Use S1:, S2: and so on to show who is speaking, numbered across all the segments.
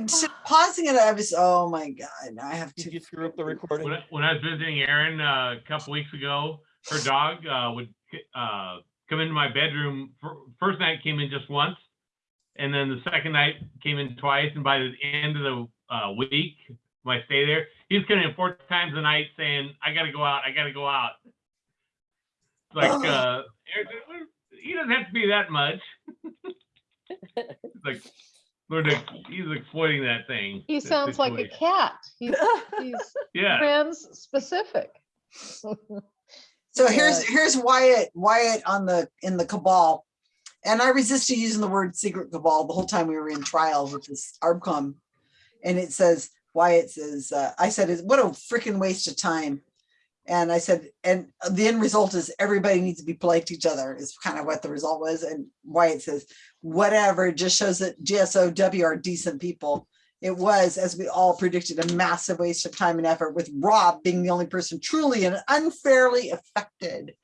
S1: I s- pausing it. I was, oh my God, I have to.
S2: Did
S1: to.
S2: you screw up the recording?
S3: When, I- when I was visiting Erin uh, a couple weeks ago, her dog uh, would uh, come into my bedroom. fir- First night came in just once, and then the second night came in twice. And by the end of the uh, week, my stay there, he was coming in four times a night saying, "I got to go out. I got to go out." Like uh, Erin he doesn't have to be that much. Like, Lord, he's exploiting that thing.
S4: He
S3: that
S4: sounds like a cat. He's, he's
S3: Yeah.
S4: trans specific.
S1: So here's, here's Wyatt, Wyatt on the, in the cabal. And I resisted using the word secret cabal the whole time we were in trial with this ARBCom. And it says, Wyatt says, uh, I said, what a freaking waste of time. And I said, and the end result is everybody needs to be polite to each other is kind of what the result was. And Wyatt says, whatever, it just shows that GSOW are decent people. It was, as we all predicted, a massive waste of time and effort with Rob being the only person truly and unfairly affected.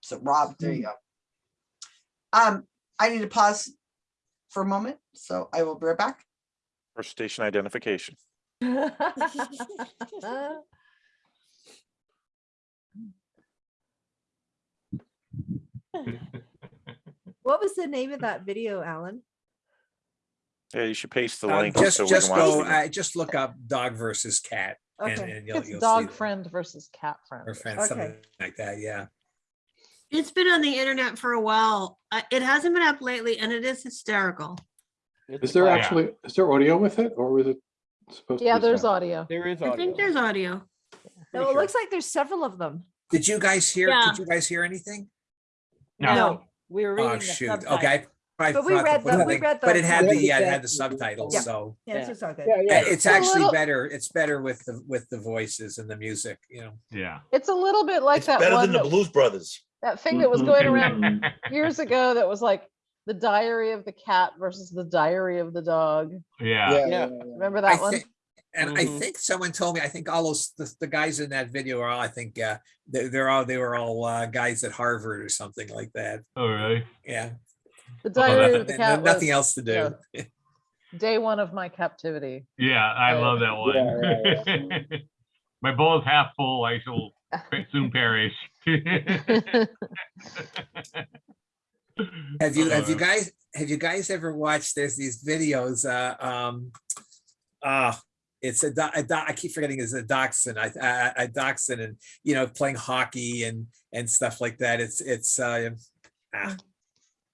S1: So Rob, there you go. Um, I need to pause for a moment, so I will be right back.
S2: First station identification.
S5: What was the name of that video, Alan?
S2: Yeah, you should paste the
S6: Uh,
S2: link.
S6: Just,
S2: so
S6: just go,
S2: the-
S6: uh, just look up dog versus cat. and-
S5: Okay.
S6: and you'll-
S4: It's
S6: you'll see
S4: dog
S6: that.
S4: friend versus cat friend.
S6: Or friend,
S5: Okay.
S6: something like that, yeah.
S7: It's been on the internet for a while. Uh, It hasn't been up lately and it is hysterical.
S2: It's
S8: Is there
S3: Yeah.
S8: actually, is there audio with it or was it supposed to?
S4: Yeah,
S8: be
S4: there's
S8: sound?
S4: audio.
S2: There is audio.
S7: I think there's audio.
S5: No, it
S2: sure.
S5: looks like there's several of them.
S6: Did you guys hear,
S7: Yeah.
S6: did you guys hear anything?
S3: No.
S9: We were reading
S6: Oh,
S9: the
S6: shoot,
S9: subtitle.
S6: okay. I
S5: But we
S6: forgot to
S5: read
S6: put
S5: the-
S6: the
S5: we
S6: link,
S5: read
S6: But it had the,
S8: the
S6: yeah, it had the subtitles,
S5: Yeah.
S6: so.
S5: Yeah,
S9: Yeah.
S5: it's all good.
S8: Yeah, yeah.
S6: It's
S4: a
S6: actually
S4: little-
S6: better, it's better with the, with the voices and the music, you know.
S3: Yeah.
S4: It's a little bit like
S10: It's
S4: that
S10: better
S4: one,
S10: than the
S4: that,
S10: Blues Brothers.
S4: that thing that was going around
S3: Mm-hmm.
S4: years ago that was like the diary of the cat versus the diary of the dog.
S3: Yeah.
S2: Yeah.
S4: Remember
S6: I
S4: that one?
S6: think, and I
S2: Mhm.
S6: think someone told me, I think all those, the, the guys in that video are all, I think, uh, they, they're all, they were all, uh, guys at Harvard or something like that.
S3: Oh, really?
S6: Yeah.
S4: The diary of the cat
S6: Nothing
S4: was
S6: else to do.
S4: yeah. day one of my captivity.
S3: Yeah, I
S4: Uh,
S3: love that one. My bowl is half full. I shall soon perish.
S6: Have you, have you
S3: Uh,
S6: guys, have you guys ever watched, there's these videos, uh, um, ah, it's a, doc- I keep forgetting it's a dachshund, I, I, a dachshund and, you know, playing hockey and, and stuff like that. It's, it's, uh, ah,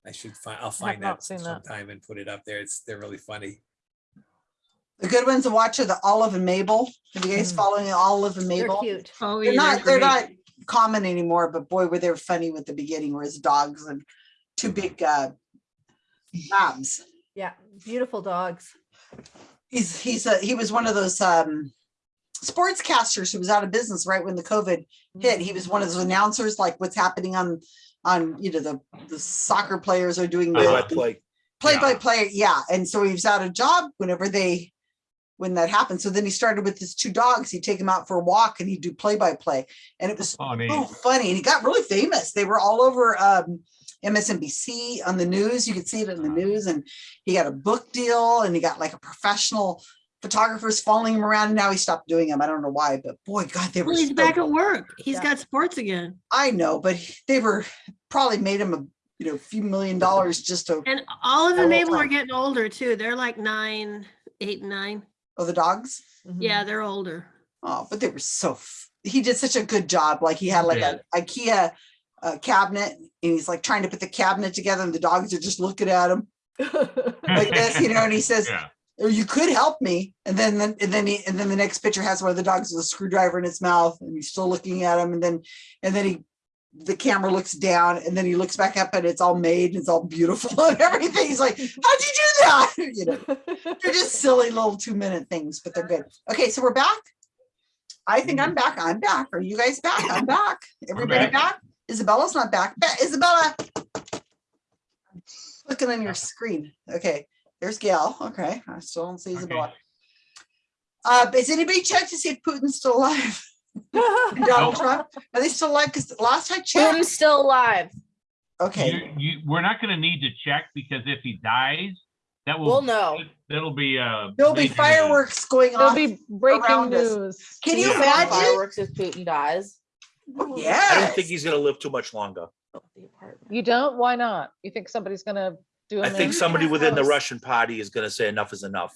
S6: I should find, I'll find that
S4: seen that.
S6: sometime and put it up there. It's, they're really funny.
S1: The good ones to watch are the Olive and Mabel. Have you guys
S4: Mm.
S1: following Olive and Mabel?
S5: They're
S1: Mabel?
S5: cute.
S7: Oh,
S1: They're
S7: yeah,
S1: not, they're
S7: great.
S1: not common anymore, but boy, were they funny with the beginning where his dogs and two big uh labs.
S5: Yeah, beautiful dogs.
S1: He's, he's a, he was one of those um sportscasters who was out of business right when the COVID hit. He was one of those announcers, like what's happening on, on, you know, the, the soccer players are doing
S10: Play by
S1: the
S10: play.
S1: play by play. Yeah. And so he was out of job whenever they, when that happened. So then he started with his two dogs. He'd take them out for a walk and he'd do play by play. And it was
S3: neat.
S1: so funny. And he got really famous. They were all over um, MSNBC on the news. You could see it in the news. And he got a book deal and he got like a professional photographers following him around. And now he stopped doing them. I don't know why, but boy, God, they were.
S7: Well, he's
S1: so-
S7: back at work. He's
S5: Yeah.
S7: got sports again.
S1: I know, but they were probably made him a you know few million dollars just to
S7: And all of
S1: The
S7: them
S1: whole
S7: Mabel are getting older too. They're like nine, eight, and nine.
S1: oh the dogs.
S5: Mhm.
S7: Yeah, they're older.
S1: Oh, but they were so, f- he did such a good job. Like he had like a IKEA uh, cabinet and he's like trying to put the cabinet together and the dogs are just looking at him like this, you know, and he says,
S3: Yeah.
S1: or you could help me. And then, then, and then he, and then the next picture has one of the dogs with a screwdriver in its mouth and he's still looking at him. And then, and then he, the camera looks down and then he looks back up and it's all made and it's all beautiful and everything. He's like, how'd you do that? You know, they're just silly little two minute things, but they're good. Okay, so we're back. I think I'm back. I'm back. Are you guys back? I'm back. Everybody
S3: back.
S1: back? Isabella's not back. Ba- Isabella. Looking on your screen. Okay, there's Gail. Okay, I still don't see Isabella. Uh, has anybody checked to see if Putin's still alive? And Donald Trump, are they still alive? Because last I
S9: Putin's still alive.
S1: okay,
S3: You, you, we're not gonna need to check because if he dies, That will
S9: We'll
S3: will,
S9: know.
S3: that'll be, uh.
S1: There'll be
S3: later today.
S1: fireworks going
S4: on.
S1: There'll
S4: be breaking
S1: around us.
S4: news.
S1: Can you
S9: He's got
S1: imagine?
S9: Fireworks if Putin dies.
S1: Oh,
S2: I don't think he's gonna live too much longer.
S9: Oh, the apartment.
S4: You don't? Why not? You think somebody's gonna do
S2: I think somebody within the Russian party is gonna say enough is enough.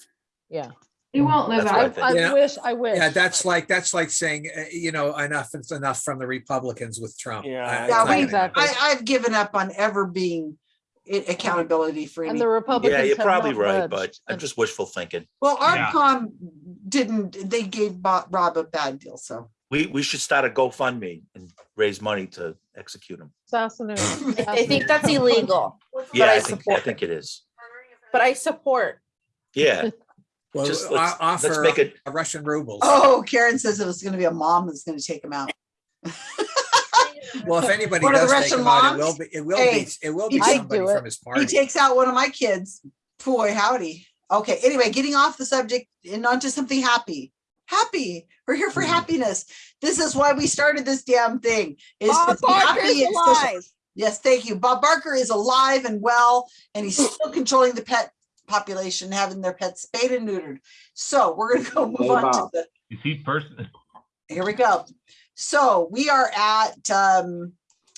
S4: Yeah.
S10: He won't live
S2: That's what I
S10: out.
S2: think.
S4: I
S6: Yeah.
S4: wish, I wish.
S6: Yeah, that's like, that's like saying, uh, you know, enough is enough from the Republicans with Trump.
S2: Yeah.
S1: Yeah, we-
S4: Exactly.
S1: I, I've given up on ever being accountability for
S4: And
S1: any.
S4: the
S2: Yeah, you're probably right,
S4: budged,
S2: but I'm just wishful thinking.
S1: Well,
S3: Yeah.
S1: Didn't, they gave Bo- Rob a bad deal, so.
S2: We, we should start a GoFundMe and raise money to execute him.
S4: Sassoon.
S9: I think that's illegal,
S2: Yeah,
S9: I
S2: I think, I
S9: support
S2: think it is.
S9: but I support.
S2: Yeah,
S6: Well,
S2: just let's, let's
S6: offer
S2: make it, a
S6: Russian rubles.
S1: Oh, Karen says it was gonna be a mom that's gonna take him out.
S6: Well, if anybody
S1: One of the
S6: does take
S1: Russian
S6: him out, it
S1: moms?
S6: will be, it will
S1: Hey,
S6: be, it will be
S1: I'd
S6: somebody
S4: do
S6: from his party.
S1: He
S6: party.
S1: takes out one of my kids. Boy, howdy. Okay, anyway, getting off the subject and onto something happy. Happy. We're here for
S6: Mm.
S1: happiness. This is why we started this damn thing. Is
S9: Bob Barker is
S1: and social.
S9: alive.
S1: Yes, thank you. Bob Barker is alive and well, and he's still controlling the pet population, having their pets spayed and neutered. So we're gonna go move
S8: Hey,
S1: on to the
S3: Is he person?
S1: here we go. So we are at um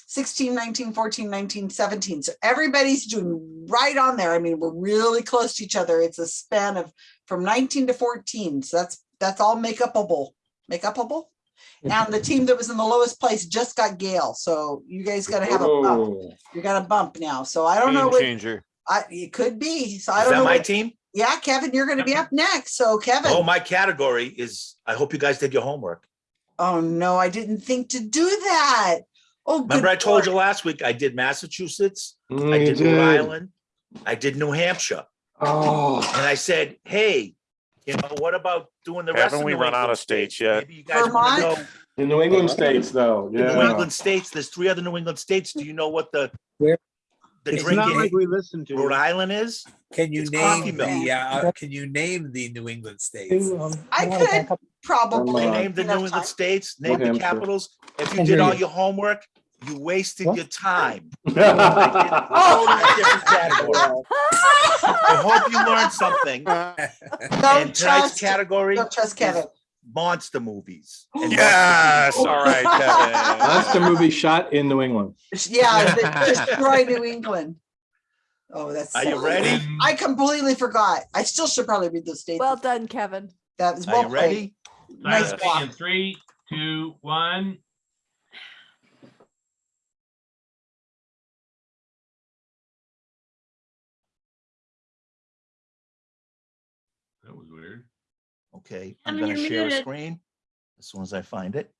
S1: 16, 19, 14, 19, 17. So everybody's doing right on there. I mean, we're really close to each other. It's a span of from 19 to 14. So that's that's all make upable. Make upable. And the team that was in the lowest place just got Gail. So you guys gotta have a bump. You got a bump now. So I don't know
S2: game
S1: what
S2: changer.
S1: I it could be. So I
S2: Is
S1: don't
S2: that
S1: know.
S2: my
S1: what-
S2: team?
S1: Yeah, Kevin, you're gonna be up next. So Kevin.
S2: Oh, my category is, I hope you guys did your homework.
S1: Oh no, I didn't think to do that. Oh,
S2: Remember I told
S1: Lord.
S2: you last week, I did Massachusetts,
S8: mm,
S2: I
S8: you
S2: did Rhode. Island, I did New Hampshire.
S8: Oh,
S2: And I said, hey, you know, what about doing the rest of Haven't we New run out of states states? yet? Maybe you guys want to
S1: Vermont?
S2: go
S8: the New England states though,
S2: the New
S8: yeah.
S2: England states. There's three other New England states. Do you know what the
S6: Where-
S2: the
S6: It's not
S2: drinking
S6: like
S10: listen
S2: Rhode Island is?
S6: Can you
S2: It's coffee
S6: name
S2: milk.
S6: the, uh, can you name the New England states?
S1: I could probably.
S2: Name the New England states, name the
S8: Hampshire.
S2: capitals. If you did all your homework, you wasted your time.
S1: Oh.
S2: Totally. I hope you learned something.
S1: Don't
S2: And tonight's
S1: trust,
S2: category
S1: don't trust Kevin.
S2: monster movies. and Yes, monster all right,
S8: That's the
S2: Kevin.
S8: movie shot in New England.
S1: Yeah, destroy New England. Oh, that's.
S2: Are you
S1: sad.
S2: ready?
S1: I completely forgot. I still should probably read those states.
S5: Well done, Kevin.
S1: That was well Are
S2: you
S1: played.
S2: ready?
S1: Nice
S3: in three, two, one.
S2: Okay, I'm
S7: Kevin,
S2: gonna
S7: you're
S2: share a screen as soon as I find it.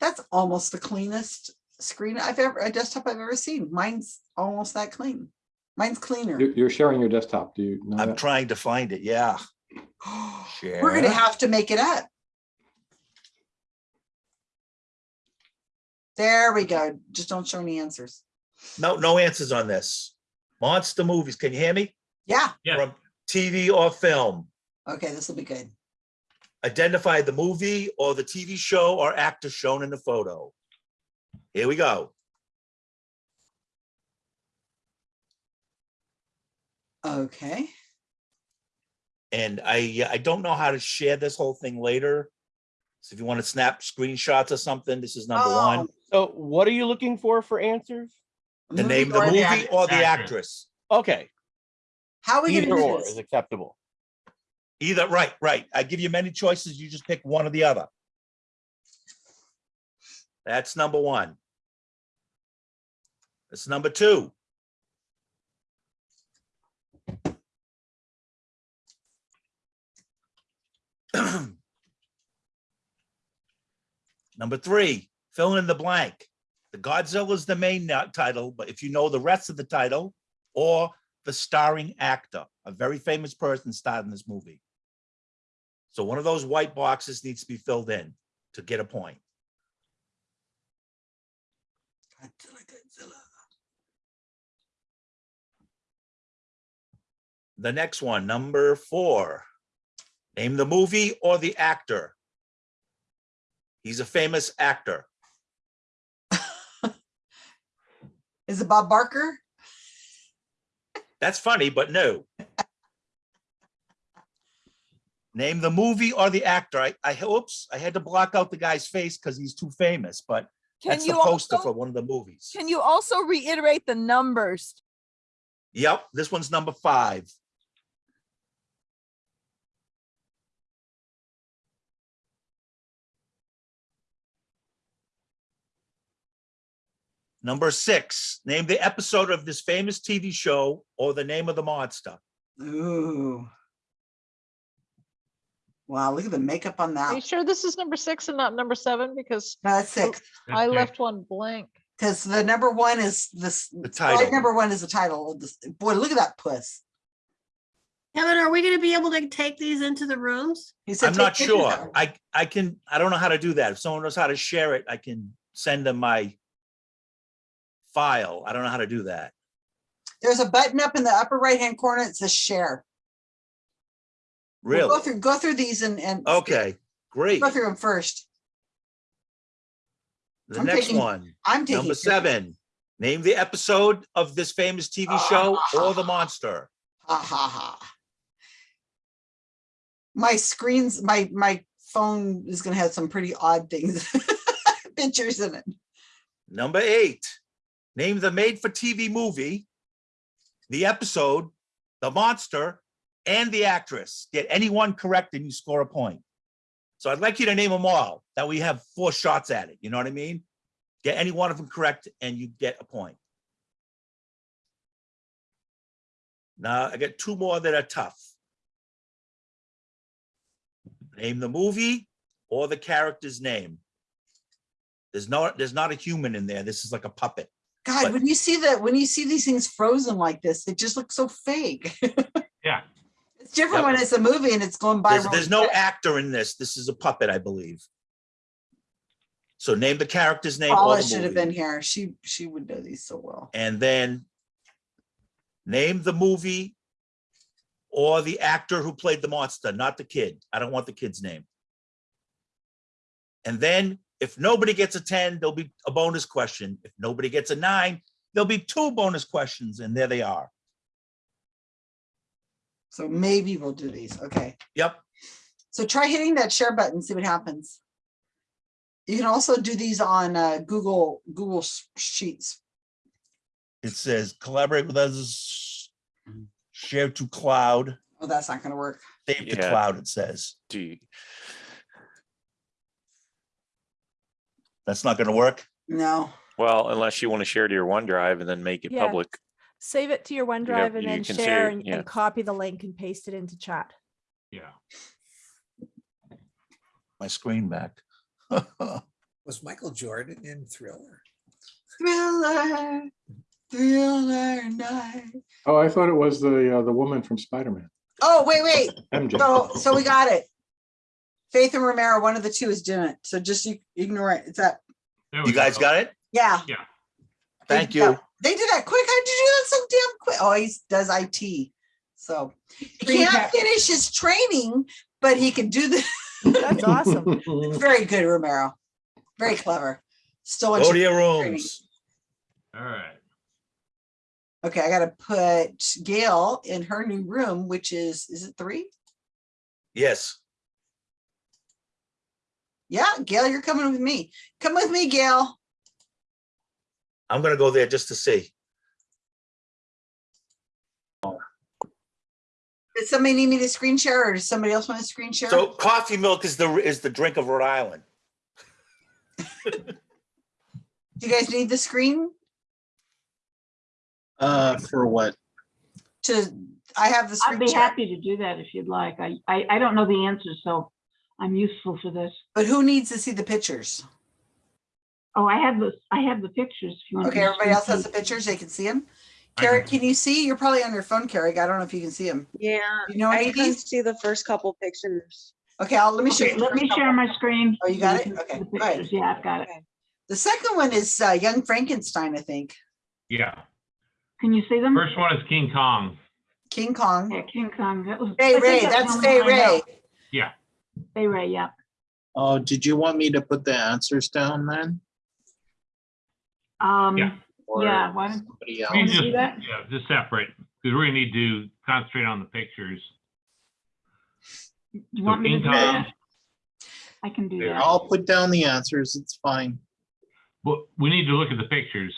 S1: That's almost the cleanest screen I've ever, a desktop I've ever seen. Mine's almost that clean. Mine's cleaner.
S8: You're, you're sharing your desktop. Do you know
S2: I'm
S8: that?
S2: trying to find it, yeah.
S1: We're gonna have to make it up. There we go. Just don't show any answers.
S2: No, no answers on this. Monster movies, can you hear me?
S1: Yeah,
S3: Yeah.
S2: From TV or film.
S1: okay, this will be good.
S2: Identify the movie or the TV show or actor shown in the photo. Here we go.
S1: Okay,
S2: And I, uh, I don't know how to share this whole thing later. So if you want to snap screenshots or something, this is number oh. one.
S1: Oh.
S10: So what are you looking for for answers?
S2: The name of the
S1: or
S2: movie
S1: actor.
S2: or the
S3: Actor.
S2: actress.
S10: Okay,
S1: How are we
S10: either
S1: gonna do
S10: or
S1: this?
S10: is acceptable.
S2: Either, right, right. I give you many choices. You just pick one or the other. That's number one. That's number two. Number three, fill in the blank. The Godzilla is the main title, but if you know the rest of the title or the starring actor, a very famous person starred in this movie. So one of those white boxes needs to be filled in to get a point.
S1: Godzilla, Godzilla.
S2: The next one, number four. Name the movie or the actor. He's a famous actor.
S1: Is it Bob Barker?
S2: That's funny, but no. Name the movie or the actor. I, I, oops, I had to block out the guy's face because he's too famous, but
S11: Can
S2: that's the
S11: you
S2: poster
S11: also,
S2: for one of the movies.
S11: can you also reiterate the numbers?
S2: Yep, this one's number five. Number six, name the episode of this famous TV show or the name of the monster.
S1: Ooh. Wow, look at the makeup on that.
S4: Are you sure this is number six and not number seven? Because
S1: No, That's six,
S4: I
S3: six.
S4: left one blank.
S1: because the number one is this,
S2: The
S1: slide
S2: title.
S1: number one is the title of this. Boy, look at that puss.
S7: Kevin, are we gonna be able to take these into the rooms?
S1: He said
S2: I'm not sure. I, I can, I don't know how to do that. If someone knows how to share it, I can send them my file. I don't know how to do that.
S1: There's a button up in the upper right-hand corner. It says share. We'll Go through, go through these and, and.
S2: Okay, great.
S1: Go through them first.
S2: The
S1: I'm
S2: next
S1: taking-
S2: one,
S1: I'm taking.
S2: number seven. Name the episode of this famous TV ah, show or the monster.
S1: Ha ha ha. My screens, my, my phone is gonna have some pretty odd things. Pictures in it.
S2: Number eight, name the made-for-TV movie, the episode, the monster, and the actress. Get any one correct and you score a point. So I'd like you to name them all, that we have four shots at it, you know what I mean? Get any one of them correct and you get a point. Now, I got two more that are tough. Name the movie or the character's name. There's no, there's not a human in there. This is like a puppet.
S1: God,
S2: But-
S1: when you see that, when you see these things frozen like this, it just looks so fake.
S3: Yeah.
S1: It's different
S2: Yep.
S1: when it's a movie and it's going by.
S2: There's, there's no actor in this. This is a puppet, I believe. So name the character's name
S1: Paula should have been here. She, she would know these so well.
S2: And then name the movie or the actor who played the monster, not the kid. I don't want the kid's name. And then if nobody gets a 10, there'll be a bonus question. If nobody gets a nine, there'll be two bonus questions and there they are.
S1: So maybe we'll do these. Okay.
S2: Yep.
S1: So try hitting that share button, see what happens. You can also do these on uh, Google, Google Sheets.
S2: It says collaborate with others, share to cloud,
S1: Oh, that's not gonna work.
S2: save to cloud, it says.
S12: Do you,
S2: That's not gonna work.
S1: No.
S12: well, unless you want to share to your OneDrive and then make it
S5: Yeah.
S12: public.
S5: Save it to your OneDrive and
S12: you
S5: then
S12: can
S5: share
S12: share,
S5: and,
S12: yeah.
S5: and copy the link and paste it into chat.
S3: Yeah.
S2: My screen back.
S6: Was Michael Jordan in Thriller?
S1: Thriller, thriller night.
S8: Oh, I thought it was the, uh, the woman from Spider-Man,
S1: Oh, wait, wait.
S8: MJ.
S1: So, so we got it. Faith and Romero, one of the two is doing it. So just ignore it. It's that,
S3: There we
S2: You guys
S3: go.
S2: got it?
S1: yeah.
S3: Yeah.
S2: Thank
S1: did
S2: you.
S1: that- They did that quick. How did you do that so damn quick? Oh, he does IT. So he
S5: Screen
S1: can't
S5: cap-
S1: finish his training, but he can do the,
S5: That's awesome.
S1: very good, Romero. Very clever. Still. wants
S2: Go to
S1: you-
S2: your rooms.
S3: All right.
S1: Okay, I gotta put Gail in her new room, which is, is it three?
S2: Yes.
S1: Yeah, Gail, you're coming with me. Come with me, Gail.
S2: I'm gonna go there just to see.
S1: Does somebody need me to screen share or does somebody else want to screen share?
S2: So coffee milk is the, is the drink of Rhode Island.
S1: Do you guys need the screen
S13: Uh, for what?
S1: to, I have the
S14: I'd be
S1: share,
S14: happy to do that if you'd like. I, I, I don't know the answer, so I'm useful for this.
S1: but who needs to see the pictures?
S14: Oh, I have the, I have the pictures. if you want
S1: Okay,
S14: to
S1: everybody else
S14: screen
S1: has the pictures, they can see them.
S3: I
S1: Carrie,
S3: can-
S1: can you see? You're probably on your phone, Carrie. I don't know if you can see them.
S9: Yeah,
S1: You know
S9: I
S1: any of
S9: can
S1: these?
S9: see the first couple pictures.
S1: Okay, I'll, let me show
S14: Okay,
S1: you. the
S14: let
S1: first
S14: me
S1: couple.
S14: share my screen.
S1: Oh, you got it? Okay,
S14: see the
S1: go ahead.
S14: pictures. Yeah, I've got it.
S1: The second one is uh, Young Frankenstein, I think.
S3: Yeah.
S14: Can you see them?
S3: First one is King Kong.
S1: King Kong.
S14: Yeah, King Kong, that was. I
S1: Fay
S14: think
S1: Ray,
S14: the
S1: that's
S14: only one I know.
S1: Ray.
S3: Yeah.
S14: Fay Wray, yeah.
S13: Oh, did you want me to put the answers down then?
S14: Um,
S3: Yeah.
S13: or
S14: Yeah, why don't,
S13: somebody
S3: We
S13: else.
S3: can
S14: do
S3: just,
S14: that?
S3: yeah, just separate, because we're gonna need to concentrate on the pictures.
S14: do you want me to do that?
S3: Kong,
S14: I can do
S3: Yeah.
S14: that.
S13: I'll put down the answers. It's fine.
S3: But we need to look at the pictures.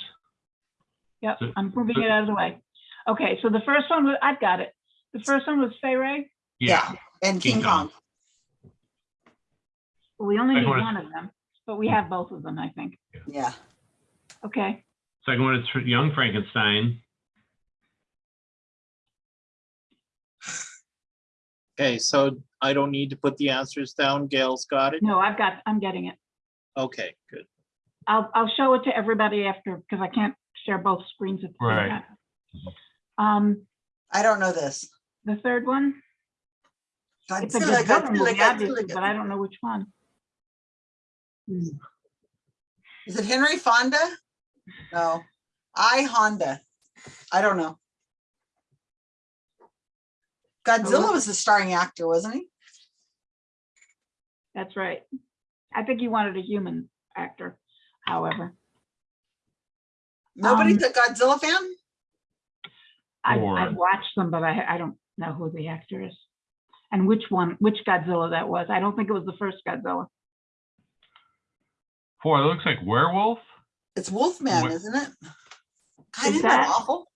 S14: Yep,
S3: So-
S14: I'm moving
S3: so-
S14: it out of the way. Okay, so the first one, was I've got it. The first one was Fay Wray.
S3: Yeah,
S1: And
S3: King
S1: King
S3: Kong.
S1: Kong.
S14: We only need
S3: Second one
S14: one of them, but we have both of them, I think.
S1: Yeah.
S14: Okay,
S3: second one is Young Frankenstein.
S13: Okay, so I don't need to put the answers down. Gail's got it.
S14: no, I've got, I'm getting it.
S13: Okay, good.
S14: I'll, I'll show it to everybody after, because I can't share both screens at the same
S3: Right.
S14: time. Um,
S1: I don't know this.
S14: the third one, it's a movie, obviously,
S1: Godzilla,
S14: but I don't know which one.
S1: Is it Henry Fonda? No. I Honda. I don't know. Godzilla was the starring actor, wasn't he?
S14: That's right. I think he wanted a human actor, however.
S1: Nobody's
S14: Um,
S1: a Godzilla fan?
S14: I've, I've watched them, but I, I don't know who the actor is. And which one, which Godzilla that was. I don't think it was the first Godzilla.
S3: Four, it looks like werewolf.
S1: It's Wolfman,
S3: What-
S1: isn't it? God,
S14: Is
S1: isn't that
S14: that-
S1: awful?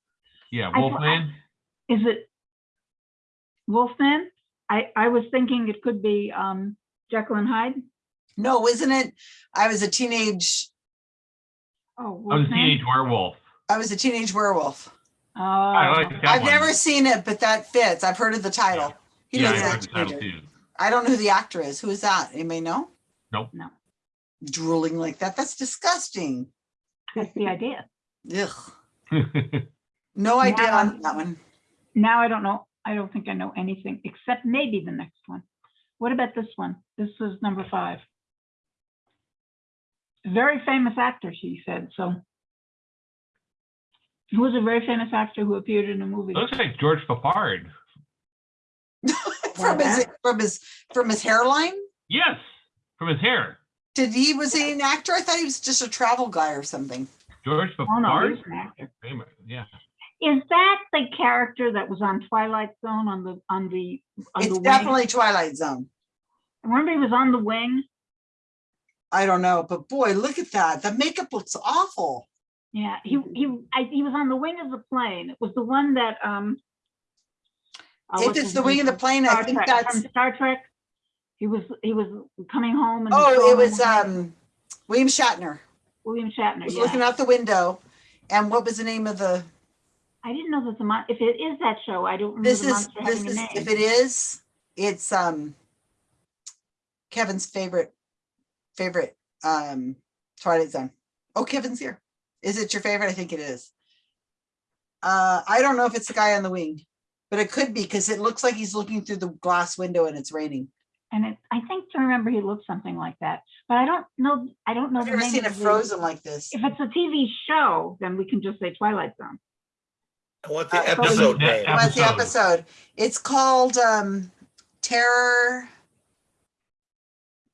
S3: Yeah,
S14: I thought-
S3: Wolfman.
S14: Is it Wolfman? I, I was thinking it could be um, Jekyll and Hyde.
S1: No, isn't it? I was a teenage,
S14: Oh,
S3: I was a teenage werewolf.
S1: I was a teenage werewolf.
S3: I
S14: Oh,
S3: like that
S1: I've
S3: one.
S1: never seen it, but that fits. I've heard of the title. He
S3: Yeah, I heard the title too.
S1: I don't know who the actor is. Who is that? Anybody know?
S3: Nope.
S14: no,
S1: Drooling like that. That's disgusting.
S14: that's the idea.
S1: Ugh. No idea
S14: Now-
S1: on that one.
S14: Now I don't know. I don't think I know anything except maybe the next one. What about this one? This is number five. Very famous actor, she said, so. Who was a very famous actor who appeared in a movie?
S3: Looks like George Peppard.
S1: From his, from his, from his hairline?
S3: Yes, from his hair.
S1: Did he, was he an actor? I thought he was just a travel guy or something.
S3: George
S14: Oh, no,
S3: Peppard.
S14: was an actor.
S3: Famous, Yeah.
S14: Is that the character that was on Twilight Zone on the, on the, on the
S1: It's
S14: wing?
S1: definitely Twilight Zone.
S14: Remember he was on the wing?
S1: I don't know, but boy, look at that. The makeup looks awful.
S14: Yeah, he, he, I, he was on the wing of the plane. It was the one that, um. uh,
S1: If
S14: what's
S1: it's
S14: his
S1: the wing
S14: name
S1: of the
S14: from
S1: plane, I
S14: Star
S1: think
S14: Trek-
S1: that's,
S14: From Star Trek. He was, he was coming home and.
S1: oh, it was, um, William Shatner.
S14: William Shatner,
S1: Was looking out the window. And what was the name of the,
S14: I didn't know that the mon, if it is that show, I don't remember
S1: this is, this is, if it is, it's, um, Kevin's favorite, favorite, um, Twilight Zone. Oh, Kevin's here. Is it your favorite? I think it is. Uh, I don't know if it's the guy on the wing, but it could be because it looks like he's looking through the glass window and it's raining.
S14: And it, I think to remember he looked something like that, but I don't know, I don't know.
S1: I've
S14: the
S1: never seen it
S14: of the-
S1: frozen like this.
S14: If it's a TV show, then we can just say Twilight Zone.
S2: What's
S1: Uh,
S2: the
S1: probably-
S2: episode name?
S3: yeah.
S1: What's the
S3: Episode.
S1: episode? It's called um Terror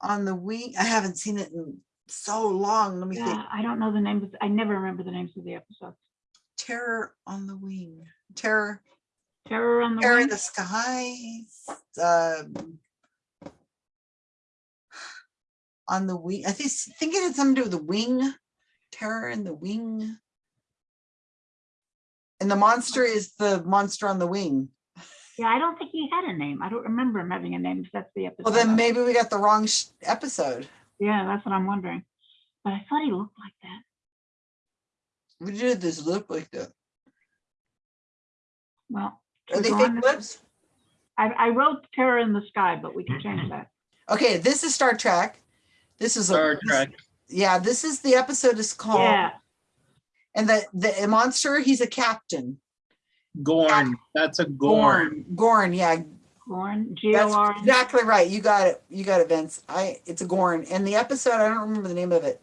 S1: on the Wing. I haven't seen it in so long. Let me think.
S14: Yeah, I don't know the names. I never remember the names of the episodes.
S1: Terror on the Wing. Terror,
S14: Terror on the
S1: Terror in the Skies. Um, on the wing. I think think it had something to do with the wing. Terror in the wing. And the monster is the monster on the wing.
S14: Yeah, I don't think he had a name. I don't remember him having a name. If that's the episode.
S1: Well, then maybe we got the wrong sh- episode.
S14: Yeah, that's what I'm wondering. But I thought he looked like that.
S1: We did this look like that.
S14: Well.
S1: Are they fake lips?
S14: I, I wrote Terror in the Sky, but we can change that.
S1: Okay, this is Star Trek. This is a-
S13: Star
S1: this- Yeah, this is the episode is called.
S14: Yeah,
S1: And the the monster, he's a captain.
S13: Gorn. That's a Gorn.
S1: Gorn. Gorn, yeah,
S14: Gorn, G
S1: that's
S14: O R. N.
S1: exactly right. You got it. You got it, Vince. I it's a Gorn. And the episode, I don't remember the name of it.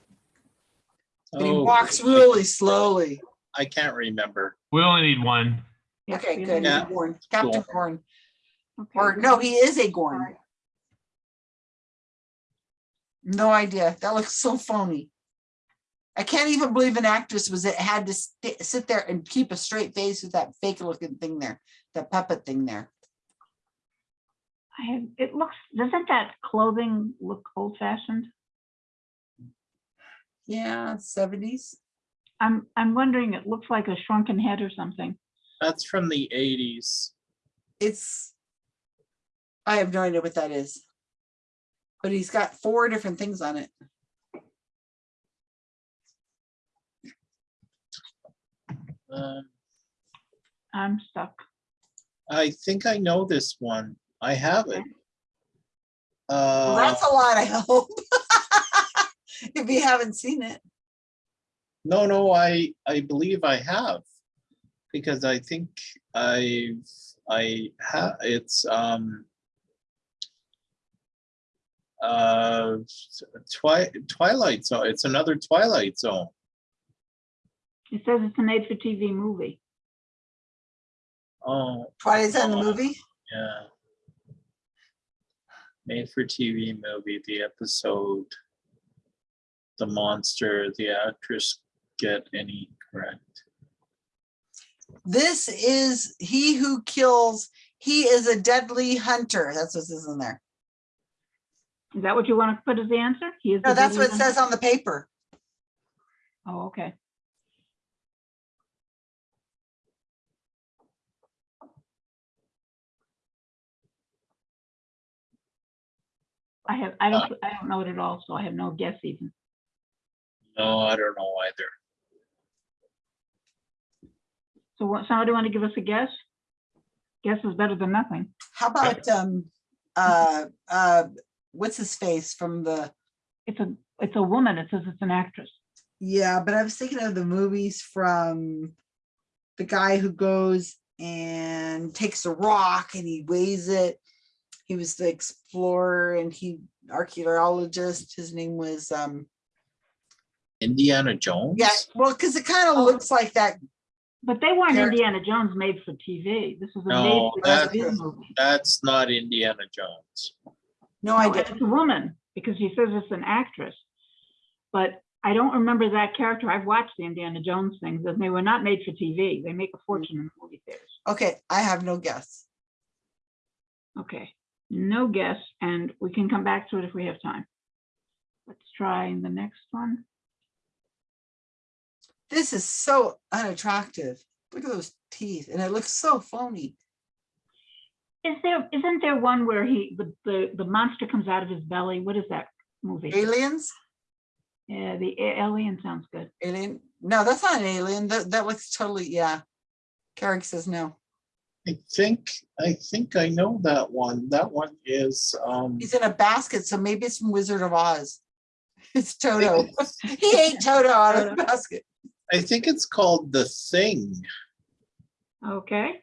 S1: But he
S13: Oh,
S1: walks really slowly.
S13: I can't remember.
S3: We only need one.
S1: Okay, good.
S14: didn't-
S1: he's a
S13: Yeah.
S1: Gorn. Captain
S13: Gorn.
S1: Gorn.
S14: okay,
S1: Or no, he is a Gorn. No idea. That looks so phony. I can't even believe an actress was, it had to sit there and keep a straight face with that fake looking thing there, that puppet thing there.
S14: I have, it looks, doesn't that clothing look old fashioned?
S1: Yeah, seventies.
S14: I'm, I'm wondering, it looks like a shrunken head or something.
S13: That's from the eighties.
S1: It's, I have no idea what that is. But he's got four different things on it.
S13: Um,
S14: I'm stuck.
S13: I think I know this one. I have it.
S1: Well,
S13: Uh,
S1: That's a lot, I hope. If you haven't seen it.
S13: no, no, I, I believe I have. Because I think I've I have, it's, um, uh, Twi- Twilight Zone, it's another Twilight Zone.
S14: It says it's a made for TV movie.
S13: Oh,
S1: Twilight's in the movie.
S13: yeah. Made for TV movie, the episode. The monster, the actress get any correct?
S1: This is he who kills, he is a deadly hunter. That's what's in there.
S14: Is that what you want to put as the answer? He is.
S1: No,
S14: the
S1: that's what it says on the paper.
S14: Oh, okay. I have, I don't, I don't know it at all, so I have no guess even.
S13: No, I don't know either.
S14: So what, somebody want to give us a guess? Guess is better than nothing.
S1: How about, um, uh, uh, what's his face from the,
S14: It's a, it's a woman. It says it's an actress.
S1: yeah, but I was thinking of the movies from the guy who goes and takes a rock and he weighs it. He was the explorer and he archaeologist. His name was, um,
S13: Indiana Jones?
S1: yeah, well, because it kind of looks like that.
S14: But they weren't
S1: Character.
S14: Indiana Jones made for TV. This is a made for
S13: that-
S14: TV movie.
S13: That's not Indiana Jones.
S1: No, I
S14: No,
S1: didn't.
S14: It's a woman because he says it's an actress. But I don't remember that character. I've watched the Indiana Jones things and they were not made for TV. They make a fortune in movie theaters.
S1: Okay, I have no guess.
S14: Okay, no guess, and we can come back to it if we have time. Let's try in the next one.
S1: This is so unattractive. Look at those teeth and it looks so phony.
S14: Is there, isn't there one where he, the, the, the monster comes out of his belly? What is that movie?
S1: Aliens?
S14: Yeah, the alien sounds good.
S1: Alien? No, that's not an alien. That, that looks totally, yeah. Carrick says no.
S13: I think, I think I know that one. That one is, um,
S1: He's in a basket, so maybe it's from Wizard of Oz. It's Toto. He ate Toto out of the basket.
S13: I think it's called The Thing.
S14: Okay,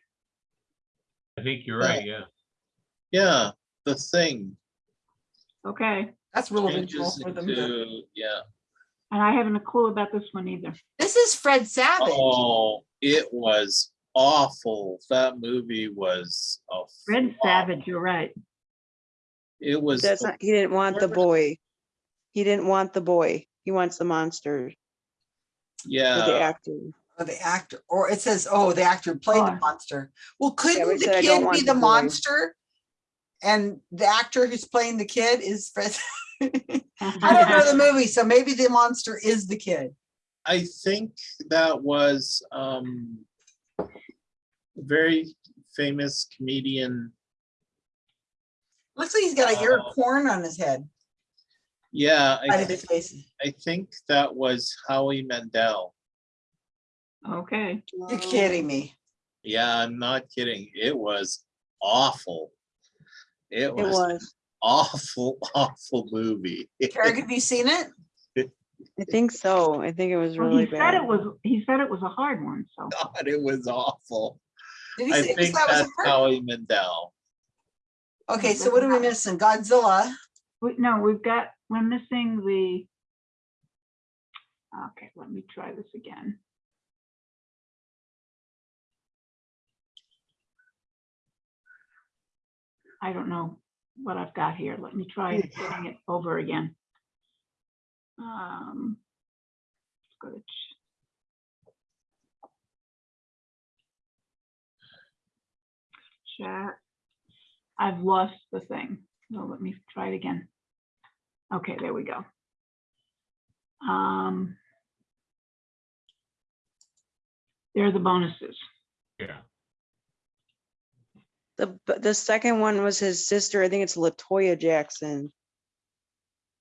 S3: I think you're right, yeah.
S13: Yeah, The Thing.
S14: okay.
S1: That's real original
S13: Changes
S1: for them to.
S13: into- Yeah.
S14: And I haven't a clue about this one either.
S1: This is Fred Savage.
S13: Oh, it was awful. That movie was a
S14: Fred
S13: flop.
S14: Savage, you're right.
S13: It was,
S9: That's not, he didn't want the boy. He didn't want the boy. He wants the monster, or the
S13: yeah,
S9: actor.
S1: Or the actor, or it says, oh, the actor played the
S14: Oh.
S1: monster. Well, couldn't the
S9: said I
S1: kid be
S9: the
S1: the
S9: boy.
S1: monster? And the actor who's playing the kid is Fred. I don't know the movie, so maybe the monster is the kid.
S13: I think that was, um, a very famous comedian.
S1: Looks like he's got an ear of
S13: Oh.
S1: corn on his head.
S13: Yeah, I
S1: of
S13: think. I think that was Howie Mandel.
S14: Okay,
S1: You're kidding me.
S13: Yeah, I'm not kidding. It was awful. It
S9: It
S13: was
S9: was.
S13: awful, awful movie.
S1: Carrick, have you seen it?
S9: I think so. I think it was
S14: well,
S9: really
S14: he said it was, he said it was a hard one, so.
S13: God, it was awful.
S1: Did he
S13: I
S1: say
S13: think
S1: that was a
S13: that's? Howie Mandel.
S1: Okay, so what are we missing? Godzilla.
S14: We, no, we've got, we're missing the. Okay, let me try this again. I don't know what I've got here. Let me try getting it over again. Um, go to. Chat. I've lost the thing. So let me try it again. Okay, there we go. Um. There are the bonuses.
S3: Yeah.
S9: The, the second one was his sister. I think it's Latoya Jackson.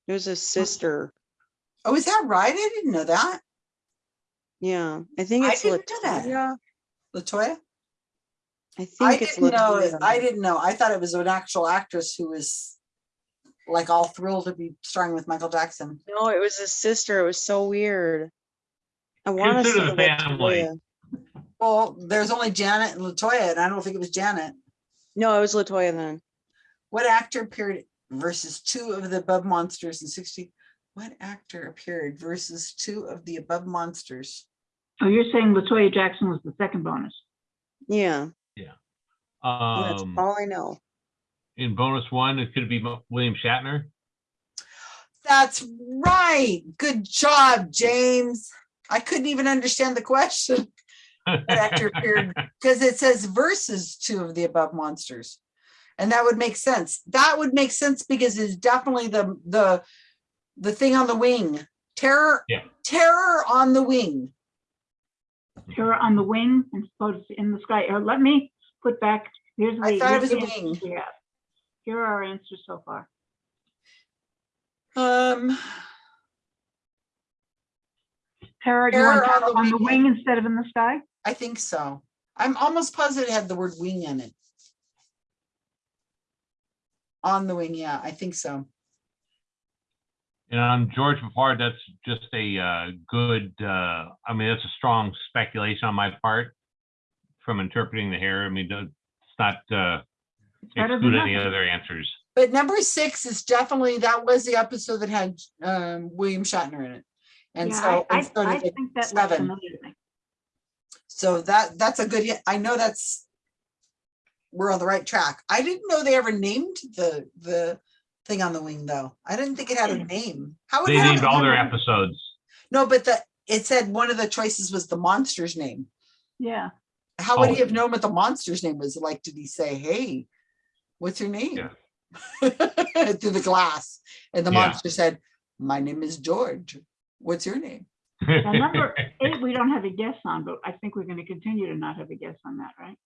S9: It was his sister.
S1: Oh, is that right? I didn't know that.
S9: Yeah, I think
S1: I
S9: it's
S1: didn't know that.
S9: Latoya.
S1: Latoya?
S9: I
S1: I
S9: it's
S1: didn't know. I didn't know. I thought it was an actual actress who was like all thrilled to be starring with Michael Jackson.
S9: No, it was his sister. It was so weird. I want to say
S3: Consider the family.
S9: Latoya.
S1: Well, there's only Janet and Latoya, and I don't think it was Janet.
S9: No, it was Latoya then.
S1: What actor appeared versus two of the above monsters in sixty? What actor appeared versus two of the above monsters?
S14: Oh, you're saying Latoya Jackson was the second bonus.
S9: Yeah, Yeah. that's
S3: Um,
S9: all I know.
S3: in bonus one, it could be William Shatner.
S1: That's right. Good job, James. I couldn't even understand the question. What actor appeared because it says versus two of the above monsters. And that would make sense. That would make sense because it's definitely the the the thing on the wing. Terror,
S3: Yeah.
S1: terror on the wing.
S14: Terror on the wing and supposed in the sky. Or let me put back, here's the.
S1: I thought it was a
S14: the
S1: wing.
S14: we have. Here are our answers so far.
S1: Um,
S14: Terror, do you want
S1: on the
S14: on the
S1: wing.
S14: wing instead of in the sky?
S1: I think so. I'm almost positive it had the word wing in it. On the wing, yeah, I think so.
S3: And on George Peppard, that's just a uh, good, uh, I mean, that's a strong speculation on my part from interpreting the hair. I mean, don't- it's not uh, exclude any other answers.
S1: But number six is definitely, that was the episode that had um William Shatner in it. And
S14: Yeah,
S1: so,
S14: I,
S1: and so
S14: I, I think that looks
S1: seven.
S14: Familiar to me.
S1: So that, that's a good. I know that's, we're on the right track. I didn't know they ever named the, the thing on the wing, though. I didn't think it had a hmm. name. How would
S3: They
S1: it have
S3: named
S1: a
S3: all their
S1: name?
S3: episodes.
S1: No, but the, it said one of the choices was the monster's name.
S14: Yeah,
S1: How would
S3: Oh.
S1: he have known what the monster's name was? Like, did he say, hey, what's your name?
S3: Yeah.
S1: Through the glass. And the
S3: Yeah.
S1: monster said, my name is George. What's your name?
S14: Now number eight, we don't have a guess on, but I think we're gonna continue to not have a guess on that, right?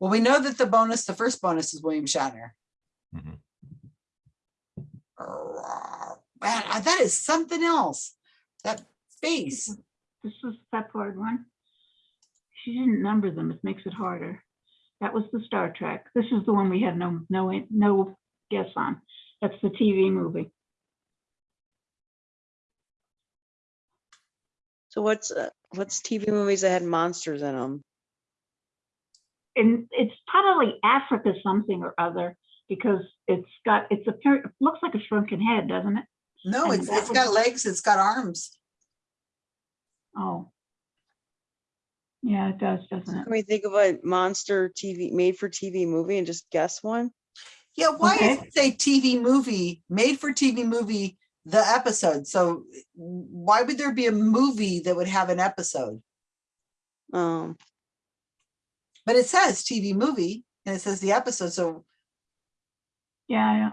S1: Well, we know that the bonus, the first bonus is William Shatner.
S3: Mhm.
S1: Man, uh, that is something else. That face.
S14: This is Peppard one. She didn't number them, it makes it harder. That was the Star Trek. This is the one we have no, no, no guess on. That's the TV movie.
S9: So what's, uh, what's TV movies that had monsters in them?
S14: And it's probably Africa something or other because it's got, it's a, par- it looks like a shrunken head, doesn't it?
S1: No,
S14: And
S1: it's,
S14: that
S1: it's
S14: was-
S1: got legs, it's got arms.
S14: Oh. Yeah, it does, doesn't it?
S9: Can we think of a monster TV, made for TV movie and just guess one?
S1: Yeah, why does
S14: Okay.
S1: it say TV movie, made for TV movie, the episode? So why would there be a movie that would have an episode?
S9: Um,
S1: But it says TV movie and it says the episode, so
S14: Yeah, yeah.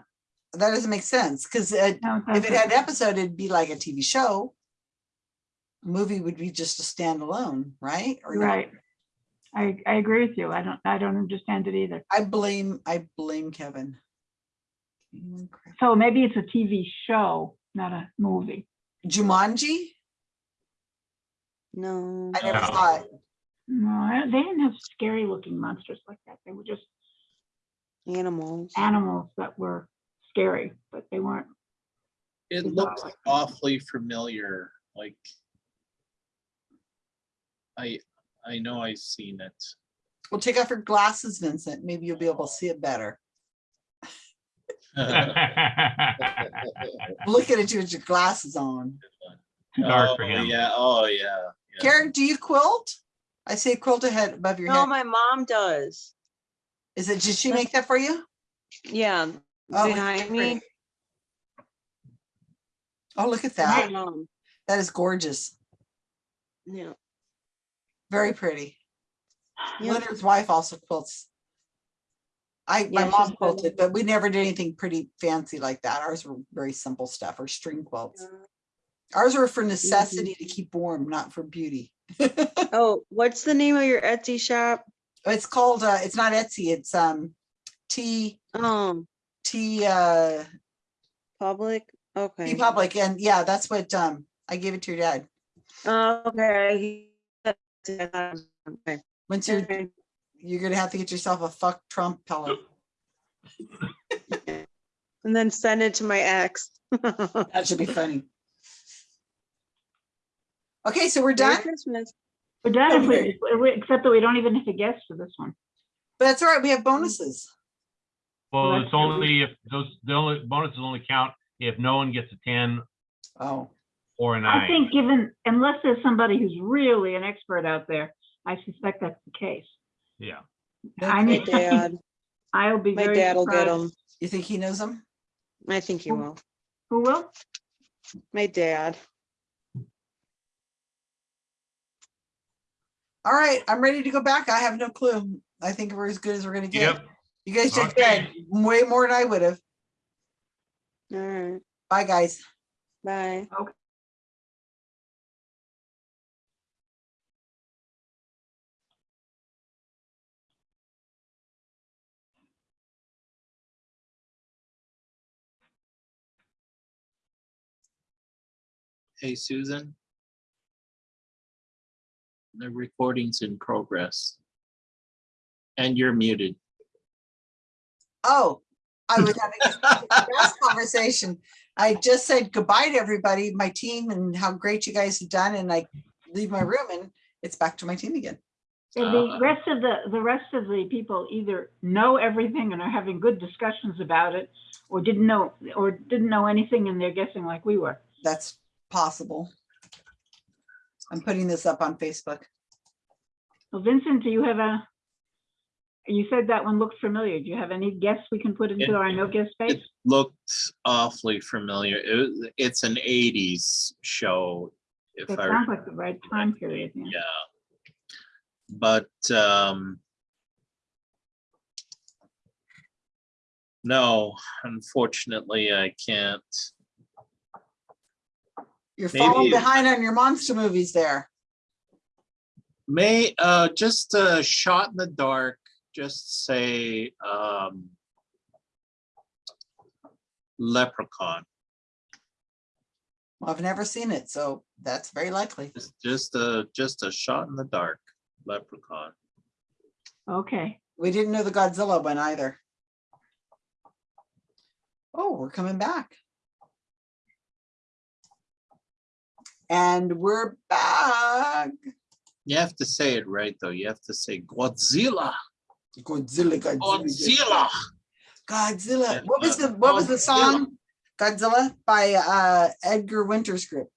S1: that doesn't make sense, because if it had an episode, it'd be like a TV show. Movie would be just a standalone, right? Or not?
S14: Right. I, I agree with you. I don't, I don't understand it either.
S1: I blame, I blame Kevin.
S14: So maybe it's a TV show, not a movie.
S1: Jumanji?
S9: no,
S1: I never
S3: No.
S1: saw it.
S14: No, they didn't have scary looking monsters like that. They were just
S9: animals.
S14: animals that were scary, but they weren't.
S13: It
S14: Bizarre
S13: looked
S14: like that.
S13: awfully familiar, like. I, I know I've seen it.
S1: Well, take off your glasses, Vincent. Maybe you'll be able to see it better. Looking at you with your glasses on.
S3: Too dark for
S13: Oh,
S3: him.
S13: Yeah, oh, yeah. yeah.
S1: Karen, do you quilt? I see a quilt ahead above your
S9: No,
S1: head.
S9: my mom does.
S1: Is it, did she make that for you?
S9: Yeah,
S1: Oh,
S9: behind me.
S1: Oh, look at that.
S9: My
S1: that.
S9: mom.
S1: That is gorgeous.
S9: Yeah.
S1: Very pretty.
S9: Yep.
S1: Leonard's wife also quilts. I, my
S9: Yeah, she's
S1: mom quilted, but we never did anything pretty fancy like that. Ours were very simple stuff or string quilts. Ours were for necessity to keep warm, not for beauty.
S9: Oh, what's the name of your Etsy shop?
S1: It's called, uh, it's not Etsy, it's, um, T,
S9: Um,
S1: T, uh,
S9: public?
S1: T
S9: Okay.
S1: Public. And yeah, that's what, um, I gave it to your dad.
S9: Oh, Okay. Okay.
S1: Once you're,
S9: Okay.
S1: You're gonna have to get yourself a fuck Trump pillow.
S9: And then send it to my ex.
S1: That should be funny. Okay, so we're
S9: Merry
S1: done?
S9: Christmas.
S14: We're done if
S1: Okay.
S14: we, we- except that we don't even have a guess for this one.
S1: But that's all right, we have bonuses.
S3: Well,
S14: Well,
S3: it's only if those, the only bonuses only count if no one gets a ten
S1: Oh,
S3: or a
S14: I
S3: nine.
S14: think given, unless there's somebody who's really an expert out there, I suspect that's the case.
S3: Yeah.
S14: I
S9: My
S14: need,
S9: dad,
S14: I'll be
S9: my
S14: very
S9: dad will get
S14: surprised.
S9: them.
S1: you think he knows them?
S9: I think he will.
S14: Who will?
S9: My dad.
S1: All right, I'm ready to go back. I have no clue. I think we're as good as we're gonna get.
S3: Yep.
S1: You guys did
S3: Okay.
S1: good, way more than I would have.
S9: All right.
S1: Bye, guys.
S9: Bye.
S13: Hey, Susan. The recording's in progress. And you're muted.
S1: Oh, I was having a last conversation. I just said goodbye to everybody, my team and how great you guys have done and I leave my room and it's back to my team again.
S14: And the
S13: Uh,
S14: rest of the, the rest of the people either know everything and are having good discussions about it, or didn't know, or didn't know anything and they're guessing like we were.
S1: That's possible. I'm putting this up on Facebook.
S14: Well, Vincent, do you have a, you said that one looked familiar. Do you have any guess we can put into
S13: It-
S14: our no guess space?
S13: It looked awfully familiar. It, it's an eighties show. If
S14: It
S13: I,
S14: sounds like the right time period, yeah.
S13: yeah. But, um, no, unfortunately, I can't.
S1: You're falling behind on your monster movies there.
S13: May, uh, just a shot in the dark, just say, um, Leprechaun,
S1: Well, I've never seen it, so that's very likely.
S13: Just- just a, just a shot in the dark, Leprechaun.
S14: Okay,
S1: We didn't know the Godzilla one either. Oh, we're coming back. And we're back.
S13: You have to say it right, though. You have to say Godzilla,
S1: Godzilla, Godzilla.
S13: Godzilla.
S1: Godzilla. What was the, what was the song? Godzilla by uh Edgar Winters Group.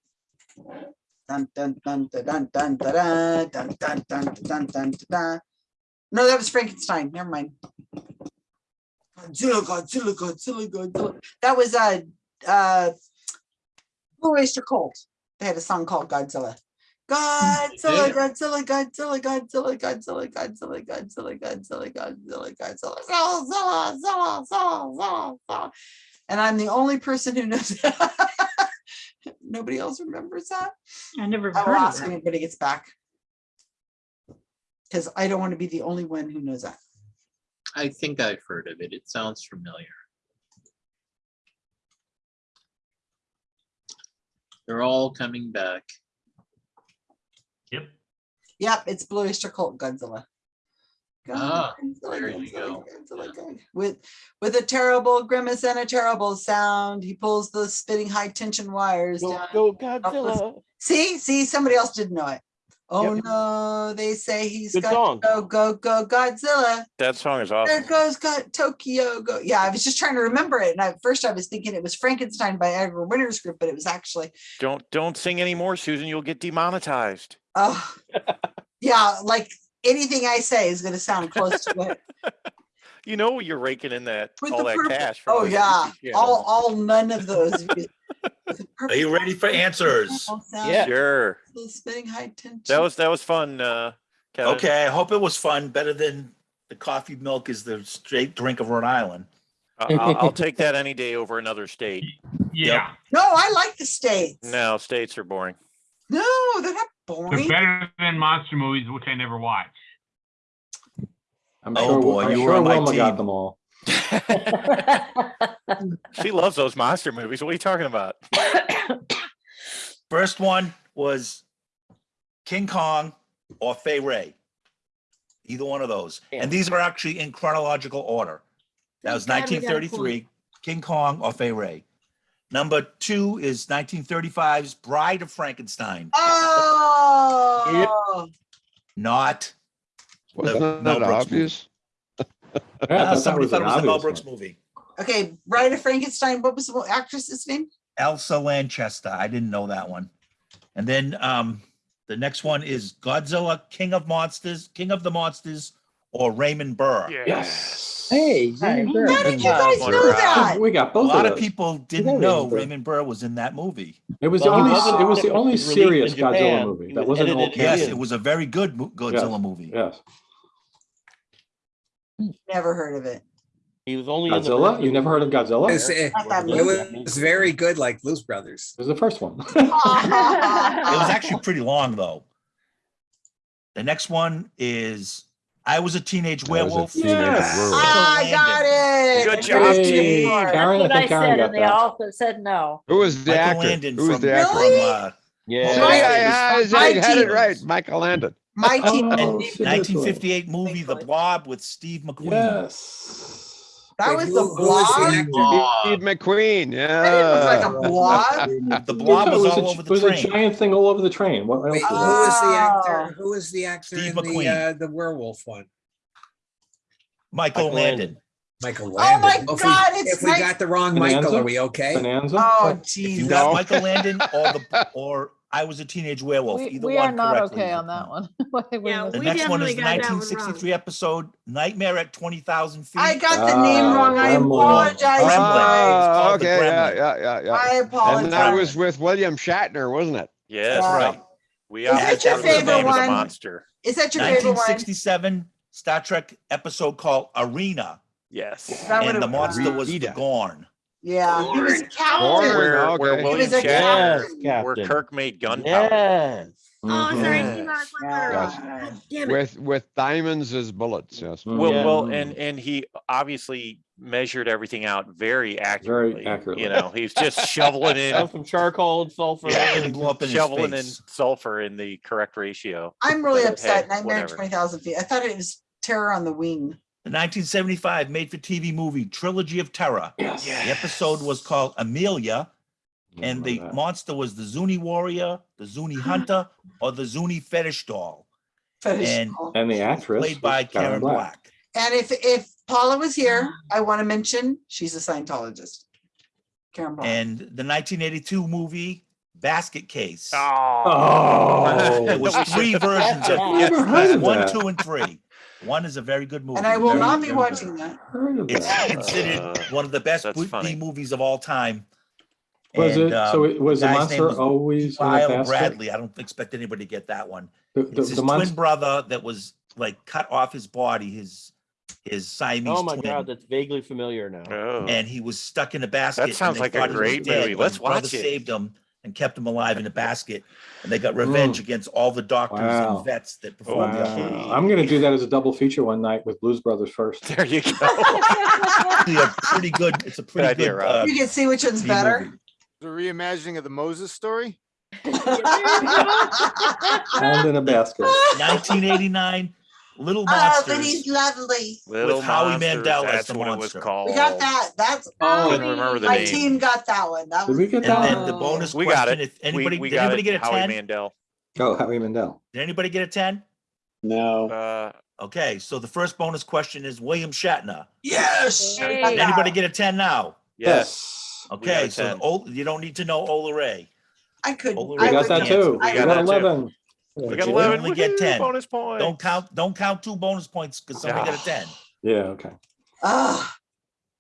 S1: Dun, dun, dun, dun, dun, dun, dun, dun, dun, dun, dun, dun, dun. No, that was Frankenstein. Never mind. Godzilla, Godzilla, Godzilla, Godzilla. That was uh uh Blue Oyster Cult. They had a song called Godzilla. Godzilla,
S13: Yeah.
S1: Godzilla, Godzilla, Godzilla, Godzilla, Godzilla, Godzilla, Godzilla, Godzilla, Godzilla, Zilla, Zilla, Zilla, Zilla, Zilla, Zilla. And I'm the only person who knows. that. Nobody else remembers that.
S14: I never
S1: I will
S14: heard of
S1: ask
S14: that.
S1: when everybody gets back. Because I don't want to be the only one who knows that.
S13: I think I've heard of it. It sounds familiar. They're all coming back.
S3: Yep.
S1: Yep, it's Blue Oyster Cult Godzilla.
S13: Ah,
S1: Godzilla,
S13: there you go.
S1: Godzilla, God. With with a terrible grimace and a terrible sound, he pulls the spitting high tension wires
S10: Go,
S1: down.
S10: go Godzilla.
S1: See, see, somebody else didn't know it. Oh
S10: Yep.
S1: no, they say he's
S10: Good
S1: got
S10: song.
S1: go, go, go, Godzilla.
S12: That song is awesome.
S1: There goes got Tokyo go. Yeah, I was just trying to remember it. And at first I was thinking it was Frankenstein by Edgar Winter's group, but it was actually,
S12: Don't don't sing anymore, Susan. You'll get demonetized.
S1: oh, yeah, like anything I say is going to sound close to it.
S12: You know you're raking in that
S1: With
S12: all that
S1: purple-
S12: cash.
S1: Oh, yeah, all, all none of those. Views.
S2: Are you ready for answers?
S10: Yeah.
S12: Sure.
S1: still Spending high tension.
S12: That was, that was fun, uh, Kevin.
S2: Okay, I hope it was fun, better than the coffee milk is the straight drink of Rhode Island.
S12: I- I'll, I'll take that any day over another state.
S3: Yeah,
S1: No, I like the states.
S12: No, states are boring.
S1: No, they're not boring.
S3: they're
S1: boring.
S3: better than monster movies, which I never watch.
S8: I'm
S2: Oh,
S8: sure,
S2: boy,
S8: I'm
S2: you were
S8: sure
S2: on my
S8: Wilma got them all.
S12: She loves those monster movies. What are you talking about?
S2: First one was King Kong or Fay Wray. Either one of those.
S10: Yeah.
S2: And these are actually in chronological order. That was
S7: Thank God we got a
S2: 1933, King Kong or Fay Wray. Number two is 1935's Bride of Frankenstein,
S1: Oh.
S2: not
S15: Wasn't
S2: Mel
S15: that
S2: Brooks
S15: obvious?
S8: Yeah,
S2: Uh, somebody thought it was the Mel Brooks
S8: one.
S2: movie.
S1: Okay, Bride of Frankenstein. What was the actress's name?
S2: Elsa Lanchester. I didn't know that one. And then um the next one is Godzilla, King of Monsters, King of the Monsters, or Raymond Burr.
S8: Yes.
S10: Hey.
S4: Hi.
S10: Raymond Burr.
S1: How did you guys know that?
S8: We got both.
S2: A lot
S8: of
S2: of people didn't know
S8: Raymond Burr.
S2: Raymond Burr was in that movie.
S8: It was
S10: Well,
S8: the only,
S10: wasn't-
S8: it was the only
S10: was released in
S8: serious Godzilla movie. That
S10: was
S8: wasn't an old
S2: Yes,
S10: Yes.
S2: it was a very good mo- Godzilla movie.
S8: Yes.
S1: Never heard of it.
S10: He was only in the
S8: Godzilla? You never heard of Godzilla?
S6: It's,
S8: It
S1: Not that
S6: It
S1: movie.
S6: was very good, like Blues Brothers.
S8: It was the first one.
S2: It was actually pretty long though. The next one is I was a teenage
S15: I was a
S2: werewolf.
S15: teenage
S8: Yes.
S15: werewolf.
S1: I got it.
S12: Good job,
S1: got it
S8: Hey,
S1: before.
S8: Karen, I think Karen got that.
S4: also said no.
S15: Who was the
S2: Michael
S15: actor?
S2: Landon
S15: Who was
S2: from,
S15: the actor?
S1: Really?
S2: from uh,
S10: Yeah.
S15: See,
S1: My-
S15: I, I, had it
S1: team.
S15: right. Michael Landon.
S1: My team.
S8: Oh,
S2: and
S8: see,
S2: 1958 movie The Blob with Steve McQueen.
S8: Yes.
S1: That was the
S6: who was the
S1: blob.
S15: Steve McQueen.
S1: That didn't look like a blob.
S2: The Blob
S8: Yeah,
S2: was all
S8: a,
S2: over the
S8: was a
S2: train.
S8: giant thing all over the train. What
S6: Wait,
S8: was
S6: who
S8: it?
S6: was the
S1: Oh.
S6: actor? Who was the actor
S2: Steve
S6: in the
S2: McQueen.
S6: uh, the werewolf one?
S2: Michael
S10: Michael
S2: Landon.
S6: Michael
S1: Oh
S6: Landon.
S1: my
S6: If we-
S1: God, it's
S6: If we
S1: Mike-
S6: got the wrong Michael,
S8: Bonanza?
S6: are we okay?
S8: Bonanza?
S1: Oh,
S2: If you
S1: Jesus.
S2: got
S15: No.
S2: Michael Landon or the or I was a teenage werewolf,
S4: We,
S2: either
S4: we
S2: one
S4: are not
S2: correctly
S4: okay on that one. We're
S7: Yeah,
S2: The
S7: We
S2: next one is the
S7: got that
S2: 1963 episode Nightmare at 20,000 Feet.
S1: I got the name
S8: Ah,
S1: wrong. I apologize,
S2: Gremlin.
S15: Oh, okay. Yeah, yeah, yeah, yeah.
S1: I apologize.
S15: And
S1: apologize.
S15: that was with William Shatner, wasn't it?
S12: Yes,
S1: Yeah.
S12: right. We
S1: Is
S12: are
S1: that your
S12: the
S1: favorite
S12: name of the
S1: one?
S12: monster.
S1: Is that your favorite one?
S2: 1967 Star Trek episode called Arena,
S12: Yes.
S1: That
S2: and the monster was the Gorn.
S1: Yeah, he was a
S15: Gorn.
S1: captain.
S12: Where,
S15: okay.
S12: where
S15: He
S12: William
S1: was a
S12: Shatner,
S10: Yes,
S12: where Kirk made gunpowder.
S10: Yes.
S7: Oh,
S8: Mhm.
S7: sorry.
S12: Yes.
S7: you got one
S1: Yeah.
S7: letter. God Damn it.
S15: With with diamonds as bullets. Yes.
S8: Mhm.
S12: Well,
S10: Yeah.
S12: well, and and he obviously measured everything out very accurately.
S8: Very accurately.
S12: You know, he's just shoveling in,
S10: some charcoal and sulfur.
S12: yeah,
S2: And blew up in his
S12: shoveling in sulfur in the correct ratio.
S1: I'm really
S12: Hey,
S1: upset. Nightmare at
S12: whatever.
S1: 20,000 feet. I thought it was Terror on the Wing.
S2: The 1975 made-for-TV movie Trilogy of Terror.
S8: Yes.
S2: The episode was called Amelia, and the
S8: that.
S2: monster was the Zuni warrior, the Zuni hunter, or the Zuni fetish doll,
S1: Fetish
S2: And-
S1: doll.
S8: And the actress.
S2: played by
S8: Karen
S2: Karen Black.
S1: And if if Paula was here, I want to mention she's a Scientologist. Karen Black.
S2: And the 1982 movie Basket Case.
S8: Oh.
S2: There was three versions of
S8: I never heard
S2: it.
S8: of
S2: One,
S8: that.
S2: two, and three. One is a very good movie.
S1: And I will
S2: very
S1: not be
S2: good.
S1: watching that.
S2: It's considered
S12: Uh,
S2: one of the best
S12: that's
S2: B
S12: funny.
S2: movies of all time.
S8: Was
S2: And,
S8: it, so
S2: um,
S8: it was the
S2: guy's
S8: monster
S2: was
S8: always in the
S2: Bradley. I don't expect anybody to get that one.
S8: The, the,
S2: It's his
S8: the
S2: twin brother that was like cut off his body, his his Siamese
S10: Oh my
S2: twin.
S10: god, that's vaguely familiar now.
S12: Oh,
S2: and he was stuck in a basket. That
S12: sounds like a
S2: thought he was
S12: great movie. Let's
S2: his brother
S12: watch it.
S2: Saved him and kept him alive in a basket, and they got revenge against all the doctors
S8: Wow.
S2: and vets that performed the
S8: wow.
S2: operation.
S8: I'm gonna do that as a double feature one night with Blues Brothers first.
S12: there you go.
S2: Actually, a pretty good. It's a pretty
S12: idea,
S2: good.
S12: Rob.
S2: uh,
S1: You can see which one's better.
S2: movie.
S16: The reimagining of the Moses story?
S8: And in a basket.
S2: 1989, Little Monsters.
S1: Oh, but he's lovely.
S12: Little
S2: Howie
S12: Monsters,
S2: Mandel as
S12: that's
S2: the
S12: what it was
S2: monster.
S12: called.
S1: We got that. That's
S8: Oh,
S12: Couldn't remember the
S1: my
S12: name.
S1: team got that one. That
S8: Did
S1: was
S8: we get
S2: and
S8: that
S2: then the bonus
S12: We got
S2: question:
S12: it.
S2: If anybody,
S12: we, we
S2: did
S12: got
S2: anybody
S12: it.
S2: get a
S12: Howie
S2: 10?
S12: Mandel.
S8: Oh, Howie Mandel.
S2: Did anybody get a 10?
S13: No.
S12: Uh,
S2: Okay, so the first bonus question is William Shatner.
S1: yes.
S4: Hey.
S2: Did anybody get a 10 now?
S12: yes. We got
S2: Okay, so
S12: 10.
S2: You don't need to know Ola Ray.
S1: I could.
S2: Oh,
S8: We
S1: I
S8: got that
S1: get-
S8: too.
S1: I
S8: We
S12: got
S8: got
S12: that too.
S8: Eleven.
S12: We got
S2: You
S12: 11.
S2: only get 10.
S12: Bonus points.
S2: Don't count. Don't count two bonus points because somebody got a 10.
S8: Yeah, okay.
S1: Ah,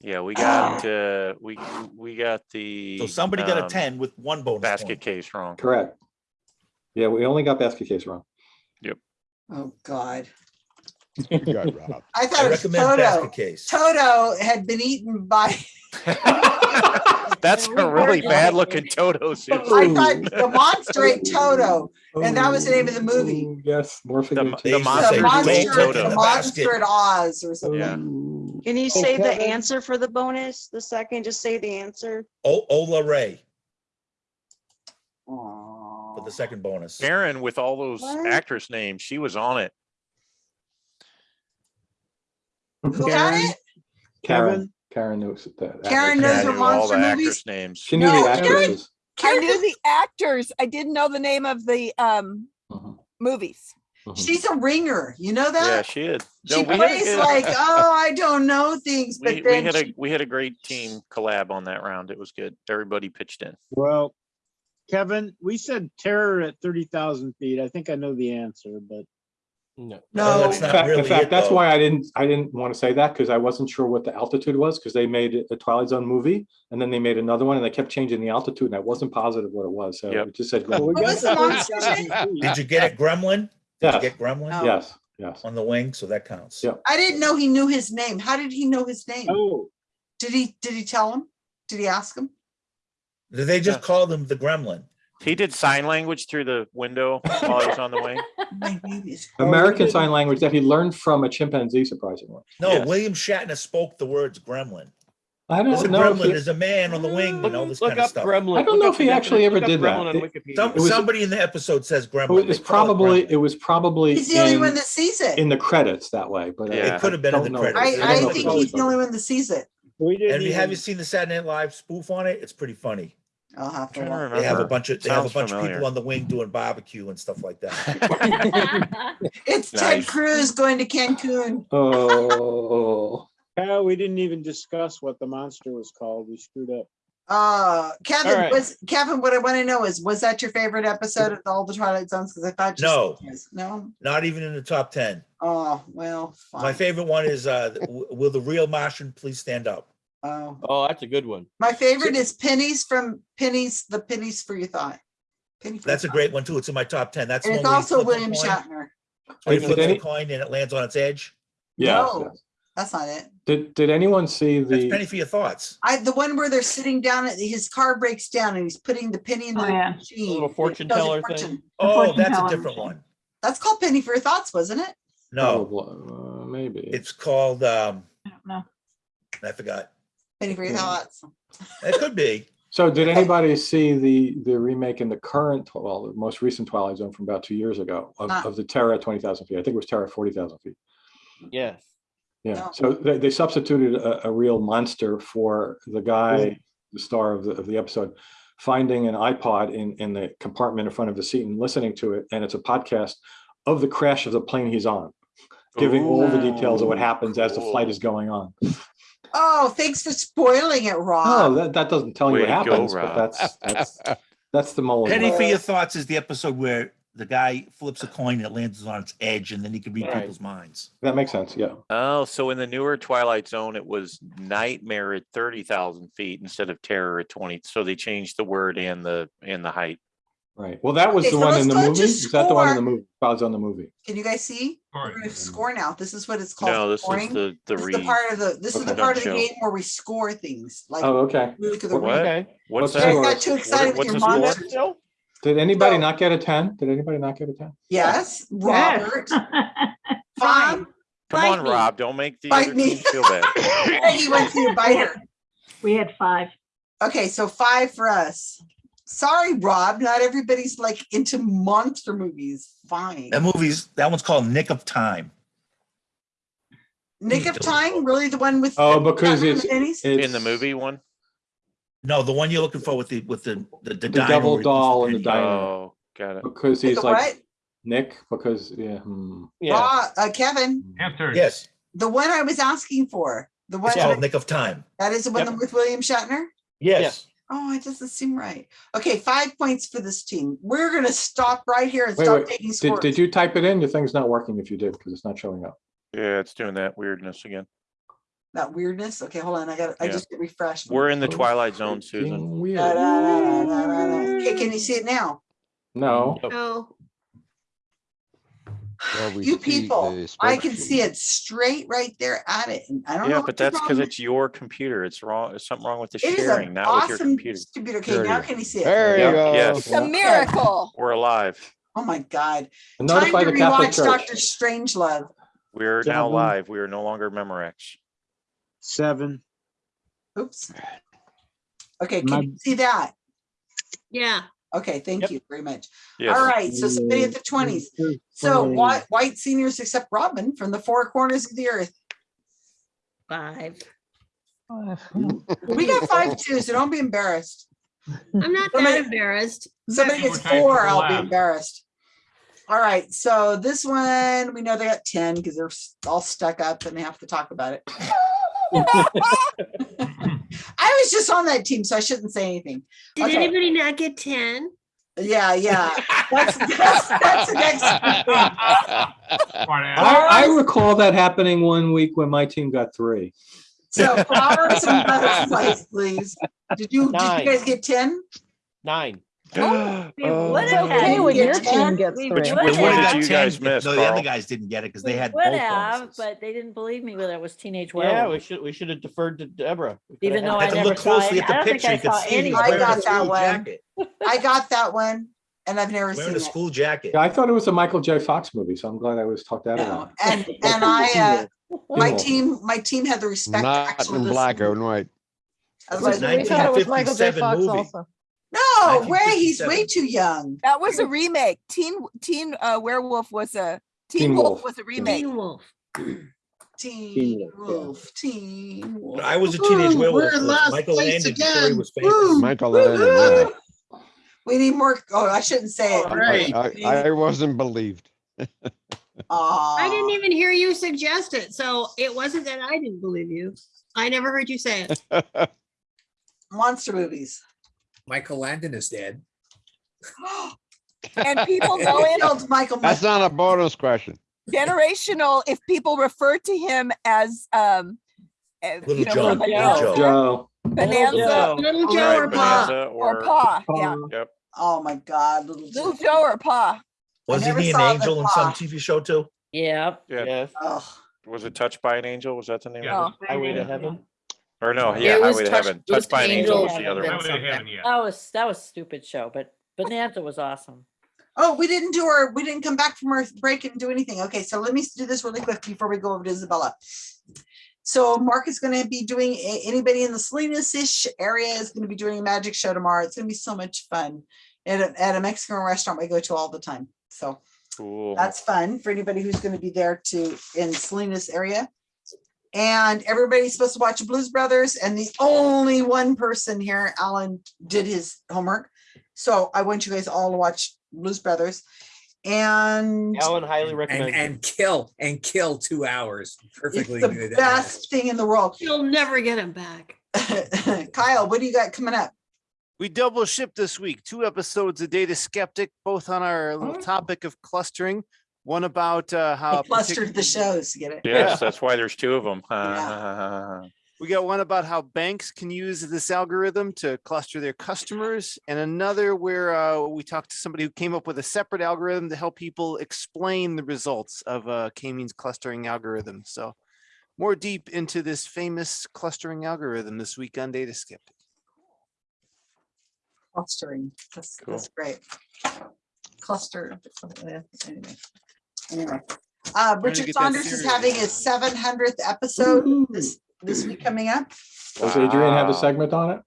S12: Yeah, we got, uh, we, we got the.
S2: So somebody got a
S12: um,
S2: ten with one bonus
S12: Basket
S2: point.
S12: case wrong.
S8: Correct. Yeah, we only got basket case wrong. Yep.
S1: Oh, God.
S15: Good job, Rob.
S1: I thought
S2: I
S1: it was
S2: recommend
S1: Toto.
S2: basket case.
S1: Toto had been eaten by,
S12: That's a really bad looking Toto suit.
S1: I thought the monster ate Toto, and that was the name of the movie.
S8: Oh, Yes, morphing.
S12: The-
S8: into
S12: the
S2: They used to
S12: monster
S2: say
S1: The monster,
S2: "Wait,
S12: Toto.
S1: the monster
S2: basket."
S1: at Oz or something.
S12: Yeah.
S9: Can you
S16: So
S9: say the answer for the bonus? The second, just say the answer.
S2: O- Ola Ray
S1: Aw.
S2: for the second bonus.
S12: Karen with all those
S9: What?
S12: actress names, she was on it.
S1: Who got
S8: Karen,
S1: it?
S8: Karen, Karen knows that.
S1: Karen knows
S12: I
S1: the
S12: knew all the
S1: monster movies.
S12: actress names.
S8: She knew
S1: No,
S8: the
S1: Karen-
S8: actresses.
S11: I knew the actors. I didn't know the name of the um
S8: Mhm,
S11: movies.
S8: mhm.
S1: She's a ringer, you know that?
S12: Yeah, she is.
S1: She
S12: No, we had a
S1: plays
S12: good-
S1: like, oh, I don't know things,
S12: We,
S1: but
S12: we
S1: then
S12: had a,
S1: she-
S12: we had a great team collab on that round. It was good. Everybody pitched in.
S17: Well, Kevin, we said terror at thirty thousand feet. I think I know the answer, but
S10: No.
S2: No,
S1: no,
S2: that's
S8: In
S2: not
S8: fact, in
S2: really
S8: fact,
S2: it,
S8: that's
S2: though.
S8: why I didn't, I didn't want to say that because I wasn't sure what the altitude was because they made a Twilight Zone movie and then they made another one and they kept changing the altitude and I wasn't positive what it was. So
S12: Yep.
S8: it just said.
S17: Well, we
S8: Gremlin.
S1: What
S17: got
S1: was
S17: the
S1: the monster's
S17: 30,000 feet.
S2: Did you get it Gremlin? Did you get Gremlin
S1: No.
S8: Yes, yes.
S2: on the wing? So that counts.
S8: Yep.
S1: I didn't know he knew his name. How did he know his name?
S17: Oh,
S1: Did he, did he tell him? Did he ask him?
S2: Did they just
S12: Yeah.
S2: called him the Gremlin.
S12: He did sign language through the window while he was on the wing.
S1: My babies.
S8: American Sign Language that he learned from a chimpanzee, surprisingly.
S2: No,
S12: Yes.
S2: William Shatner spoke the words Gremlin.
S8: I
S2: There's a
S8: don't know. if
S2: Gremlin.
S8: he-
S2: There's a man on the wing and all this
S10: Look
S2: kind of
S10: up
S2: stuff.
S10: Gremlin.
S8: I don't
S10: Look
S8: know
S10: up
S8: if he
S10: the
S8: actually ever
S10: look up
S8: did that.
S10: Gremlin on Wikipedia.
S2: Some,
S8: was-
S2: somebody in the episode says Gremlin.
S8: It
S2: They
S8: was
S2: call it
S8: probably,
S2: Gremlin.
S8: it was probably
S1: He's the only one
S8: in,
S1: that sees it.
S8: in the credits that way, but. Uh, I-
S12: Yeah.
S2: It could have been in
S8: don't
S2: the
S8: know.
S2: credits.
S1: I,
S2: don't
S1: I
S2: know if
S1: think
S2: it
S1: he's
S2: was.
S1: the only one that sees it.
S17: we didn't
S2: And have you seen the Saturday Night Live spoof on it? It's pretty funny.
S1: I'll have to
S12: Trying to
S1: watch.
S2: They have a
S12: remember.
S2: bunch of they have a
S12: Sounds
S2: bunch of
S12: familiar.
S2: people on the wing doing barbecue and stuff like that.
S1: It's Ted
S12: Nice.
S1: Cruz going to Cancun.
S8: Oh,
S17: Kyle, we didn't even discuss what the monster was called. We screwed up.
S1: Uh, Kevin,
S10: right.
S1: was, Kevin, what I want to know is, was that your favorite episode of all the Twilight Zones? Because I thought. you
S2: No.
S1: said yes. No?
S2: Not even in the top ten.
S1: Oh, well,
S2: My
S1: fine.
S2: favorite one is uh, "Will the real Martian please stand up?"
S1: Oh,
S10: Oh, that's a good one.
S1: my favorite is Pennies from Pennies, the Pennies for Your Thought. Penny for
S2: That's a
S1: Your
S2: great one too. It's in my top ten. That's
S1: And it's
S2: one where he
S1: also
S2: flips a
S1: William
S2: coin.
S1: Shatner.
S2: Where he
S8: Did
S2: flips
S8: any-
S2: a coin and it lands on its edge.
S8: yes.
S1: No.
S8: yes.
S1: That's not it.
S8: Did, did anyone see
S2: That's
S8: the,
S2: penny for your thoughts.
S1: I, the one where they're sitting down, at his car breaks down and he's putting the penny in
S14: Oh,
S1: the
S14: yeah.
S1: machine.
S10: Little fortune
S1: tells you
S10: teller
S1: fortune.
S10: thing.
S2: Oh,
S14: fortune
S2: that's a
S14: teller
S2: different
S14: machine.
S2: one.
S1: That's called Penny for Your Thoughts, wasn't it?
S2: No,
S8: oh, uh, maybe.
S2: it's called. um
S14: I don't know.
S2: I forgot.
S1: Penny for Your
S8: Yeah.
S1: Thoughts.
S2: It could be.
S8: So did anybody see the, the remake in the current, well, the most recent Twilight Zone from about two years ago of,
S1: Ah.
S8: of the Terror at twenty thousand feet? I think it was Terror forty thousand feet.
S10: Yes.
S8: Yeah,
S1: No.
S8: so they, they substituted a, a real monster for the guy, the star of the, of the episode, finding an iPod in, in the compartment in front of the seat and listening to it. And it's a podcast of the crash of the plane he's on, giving all the details of what
S12: Ooh,
S8: happens as the flight is going on.
S1: Oh, thanks for spoiling it,
S8: Oh,
S1: Rob.
S8: that, that doesn't tell you
S12: Way
S8: what
S12: to go,
S8: happens, but
S12: Rob.
S8: that's, that's, that's the Mulligan.
S2: Penny for your thoughts is the episode where the guy flips a coin and it lands on its edge, and then he can read
S10: Right.
S2: people's minds.
S8: That makes sense, yeah.
S12: Oh, so in the newer Twilight Zone, it was Nightmare at thirty thousand feet instead of Terror at twenty. So they changed the word and the and the height.
S8: Right. Well, that was
S1: Okay,
S8: the
S1: so
S8: one in the movie. Is that the one in the movie? I was on the movie.
S1: Can you guys see?
S3: All
S1: We're score now. This is what it's called.
S12: No, this
S1: scoring.
S12: is the the
S1: This is the part of the, this is the part of the game where we score things, like.
S8: Oh, okay.
S1: look at the
S12: What?
S10: Okay.
S12: What's
S8: What's
S1: You
S8: the
S12: that?
S1: got too excited with
S12: what's
S1: your
S12: the score?
S8: Did anybody
S1: So-
S8: not get a ten? Did anybody not get a ten?
S1: Yes,
S14: Yes.
S1: Robert, fine.
S12: Come on,
S11: me.
S12: Rob. Don't make the
S1: Bite
S12: other
S1: me.
S12: team feel bad.
S1: Peggy went to your biter.
S14: We had five.
S1: Okay, so five for us. Sorry, Rob, not everybody's like into monster movies. Fine.
S2: That movie's that one's called Nick of Time.
S1: Nick of Time, really the one with?
S8: Oh,
S1: the-
S8: because
S1: Batman
S8: it's, it's
S12: In the movie one?
S2: No, the one you're looking for with the with the the, the,
S8: The devil
S2: where he puts
S8: doll and the
S2: penny.
S8: diner.
S12: Oh, got it.
S8: because he's like
S1: what?
S8: Nick. Because yeah. hmm.
S10: Yeah.
S1: Rob, uh, Kevin,
S3: Answer.
S2: Yes,
S1: the one I was asking for, the one,
S2: it's called
S1: that
S2: Nick of Time.
S1: that is the one
S10: Yep.
S1: with William Shatner?
S2: Yes.
S1: Oh, it doesn't seem right. Okay, five points for this team. We're gonna stop right here and
S8: Wait,
S1: start
S8: wait.
S1: taking
S8: Did,
S1: scores.
S8: did you type it in? Your thing's not working if you did because it's not showing up.
S12: Yeah, it's doing that weirdness again.
S1: that weirdness. Okay, hold on. I got, I
S12: Yeah.
S1: just get refreshed.
S12: We're in the oh, twilight zone, Susan.
S1: Da,
S8: Weird.
S1: da, da, da, da, da, da. Okay, can you see it now?
S8: No,
S7: Oh,
S15: Well, we
S1: You people, I can see it straight right there at it. And I don't know.
S12: Yeah,
S1: what
S12: but that's because it's your computer. It's wrong. There's something wrong with the
S1: It is
S12: sharing,
S1: an
S12: not with your
S1: awesome
S12: computer.
S1: computer. Okay,
S15: There
S1: now can you see it?
S15: There you
S12: Yep,
S15: go.
S12: yes.
S11: It's a miracle.
S12: We're alive.
S1: Oh my God. Time
S8: notify
S1: to
S8: the Catholic
S1: rewatch
S8: Church.
S1: Doctor Strangelove.
S12: We're now live. We are no longer Memorex.
S17: Seven.
S1: Oops. Okay,
S17: My-
S1: can you see that?
S7: yeah.
S1: Okay, thank you very much.
S12: Yes.
S1: All right, so somebody at the twenties. So white, white seniors except Robin from the four corners of the earth.
S7: Five.
S1: We got five too, so don't be embarrassed.
S7: I'm not
S1: Somebody-
S7: that embarrassed.
S1: Somebody gets four, I'll be embarrassed. All right, so this one, we know they got ten because they're all stuck up and they have to talk about it. I was just on that team, so I shouldn't say anything.
S7: Did
S1: Okay.
S7: anybody not get ten?
S1: Yeah, yeah. That's, that's, that's the next.
S3: Smart.
S8: I, I recall that happening one week when my team got three.
S1: So flowers and butterflies, please. Did you, did you guys get ten?
S10: Nine.
S11: We
S12: Oh.
S11: would
S4: It's
S11: have
S4: okay when your team gets
S11: We
S4: three.
S12: Which,
S11: would
S12: which one
S11: have.
S12: did you guys miss,
S2: No, the other guys didn't get it because they
S18: We
S2: had
S18: would
S2: both
S18: have, but they didn't believe me when it was teenage
S10: Yeah, we should, we should have deferred to Deborah.
S18: Even though
S10: that.
S18: I
S2: Had to
S18: never
S2: look closely
S18: any,
S2: at the
S18: don't
S2: picture.
S18: I
S2: You could see
S18: any.
S2: he's
S1: I
S2: wearing a
S1: got that one.
S2: jacket.
S1: I got that one and I've never
S2: Wearing
S1: seen
S2: a
S1: it.
S2: school jacket.
S8: Yeah, I thought it was a Michael J. Fox movie, so I'm glad I was talked out of
S1: No,
S8: that.
S1: and, and I, uh, my team, my team had the respect.
S15: Not in black and white.
S1: I was
S2: It was
S1: like,
S4: We thought it was Michael J.
S2: 1957
S4: Fox
S2: movie.
S4: Also.
S1: No, way, he's
S2: 1957.
S1: way too young.
S11: That was a remake. Teen Teen uh, Werewolf was a Teen,
S8: Teen
S11: Wolf,
S8: Wolf.
S11: was a remake.
S7: Teen Wolf.
S1: Teen
S17: Wolf, yeah.
S1: Teen Wolf.
S2: I was a teenage
S13: Woo,
S2: werewolf.
S13: we're in last
S2: Michael
S13: place
S2: Landon story
S13: again.
S2: was famous.
S1: Woo.
S15: Michael Landon, yeah.
S1: We need more, oh, I shouldn't say it.
S13: All right.
S15: I, I wasn't believed.
S7: I didn't even hear you suggest it, so it wasn't that I didn't believe you. I never heard you say it.
S1: Monster movies.
S6: Michael Landon is dead.
S11: And people go in
S1: Killed Michael.
S15: That's not a bonus question.
S11: generational if people refer to him as um uh,
S2: Little
S11: you know,
S2: Joe,
S11: from
S2: Little Joe.
S8: Joe,
S11: Bonanza
S10: Joe.
S7: Little
S1: Oh,
S7: Joe
S1: right,
S7: or Pa?
S11: Or
S12: or,
S11: Pa. Yeah,
S12: yep.
S1: Oh my God, little
S11: Little
S1: Joe.
S11: Joe or Pa.
S2: Wasn't he an
S1: saw
S2: angel in some TV show too?
S18: Yep.
S12: Yeah.
S10: Yes.
S1: Ugh.
S12: Was it Touched by an Angel? Was that the name?
S3: Yeah.
S12: of
S11: Oh,
S10: Highway to Heaven.
S12: It? Or no,
S18: It
S12: yeah,
S18: was
S12: Highway to
S18: Touched-
S12: Heaven.
S18: it was
S12: Touched by an Angel
S18: Angel
S12: was the other one.
S3: Highway to heaven, yeah.
S18: That was, that was stupid show, but Bonanza was awesome.
S1: Oh, we didn't do our, we didn't come back from our break and do anything. Okay, so let me do this really quick before we go over to Isabella. So Mark is gonna be doing, a- anybody in the Salinas-ish area is gonna be doing a magic show tomorrow. It's gonna be so much fun. At a, at a Mexican restaurant we go to all the time. So
S12: Cool.
S1: that's fun for anybody who's gonna be there to, in Salinas area. And everybody's supposed to watch Blues Brothers and the only one person here, Alan, did his homework. So I want you guys all to watch Blues Brothers. And
S10: Alan highly
S6: And,
S10: recommends. it.
S6: and kill, and kill two hours. perfectly.
S1: it's
S6: Perfectly.
S1: the
S6: good.
S1: best thing in the world.
S7: You'll never get him back.
S1: Kyle, what do you got coming up?
S16: We double shipped this week, two episodes of Data Skeptic, both on our little oh. topic of clustering. One about uh, how
S1: I clustered the shows, get it?
S12: Yes, that's why there's two of them.
S16: We got one about how banks can use this algorithm to cluster their customers, and another where uh, we talked to somebody who came up with a separate algorithm to help people explain the results of uh, K-means clustering algorithm. So more deep into this famous clustering algorithm this week on Data Skeptic.
S1: Clustering, that's,
S12: Cool.
S1: that's great. Cluster. Anyway. Anyway, uh, Richard Saunders is having his seven hundredth episode this, this week coming up.
S8: does Adrian have a segment on it?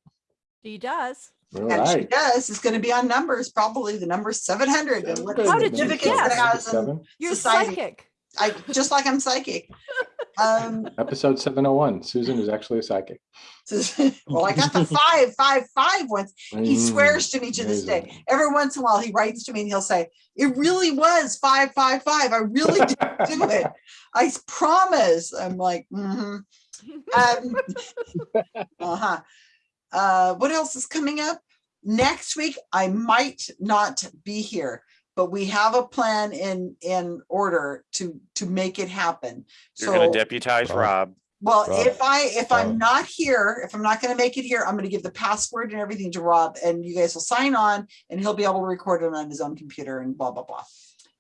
S5: He does.
S8: All
S1: And she does, it's gonna be on numbers, probably the number seven hundred and what
S5: How did you
S1: significance it
S5: guess?
S1: has
S5: You're
S1: society.
S5: psychic.
S1: I, just like I'm psychic. Um,
S8: episode seven oh one. Susan is actually a psychic.
S1: well, I got the five, five, five once. He
S8: Mm,
S1: swears to me to this day. Every once in a while, he writes to me and he'll say, "It really was five, five, five. I really did do it. I promise." I'm like, mm-hmm. Um, uh-huh. Uh, what else is coming up? Next week, I might not be here, but we have a plan in in order to to make it happen.
S12: You're gonna deputize
S15: Wow.
S12: Rob.
S1: Well,
S15: Rob.
S1: if I, if I'm not here, if I'm not gonna make it here, I'm gonna give the password and everything to Rob and you guys will sign on and he'll be able to record it on his own computer and blah, blah, blah.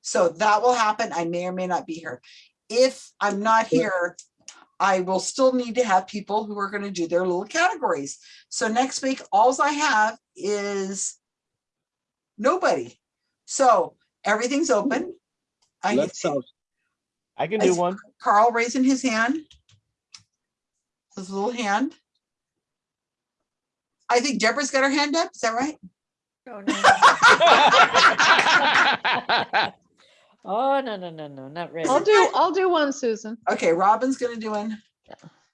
S1: So that will happen. I may or may not be here. If I'm not here, I will still need to have people who are gonna do their little categories. So next week, alls I have is nobody. So everything's open. I
S10: Let's,
S1: see
S10: I can
S1: I
S10: do
S1: see
S10: one.
S1: Carl raising his hand. His little hand. I think Deborah's got her hand up. Is that right?
S18: Oh, no, oh no, no, no, not really.
S4: I'll do, I'll do one, Susan.
S1: Okay, Robin's gonna do one.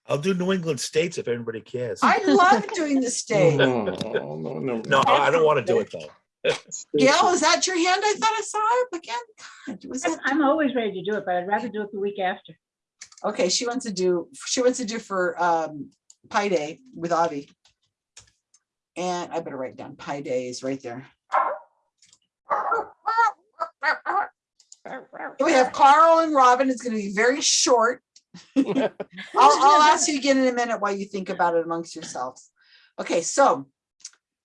S2: I'll do New England states if anybody cares.
S1: I love doing the state.
S8: No, no, no.
S2: No, I don't want to do it though.
S1: Gail, is that your hand? I thought I saw it again. God, was that?
S14: I'm always ready to do it, but I'd rather do it the week after.
S1: Okay, she wants to do, she wants to do for um Pi Day with Avi. And I better write down Pi Day is right there. We have Carl and Robin. It's gonna be very short. I'll, I'll ask you again in a minute while you think about it amongst yourselves. Okay, so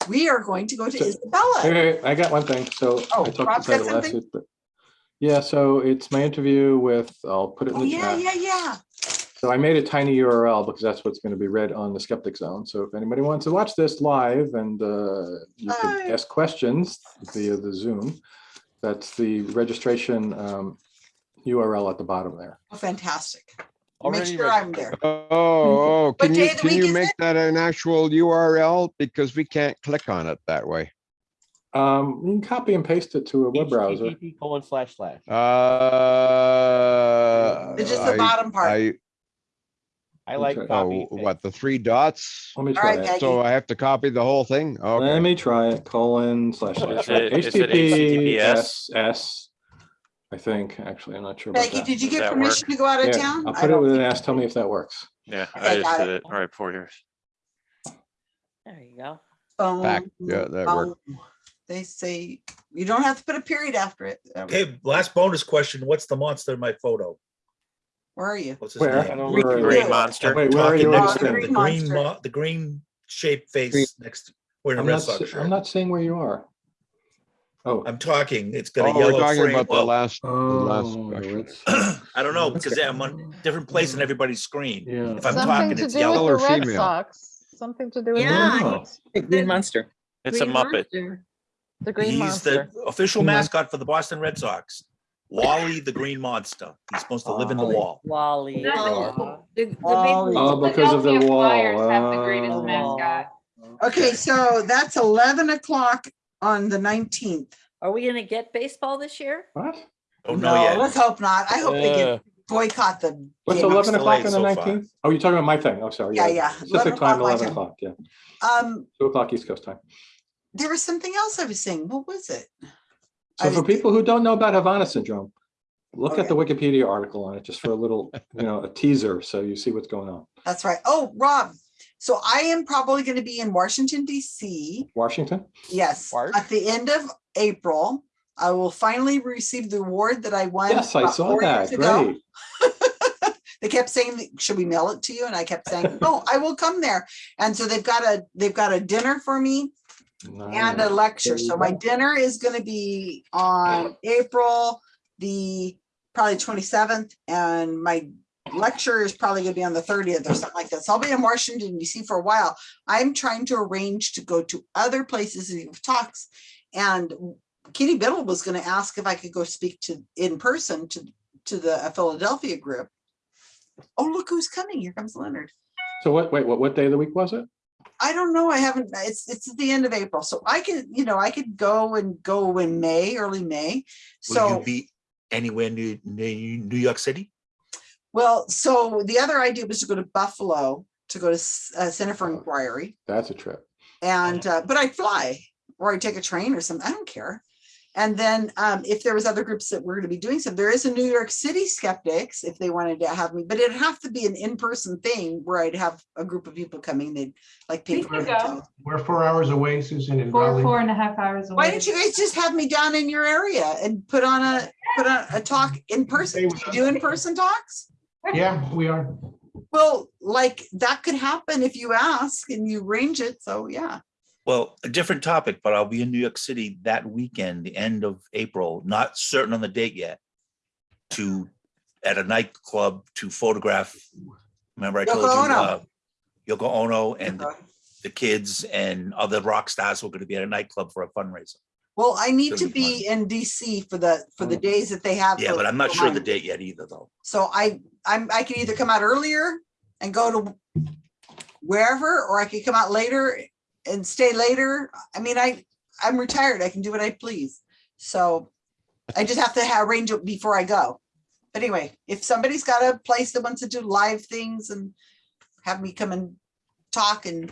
S1: we are going to go to Isabella.
S8: Hey, I got one thing. So
S1: Oh,
S8: I talked about it last week, but yeah, so it's my interview with, I'll put it in
S1: Oh,
S8: the
S1: yeah,
S8: chat.
S1: yeah, yeah.
S8: So I made a tiny URL because that's what's going to be read on the skeptic zone. So if anybody wants to watch this live and uh, you can ask questions via the Zoom, that's the registration um, URL at the bottom there.
S1: Oh, Fantastic. Make sure
S10: ready.
S1: I'm there.
S15: Oh, oh, can you, can you make
S1: it?
S15: that an actual URL? Because we can't click on it that way.
S8: Um, you can copy and paste it to a web browser.
S10: HTTP colon slash slash.
S15: Uh.
S1: It's just the
S15: I-
S1: bottom part.
S15: I,
S10: I like
S8: Okay.
S10: copy.
S15: oh, what, the three dots?
S8: Let me try
S1: right,
S8: it.
S15: So I have to copy the whole thing? Okay.
S8: Let me try it, colon slash slash.
S12: Is it- is it HTTPS?
S8: HTTPS, S, I think, actually, I'm not sure about
S1: Becky, did you get
S12: that
S1: permission to go out of
S8: Yeah,
S1: town?
S8: I'll
S1: I
S8: put it
S1: don't
S8: with an
S1: think-
S8: S, tell me if that works.
S12: Yeah,
S1: Okay,
S12: I just
S1: got
S12: did
S1: it.
S12: it right for yours.
S18: There you go.
S15: Back,
S1: Boom,
S15: yeah, that worked.
S1: boom. They say you don't have to put a period after it. That
S2: Okay, last bonus question. What's the monster in my photo?
S1: Where are you?
S2: What's his
S8: Where?
S2: name?
S8: Where are you?
S12: Green monster.
S8: Wait, where are
S2: Talking
S8: you?
S2: next to
S1: the
S2: the
S1: green
S2: green,
S1: monster.
S2: mo- the green shaped face next, wearing a
S8: I'm
S2: red
S8: not,
S2: sox
S8: s- I'm
S2: shirt.
S8: not saying where you are. Oh.
S2: I'm talking, it's got a
S15: Oh, we're
S2: yellow
S15: talking
S2: frame.
S15: about the
S2: Well,
S15: last, the last
S8: Oh,
S15: question.
S8: it's-
S2: I don't know, because I'm on a different place in everybody's screen.
S8: Yeah.
S2: If I'm
S4: Something
S2: talking,
S4: to
S2: it's
S4: do with
S2: yellow.
S15: Or
S4: the Red
S15: female?
S4: Sox. Something to do with the
S7: Yeah,
S4: Red
S8: Oh.
S4: Sox.
S11: Green Monster.
S12: It's a
S7: Green
S12: Muppet.
S7: Monster.
S4: The Green
S2: He's
S4: Monster.
S2: the official
S11: Green Mon-
S2: mascot for the Boston Red Sox. Wally the Green Monster. He's supposed to live in the
S11: Wally.
S2: wall.
S18: Wally.
S7: Oh, The, the big
S1: Wally.
S8: Oh, because of the
S19: Philadelphia
S8: wall.
S19: Flyers have the greatest
S8: Oh.
S19: mascot.
S1: Okay, so that's eleven o'clock on the nineteenth.
S18: Are we gonna get baseball this year?
S8: What?
S2: Don't yet.
S1: Let's hope not. I hope they
S10: Uh,
S1: get boycott the.
S8: What's
S1: game.
S8: eleven o'clock on the
S2: so far.
S8: nineteenth? Oh, you're talking about my thing. Oh, sorry.
S1: Yeah, yeah.
S8: Pacific
S1: 11
S8: time,
S1: o'clock my
S8: eleven
S1: time.
S8: o'clock, yeah.
S1: Um,
S8: Two o'clock East Coast time.
S1: there was something else I was saying. What was it?
S8: So
S1: I
S8: for
S1: was-
S8: people who don't know about Havana syndrome, look at the Wikipedia article on it, just for a little, you know, a teaser, so you see what's going on.
S1: That's right. Oh, Rob. So I am probably going to be in Washington DC.
S8: Washington?
S1: Yes,
S10: March?
S1: at the end of April. I will finally receive the award that I won.
S8: Yes, I saw that. Great.
S1: They kept saying, should we mail it to you? And I kept saying, no, I will come there. And so they've got a, they've got a dinner for me and a lecture. So my dinner is gonna be on April the probably twenty-seventh and my lecture is probably gonna be on the thirtieth or something like that. So I'll be in Washington DC for a while. I'm trying to arrange to go to other places and give talks. And Kitty Biddle was gonna ask if I could go speak to, in person to, to the uh, Philadelphia group. Oh, look who's coming. Here comes Leonard.
S8: So what, wait, what, what day of the week was it?
S1: I don't know. I haven't, it's, it's at the end of April. So I could, you know, I could go and go in May, early May.
S2: Will
S1: So,
S2: you be anywhere near, near New York City?
S1: Well, so the other idea was to go to Buffalo to go to uh, Center for Inquiry
S8: That's a trip.
S1: and, uh, but I fly or I take a train or something. I don't care. And then um, if there was other groups that were going to be doing some, there is a New York City skeptics if they wanted to have me, but it'd have to be an in-person thing where I'd have a group of people coming. They'd like pay
S19: We
S1: for a
S19: could go.
S1: hotel.
S20: We're four hours away, Susan, in
S19: Four,
S20: Raleigh.
S19: four and a half hours away.
S1: Why don't you guys just have me down in your area and put on a, put on a talk in person? Do you do in-person talks?
S20: Yeah, we are.
S1: Well, like that could happen if you ask and you arrange it. So yeah.
S2: Well, a different topic, but I'll be in New York City that weekend, the end of April, not certain on the date yet. To, at a nightclub to photograph. Remember I
S1: Yoko
S2: told you,
S1: Ono.
S2: uh, Yoko Ono and the- the kids and other rock stars were gonna be at a nightclub for a fundraiser.
S1: Well, I need
S2: Gonna be
S1: in DC for the, for the mm. days that they have.
S2: Yeah,
S1: for-
S2: but I'm not sure the date yet either, though.
S1: So I, I'm, I can either come out earlier and go to wherever, or I could come out later and stay later. I mean, I, I'm retired. I can do what I please. So I just have to arrange it before I go. But anyway, if somebody's got a place that wants to do live things and have me come and talk and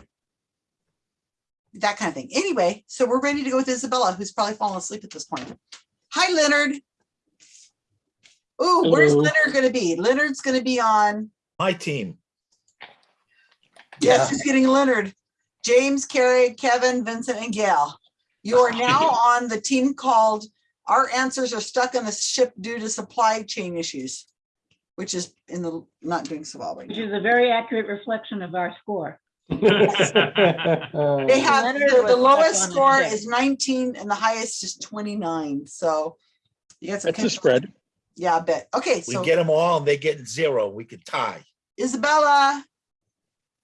S1: that kind of thing. Anyway, so we're ready to go with Isabella, who's probably fallen asleep at this point. Hi, Leonard. Ooh, where's Leonard gonna be? Leonard's gonna be on,
S2: My team.
S1: yes, he's getting Leonard. James, Carrie, Kevin, Vincent, and Gail. You are now on the team called Our Answers Are Stuck on the Ship Due to Supply Chain Issues, which is in the, not doing so well right
S14: Which
S1: now.
S14: is a very accurate reflection of our score.
S1: They have,
S14: Leonard
S1: the
S14: was
S1: the lowest
S14: stuck on
S1: score
S14: the
S1: is nineteen and the highest is twenty-nine, so. you got some
S10: That's a
S1: kind of-
S10: spread.
S1: Yeah, I bet. Okay,
S2: We
S1: so
S2: get them all and they get zero. We could tie.
S1: Isabella.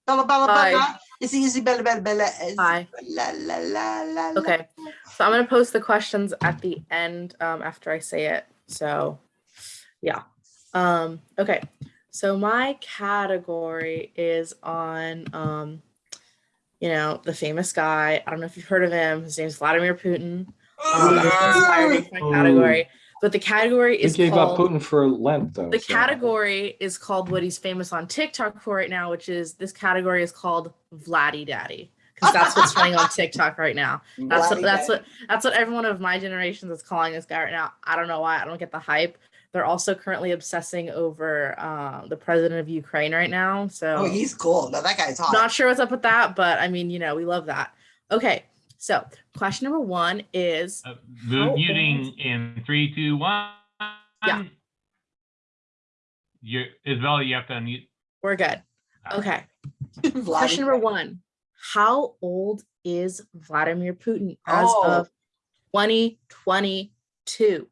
S1: Bella, Bella,
S21: Hi.
S1: Bella. It's easy, Bella, Bella, Bella.
S21: Hi.
S1: La, la, la, la, la.
S21: Okay, so I'm gonna post the questions at the end um, after I say it. So, yeah. Um, okay, so my category is on, um, you know, the famous guy. I don't know if you've heard of him. His name's Vladimir Putin. Um, this is inspired my category, but the category
S8: We
S21: is
S8: gave up
S21: called.
S8: Putin for Lent, though.
S21: The
S8: so-
S21: category is called what he's famous on TikTok for right now, which is this category is called Vladdy Daddy. Because that's what's running on TikTok right now. That's what that's
S1: Daddy.
S21: what that's what everyone of my generation is calling this guy right now. I don't know why. I don't get the hype. They're also currently obsessing over uh, the president of Ukraine right now. So
S1: Oh, he's cool. No, that guy's hot.
S21: not sure what's up with that, but I mean, you know, we love that. Okay, so question number one is
S3: Uh,
S21: How old-
S3: Muting in three, two, one.
S21: Yeah.
S3: You're, Isabella, you have to unmute.
S21: we're good. Okay. Question number one How old is Vladimir Putin as
S1: Oh.
S21: of 2022?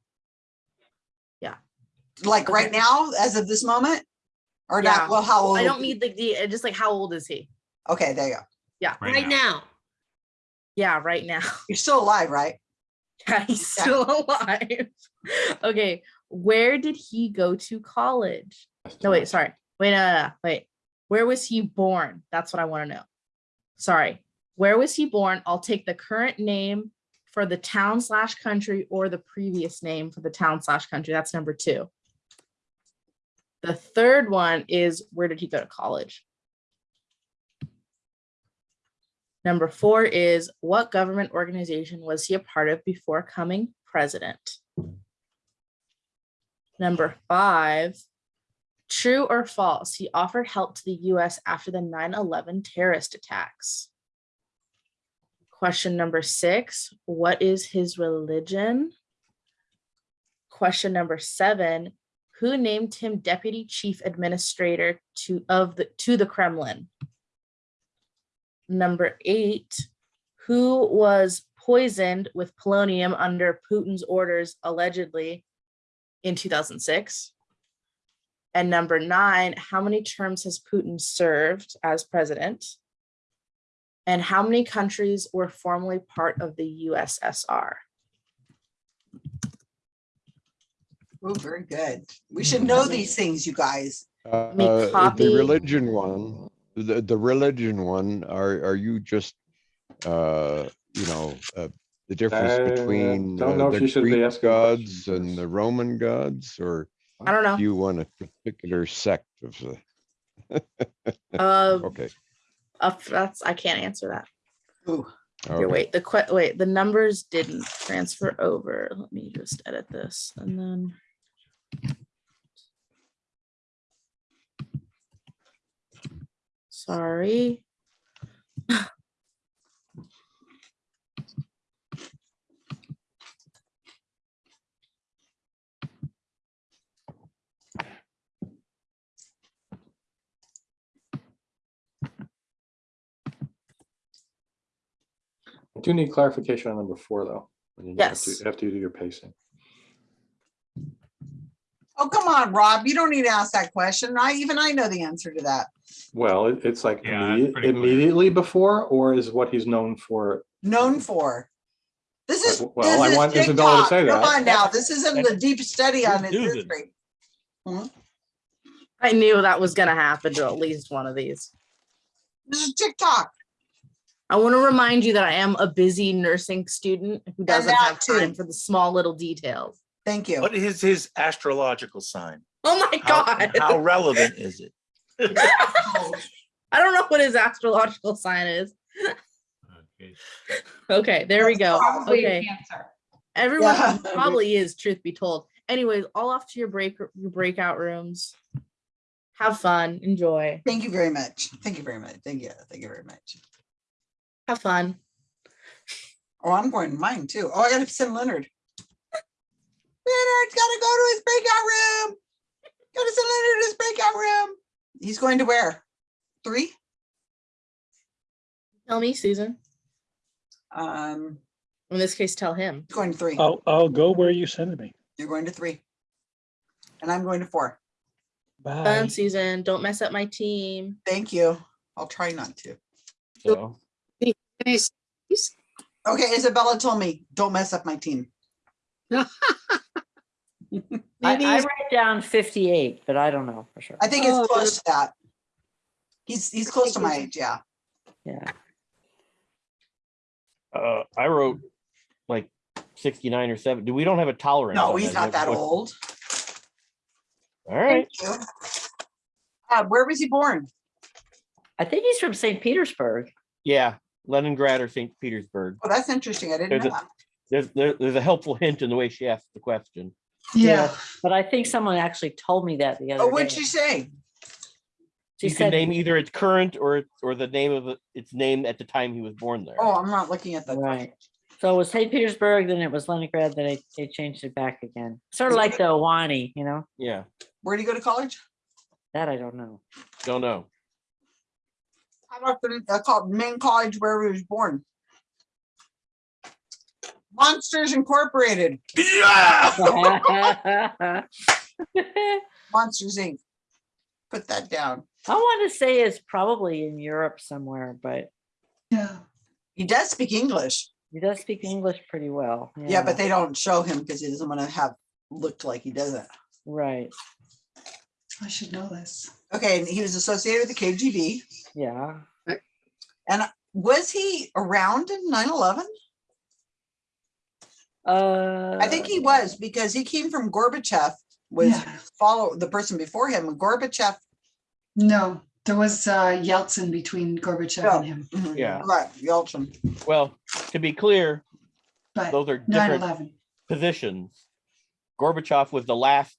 S1: Like right now, as of this moment? Or
S21: Yeah.
S1: not, well, how old?
S21: I don't need the, the uh, just like how old is he?
S1: Okay, there you go.
S21: Yeah.
S3: Right
S7: Right now.
S21: Yeah, right now.
S1: You're still alive, right?
S21: Yeah, he's still alive. okay. Where did he go to college? No, wait, sorry. Wait, no, no, no, wait. Where was he born? That's what I want to know. Sorry. Where was he born? I'll take the current name for the town slash country or the previous name for the town slash country. That's number two. The third one is where did he go to college? Number four is what government organization was he a part of before coming president? Number five, true or false, he offered help to the US after the 9 11 terrorist attacks. Question number six, what is his religion? Question number seven, who named him deputy chief administrator to of the to the Kremlin? Number eight, who was poisoned with polonium under Putin's orders allegedly in 2006? And number nine, how many terms has Putin served as president? And how many countries were formerly part of the USSR?
S1: Oh, very good. We should know these things, you guys.
S15: Uh, uh,
S21: copy-
S15: The religion one, the, the religion one, are, are you just, uh, you know, uh, the difference between
S8: don't
S15: uh,
S8: know if
S15: the
S8: you should be
S15: Greek gods
S8: questions,
S15: and the Roman gods, or
S21: I don't know.
S15: do you want a particular sect of the?
S21: Uh,
S15: Okay,
S21: uh, that's I can't answer that.
S1: Ooh.
S21: Here,
S15: okay.
S21: wait, the wait, the numbers didn't transfer over. Let me just edit this and then. Sorry.
S8: I do need clarification on number four, though. when you-
S21: Yes.
S8: After you do your pacing.
S1: Oh, come on, Rob. You don't need to ask that question. I, even I know the answer to that.
S8: Well, it- it's like
S3: Yeah, that's
S8: immediate-
S3: pretty clear.
S8: immediately before, or is what he's known for?
S1: Known for. This is,
S8: well, I
S1: this is
S8: want Isabella to
S1: TikTok.
S8: say
S1: Come
S8: that.
S1: on now. This isn't the deep study on his
S2: Susan.
S1: history. Hmm?
S21: I knew that was gonna happen to at least one of these.
S1: This is TikTok.
S21: I want to remind you that I am a busy nursing student who doesn't
S1: that
S21: have
S1: too.
S21: time for the small little details.
S1: Thank you.
S2: What is his astrological sign?
S21: Oh my god.
S2: how relevant is it?
S21: I don't know what his astrological sign is.
S3: Okay.
S21: Okay, there we go.
S19: Probably
S21: Okay.
S19: Cancer.
S21: Everyone
S1: Yeah.
S21: probably is, truth be told. Anyways, all off to your break your breakout rooms. Have fun, enjoy,
S1: Thank you very much. Thank you very much. Thank you. Thank you very much.
S21: have fun.
S1: Oh, I'm going to mine too. Oh, I gotta send Leonard. Leonard's gotta go to his breakout room. Gotta send Leonard to his breakout room. He's going to where? Three?
S21: Tell me, Susan.
S1: Um,
S21: In this case, tell him.
S1: he's going to three.
S22: I'll, I'll go where you send me.
S1: You're going to three. And I'm going to four.
S22: Bye.
S21: Fun, Susan. Don't mess up my team.
S1: Thank you. I'll try not to.
S10: So,
S1: Okay, Isabella told me, don't mess up my team.
S18: I, I write down fifty-eight, but I don't know for sure.
S1: I think it's close to that. He's, he's close to my age, yeah.
S18: Yeah.
S10: uh, I wrote like sixty-nine or seven. Do we don't have a tolerance?
S1: No,
S10: on
S1: he's not that
S10: What-
S1: old.
S10: All right.
S1: Thank you. Uh, where was he born?
S18: I think he's from St. Petersburg.
S10: Yeah, Leningrad or St. Petersburg.
S1: Oh, that's interesting. I didn't
S10: There's
S1: know
S10: a,
S1: that.
S10: there's, there, there's a helpful hint in the way she asked the question.
S1: Yeah.
S18: But I think someone actually told me that the other
S1: Oh,
S18: day.
S1: what'd she say?
S18: She
S10: you can
S18: said,
S10: name either its current or or the name of it- its name at the time he was born there.
S1: Oh, I'm not looking at the.
S18: right. So it was St. Petersburg, then it was Leningrad, then they, they changed it back again. Sort of like the Ahwahnee, you know?
S10: Yeah,
S1: Where'd he go to college?
S18: That I don't know.
S10: don't know.
S1: How about the, uh, called main college where he was born? Monsters Incorporated,
S18: I
S1: Monsters Inc. Put that down.
S18: I want to say it's probably in Europe somewhere, but
S1: Yeah. He does speak English.
S18: he does speak English pretty well.
S1: Yeah, but they don't show him because he doesn't want to have looked like he doesn't.
S18: Right.
S1: I should know this. Okay, and he was associated with the KGB.
S18: Yeah.
S1: And uh, was he around in 9-11?
S18: Uh,
S1: I think he was because he came from Gorbachev, was follow the person before him. Gorbachev.
S23: No, there was uh, Yeltsin between Gorbachev and him.
S1: mhm,
S10: Yeah.
S1: Right, Yeltsin.
S10: Well, to be clear,
S23: But
S10: those are different positions. Gorbachev was the last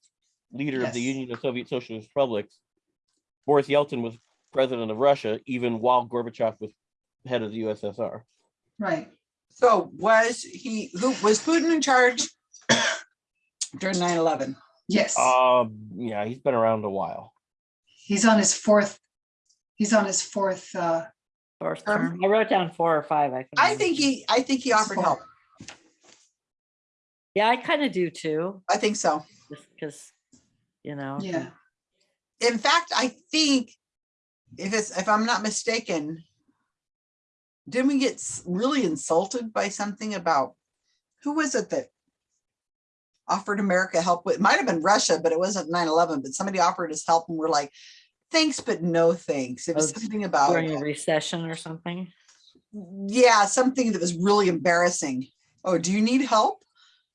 S10: leader of the Union of Soviet Socialist Republics. Boris Yeltsin was president of Russia, even while Gorbachev was head of the USSR.
S23: Right.
S1: So was he, who, was Putin in charge during 9-11?
S23: Yes.
S10: Um, yeah, he's been around a while.
S23: He's on his fourth. He's on his fourth. Uh,
S18: Fourth term. I wrote down four or five. I, think.
S1: I think he, I think he offered help.
S18: Yeah, I kind of do too.
S1: I think so.
S18: Just because, you know.
S23: Yeah.
S1: In fact, I think if it's, if I'm not mistaken, didn't we get really insulted by something about, who was it that offered America help with, it might have been Russia, but it wasn't 9-11, but somebody offered us help and we're like, thanks, but no thanks. It was
S18: Oh,
S1: something about,
S18: During a recession or something.
S1: yeah, something that was really embarrassing. Oh, do you need help?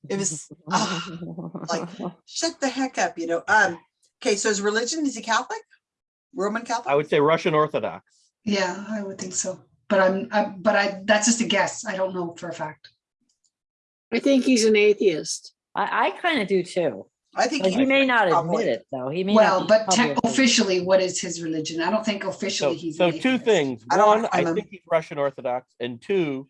S1: It was ah, like, shut the heck up, you know? Um, okay, so is religion, is he Catholic? Roman Catholic?
S10: I would say Russian Orthodox.
S23: yeah, I would think so. But I'm. I, but I. That's just a guess. I don't know for a fact.
S14: I think he's an atheist.
S18: I, I kind of do too.
S1: I think
S18: But he may not admit it though. He may not
S23: Well,
S18: be
S23: but te-
S18: publicly-
S23: officially, what is his religion? I don't think
S10: So,
S23: officially he's.
S10: so
S23: an
S10: two
S23: atheist.
S10: things.
S1: I don't
S10: One,
S1: wanna
S10: I
S1: call him-
S10: think he's Russian Orthodox, and two,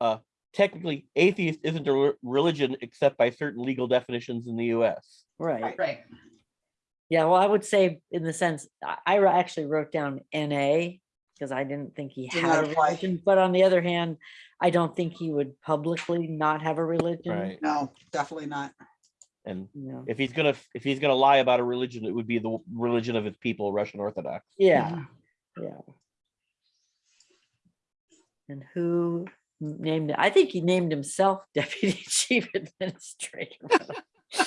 S10: uh, technically, atheist isn't a re- religion except by certain legal definitions in the U.S.
S18: Right.
S23: Right.
S18: Yeah, well, I would say in the sense, I I actually wrote down NA because I didn't think he
S1: Did
S18: had
S1: not
S18: a
S1: apply.
S18: religion. But on the other hand, I don't think he would publicly not have a religion.
S10: Right.
S1: No, definitely not.
S10: And
S18: No.
S10: if he's gonna, if he's gonna lie about a religion, it would be the religion of his people, Russian Orthodox.
S18: Yeah, yeah. And who named it? I think he named himself deputy chief administrator.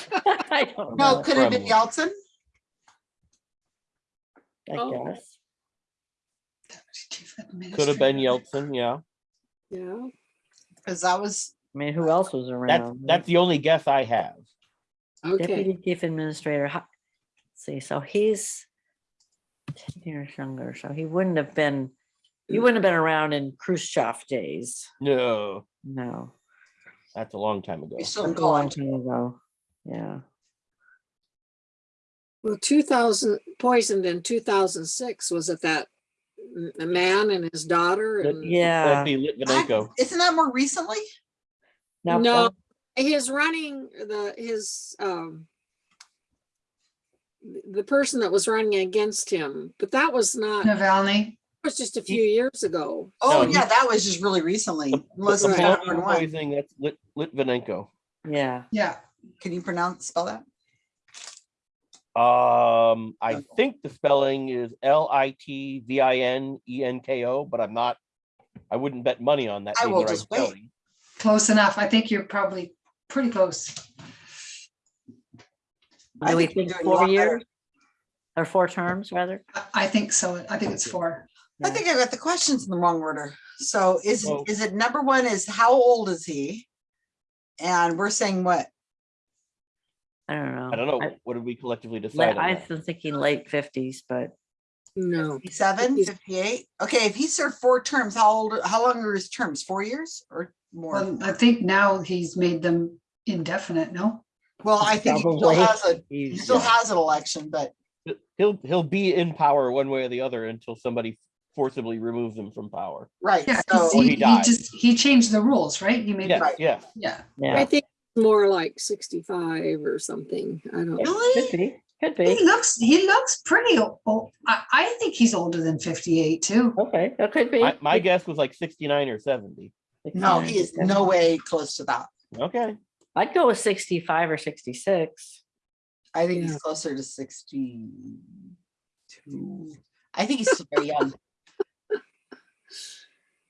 S18: I don't
S1: No,
S18: know.
S1: could it have been
S10: Kremlin.
S1: Yeltsin?
S18: I
S7: Oh.
S18: guess.
S10: Could have been Yeltsin, yeah.
S7: Yeah.
S1: Because that was,
S18: I mean, who else was
S10: That's,
S18: around?
S10: that's the only guess I have.
S7: Okay.
S18: Deputy chief administrator. let's See, so he's ten years younger, so he wouldn't have been, he wouldn't have been around in Khrushchev days.
S10: No,
S18: No.
S10: that's a long time ago.
S1: still in
S18: That's a long time ago. Yeah.
S7: Well, two thousand, poisoned in two thousand six, was it that m- a man and his daughter and?
S18: Yeah.
S10: That'd Litvinenko.
S1: Isn't that more recently?
S18: Now,
S7: No, his running, the, his, um, the person that was running against him, but that was not, that
S23: Navalny.
S7: was just a few years ago.
S1: Oh,
S10: No,
S1: yeah, that was just really recently.
S10: The-
S1: Unless
S10: the
S1: it's
S7: Right.
S1: different
S10: polonium
S1: one.
S10: poisoning, that's Lit- Litvinenko.
S18: Yeah.
S23: Yeah.
S1: Can you pronounce, spell that?
S10: Um, I think the spelling is L I T V I N E N K O, but I'm not, I wouldn't bet money on that.
S1: I
S10: being
S1: will
S10: the right
S1: just wait.
S10: spelling.
S23: Close enough. I think you're probably pretty close.
S1: I
S18: Do we
S1: think you're
S18: think
S1: doing a lot
S18: four years? Or four terms, rather?
S23: I- I think so. I think it's four.
S1: I think I got the questions in the wrong order. So is,
S10: Well-
S1: is it number one is how old is he? And we're saying what?
S18: I don't know.
S10: I don't know.
S18: I-
S10: What did we collectively
S18: le-
S10: decide on
S18: I
S10: that?
S18: was thinking late fifties, but
S7: No,
S1: 57, 58? Okay, if he served four terms, how old, how long are his terms? Four years or more?
S23: Well, I think now he's made them indefinite, no?
S1: Well, I think he still
S18: Probably.
S1: has a, he
S18: he's-
S1: still
S18: yeah.
S1: has an election, but
S10: He'll, he'll be in power one way or the other until somebody forcibly removes him from power.
S1: right,
S23: Yeah,
S1: so,
S23: 'cause
S10: Or
S23: he,
S10: he
S23: he
S10: dies.
S23: just, he changed the rules, right? He made,
S10: Yes,
S23: the-
S10: yes.
S23: yeah.
S7: I
S18: yeah.
S7: think more like sixty-five or something. I don't.
S18: Could
S1: really?
S18: be, could be.
S23: He looks, he looks pretty old. I, I think he's older than fifty-eight too.
S18: Okay, that could be.
S10: My, my guess was like sixty-nine or seventy.
S1: no, he is no way close to that.
S10: Okay.
S18: I'd go with sixty-five or sixty-six.
S1: I think
S7: Yeah.
S1: he's closer to sixty-two. I think he's still very young.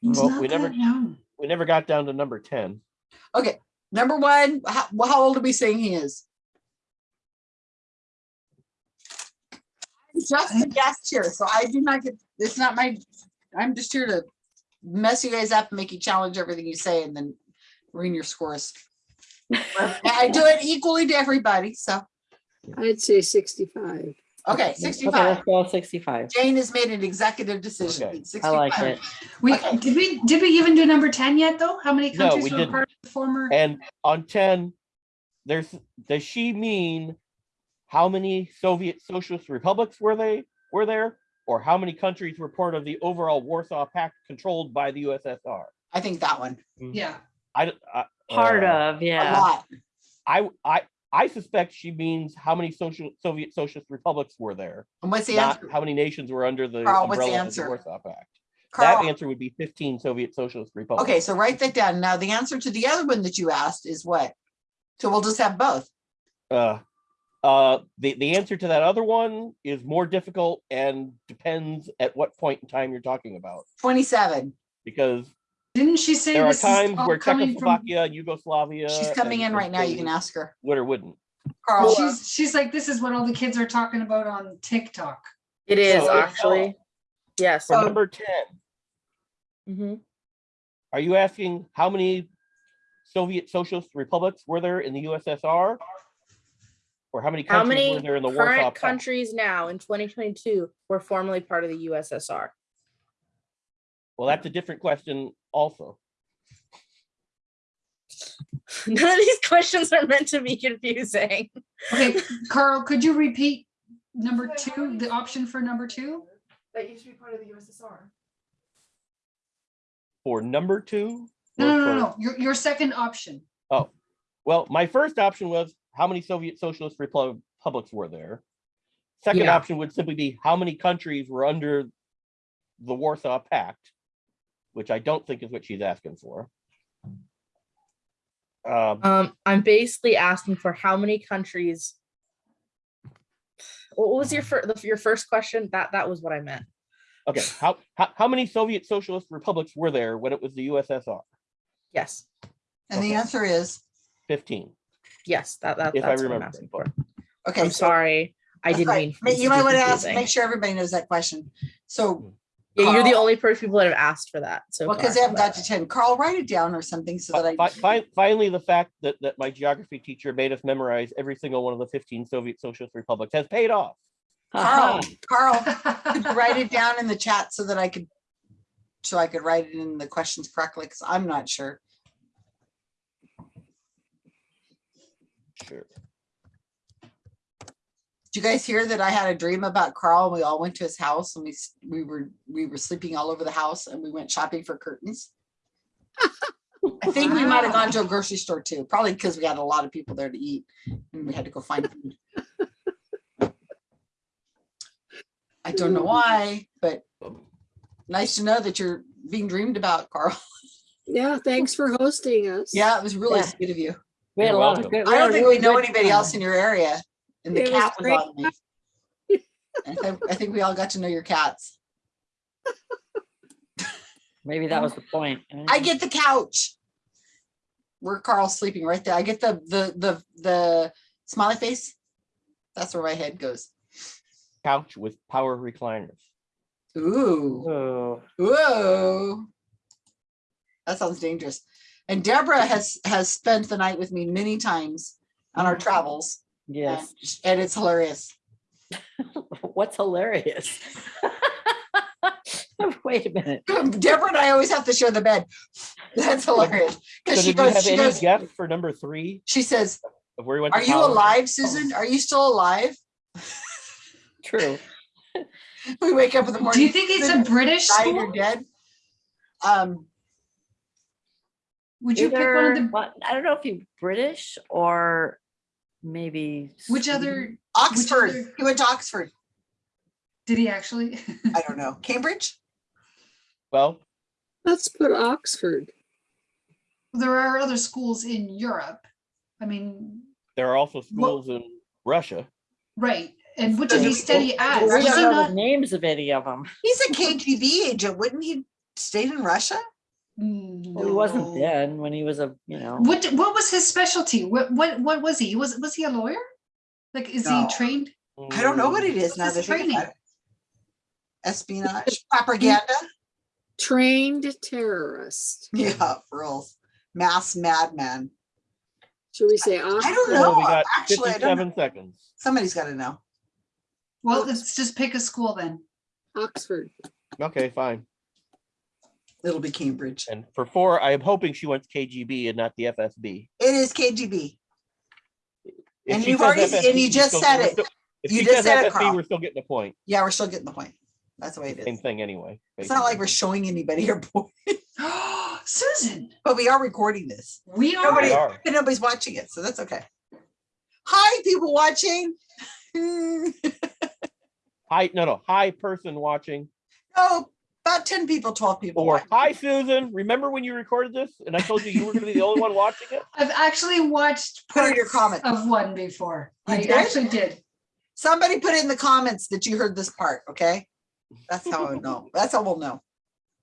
S23: He's
S10: Well,
S23: not
S10: we never-
S23: that young.
S10: We never got down to number ten.
S1: Okay, number one, how, how old are we saying he is? I'm Just a guest here, so I do not get, it's not my, I'm just here to mess you guys up and make you challenge everything you say and then ruin your scores. I do it equally to everybody, so,
S7: I'd say sixty-five.
S1: Okay,
S18: Okay,
S1: sixty-five.
S18: let's go sixty-five.
S1: Jane has made an executive decision.
S10: Okay.
S1: It's
S18: I like
S1: 65.
S18: it.
S23: We,
S1: Okay.
S23: did we, did we even do number ten yet though? How many
S10: No,
S23: countries
S10: we
S23: were
S10: didn't.
S23: part of the former?
S10: And on ten, there's, does she mean how many Soviet socialist republics were they, were there? Or how many countries were part of the overall Warsaw Pact controlled by the USSR?
S1: I think that one,
S23: Yeah,
S10: I, I-
S18: Part
S10: uh,
S18: of,
S1: a
S18: yeah.
S1: lot.
S10: I, I, I suspect she means how many social Soviet socialist republics were there,
S1: And what's the answer?
S10: how many nations were under the
S1: Carl, what's the
S10: umbrella of the? Warsaw Pact.
S1: Carl.
S10: That answer would be fifteen Soviet socialist republics.
S1: okay, so write that down. Now, the answer to the other one that you asked is what? So we'll just have both.
S10: Uh, uh, the, the answer to that other one is more difficult and depends at what point in time you're talking about.
S1: Twenty-seven.
S10: Because
S23: didn't she say
S10: there are
S23: this is
S10: times where
S23: coming from?
S10: Czechoslovakia, Yugoslavia.
S1: She's coming in right now. You can ask her.
S10: Would or wouldn't.
S1: Carl,
S23: She's, she's like, this is what all the kids are talking about on TikTok.
S21: It is
S10: So-
S21: actually. Yes.
S10: For number ten,
S21: Mhm.
S10: are you asking how many Soviet socialist republics were there in the USSR? Or how many
S21: How
S10: countries
S21: many
S10: were there in the Warsaw
S21: current
S10: Pact?
S21: countries now in 2022 were formerly part of the USSR?
S10: Well, that's a different question also.
S21: None of these questions are meant to be confusing.
S23: Okay, Carl, could you repeat number two, the option for number two?
S21: That used to be part of the USSR.
S10: For number two?
S23: No,
S10: or
S23: no, no,
S10: for-
S23: no, your, your second option.
S10: Oh, well, my first option was how many Soviet socialist republics were there? Second
S21: Yeah.
S10: option would simply be how many countries were under the Warsaw Pact, which I don't think is what she's asking for. Um,
S21: Um, I'm basically asking for how many countries. What was your first, your first question? That, that was what I meant.
S10: okay, how, how, how many Soviet Socialist republics were there when it was the USSR?
S21: Yes,
S1: And the answer is,
S10: Fifteen.
S21: yes, that, that,
S10: If I
S21: that's what I'm
S10: remember
S21: asking for.
S1: okay.
S21: I'm
S1: so-
S21: sorry. I didn't
S1: right.
S21: mean. for
S1: You might want to ask, make sure everybody knows that question. So,
S21: Yeah, you're the only person people that have asked for that. So
S1: well, because they haven't got to ten, Carl, write it down or something so that
S10: Fi-
S1: I.
S10: fi- Finally, the fact that, that my geography teacher made us memorize every single one of the fifteen Soviet Socialist republics has paid off.
S1: Carl, uh-huh. Carl, could you write it down in the chat so that I could, so I could write it in the questions correctly, because I'm not sure.
S10: Sure.
S1: Did you guys hear that I had a dream about Carl? and We all went to his house and we, we were, we were sleeping all over the house and we went shopping for curtains. I think we might have gone to a grocery store too, probably because we had a lot of people there to eat and we had to go find food. I don't know why, but nice to know that you're being dreamed about, Carl.
S7: Yeah, thanks for hosting us.
S1: Yeah, it was really
S7: Yeah.
S1: sweet of you.
S18: We had a
S10: You're
S18: lot of good.
S1: I don't think we know anybody
S18: time.
S1: else in your area and the
S7: It
S1: cat was
S7: great.
S1: on me. I think, I think we all got to know your cats.
S18: Maybe that was the point.
S1: I get the couch. Where Carl's sleeping right there. I get the, the, the, the smiley face. That's where my head goes.
S10: Couch with power recliners.
S1: Ooh,
S10: Oh,
S1: whoa. That sounds dangerous. And Deborah has, has spent the night with me many times on our mm. travels.
S18: Yes.
S1: and- And it's hilarious.
S18: What's hilarious? Wait a minute.
S1: Deborah and I always have to share the bed. That's hilarious.
S10: So
S1: Cause she
S10: did we
S1: goes,
S10: have
S1: she
S10: any
S1: goes,
S10: guests for number three
S1: she says,
S10: of where we went?
S1: are you
S10: college?
S1: alive, Susan? Are you still alive?
S18: True.
S1: We wake up in the morning.
S23: Do you think it's a
S1: "Susan,
S23: British
S1: died
S23: school?
S1: or dead? Um,
S23: Would you pick one of the,
S18: well, I don't know if you British or maybe.
S23: which
S18: Sweden.
S23: other,
S1: Oxford.
S23: other-
S1: He went to Oxford.
S23: did he actually?
S1: I don't know. Cambridge?
S10: Well,
S7: Let's put Oxford.
S23: There are other schools in Europe. I mean,
S10: there are also schools in Russia.
S23: right, and what did he
S1: he-
S23: study at?
S18: We don't know
S23: not?
S18: the names of any of them.
S1: He's a KGB agent. Wouldn't he stayed in Russia?
S18: Well, he wasn't then when he was a, you know.
S23: What, what was his specialty? What, what, what was he? Was, was he a lawyer? Like, is
S1: No.
S23: he trained?
S1: I don't know what it is
S23: What's
S1: now.
S23: his
S1: that
S23: training?
S1: Espionage, propaganda.
S7: Trained terrorist.
S1: Yeah, for real. Mass madman.
S7: Should we say
S1: I don't know.
S10: So we got
S1: Actually, I don't know.
S10: seconds.
S1: Somebody's got to know.
S23: Well, let's just pick a school then.
S7: Oxford.
S10: Okay, fine.
S1: It'll be Cambridge.
S10: And for four, I am hoping she wants KGB and not the FSB.
S1: It is KGB.
S10: If
S1: And you've already-
S10: FSB,
S1: and you just
S10: still-
S1: said it.
S10: still- If
S1: You
S10: she
S1: just
S10: says
S1: said it, Carl.
S10: we're still getting the point.
S1: Yeah, we're still getting the point. That's the way it
S10: Same thing anyway.
S1: It's not like we're showing anybody our point,
S23: Susan,
S1: but we are recording this.
S23: we are.
S1: Nobody,
S10: We are.
S1: nobody's watching it, so that's okay. Hi, people watching.
S10: Hi, no, no, hi person watching.
S1: About 10 people, 12 people.
S10: Or hi Susan, remember when you recorded this and I told you you were gonna be the only one watching it?
S23: I've actually watched
S1: Put in your
S23: parts
S1: comment.
S23: of one before.
S1: You
S23: I
S1: did?
S23: actually did.
S1: Somebody put it in the comments that you heard this part, okay? That's how I know. That's how we'll know.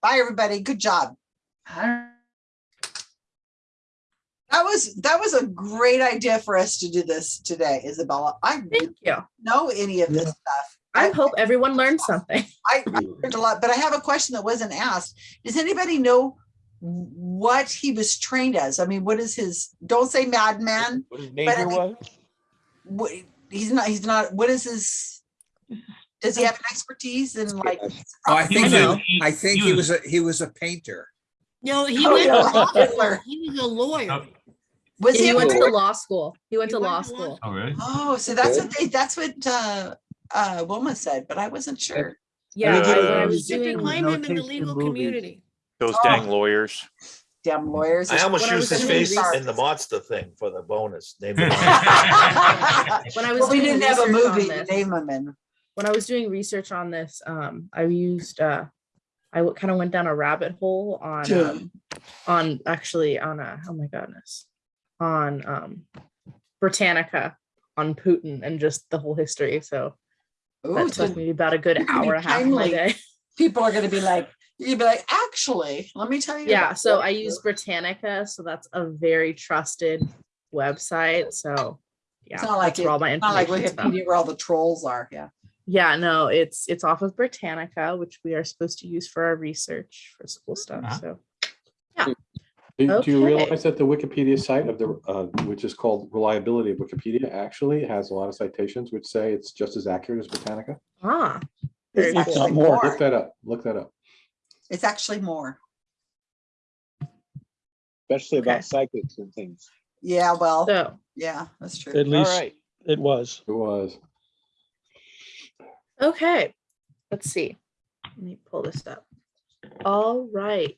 S1: Bye, everybody. Good job.
S23: I don't-
S1: That was that was a great idea for us to do this today, Isabella. I
S21: Thank you.
S1: know any of this stuff.
S21: I hope everyone learned something.
S1: I, I learned a lot, but I have a question that wasn't asked. Does anybody know what he was trained as? I mean, what is his? Don't say madman.
S10: What his
S1: I
S10: major
S1: mean-
S10: was?
S1: What, he's not. He's not. What is his? Does he have an expertise in like?
S6: Oh, I think,
S3: know.
S6: he- I think he was, a he was a painter.
S24: No, he
S1: Oh,
S24: went,
S1: yeah,
S24: to-
S1: Hitler.
S24: he was a lawyer.
S3: Oh.
S1: Was he?
S21: he went to
S1: lawyer?
S21: law school. He went
S24: He
S21: to
S24: went
S21: law
S24: to law
S21: school.
S3: Oh, really?
S1: Oh, so that's what they. That's what uh, uh, Wilma said, but I wasn't sure.
S21: Yeah, I, when I was
S24: You can
S21: doing
S24: claim him in the legal community.
S12: Those
S1: Oh.
S12: dang lawyers.
S1: Damn lawyers.
S2: I almost
S21: When I
S2: used
S21: was
S2: his
S21: doing
S2: face
S21: research-
S2: in the monster thing for the bonus. Name the monster.
S21: when I was
S1: Well, we
S21: doing
S1: didn't have a
S21: research on
S1: movie to
S21: this-
S1: name him in.
S21: when I was doing research on this, um, I used uh, I kind of went down a rabbit hole on
S1: Yeah.
S21: um, on actually on a oh my goodness on um Britannica on Putin and just the whole history. So
S1: Ooh,
S21: that
S1: so
S21: took me about a good
S1: you're gonna be
S21: hour and a half of my day.
S1: People are gonna be like, you'd be like, actually, let me tell you.
S21: Yeah, so
S1: what
S21: I use. Britannica, so that's a very trusted website. So yeah,
S1: It's not like,
S21: that's where all my
S1: it- not like
S21: information's.
S1: Wikipedia where all the trolls are, yeah.
S21: Yeah, no, it's it's off of Britannica, which we are supposed to use for our research for school stuff.
S3: Uh-huh.
S21: So
S8: Do do you
S21: Okay.
S8: realize that the Wikipedia site of the, uh, which is called Reliability of Wikipedia, actually has a lot of citations which say it's just as accurate as Britannica?
S21: ah,
S1: It's
S21: very cool.
S1: actually
S22: more.
S8: Look that up, look that up.
S1: It's actually more.
S22: Especially
S21: Okay.
S22: about psychics and things.
S1: Yeah, well,
S21: So
S1: yeah, that's true.
S22: At
S10: All
S22: least
S10: right.
S22: it was.
S8: It was.
S21: okay, let's see. Let me pull this up. All right.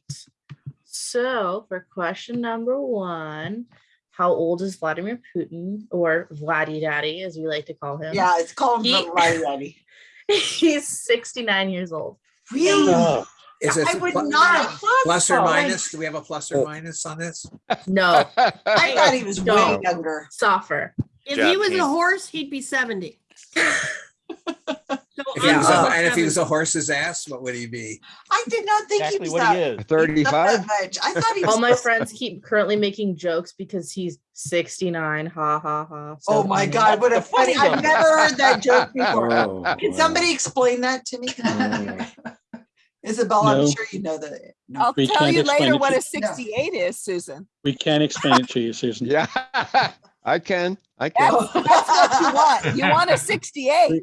S21: So for question number one, how old is Vladimir Putin or Vladdy Daddy, as we like to call him?
S1: Yeah, it's called
S21: He-
S1: the Lottie Daddy.
S21: He's 69 years old.
S1: Really?
S22: Oh,
S6: Is it
S1: I would
S6: pl-
S1: not have
S6: plus or
S1: so.
S6: minus? Do we have a plus or oh. minus on this?
S21: No,
S1: I thought he was way younger.
S21: softer.
S24: If
S12: Jab
S24: he was a horse, he'd be seventy. So
S6: If he was a-
S21: uh,
S6: And if he was a horse's ass, what would he be?
S1: I did not think he
S10: Exactly
S1: was that,
S10: he is.
S1: that
S15: Thirty-five?
S1: much. I thought he was.
S21: All my friends keep currently making jokes because he's 69. Ha ha ha. So
S1: Oh my
S21: funny.
S1: God, what a
S10: funny
S1: funny, I've never heard that joke before.
S8: Oh,
S1: Can
S8: wow.
S1: somebody explain that to me? Isabel, I'm sure you know that. No.
S11: I'll
S22: We
S11: tell you later what a sixty-eight is, Susan.
S22: we can't explain it to you, Susan.
S15: Yeah, I can, I can.
S11: that's what you want. You want a sixty-eight.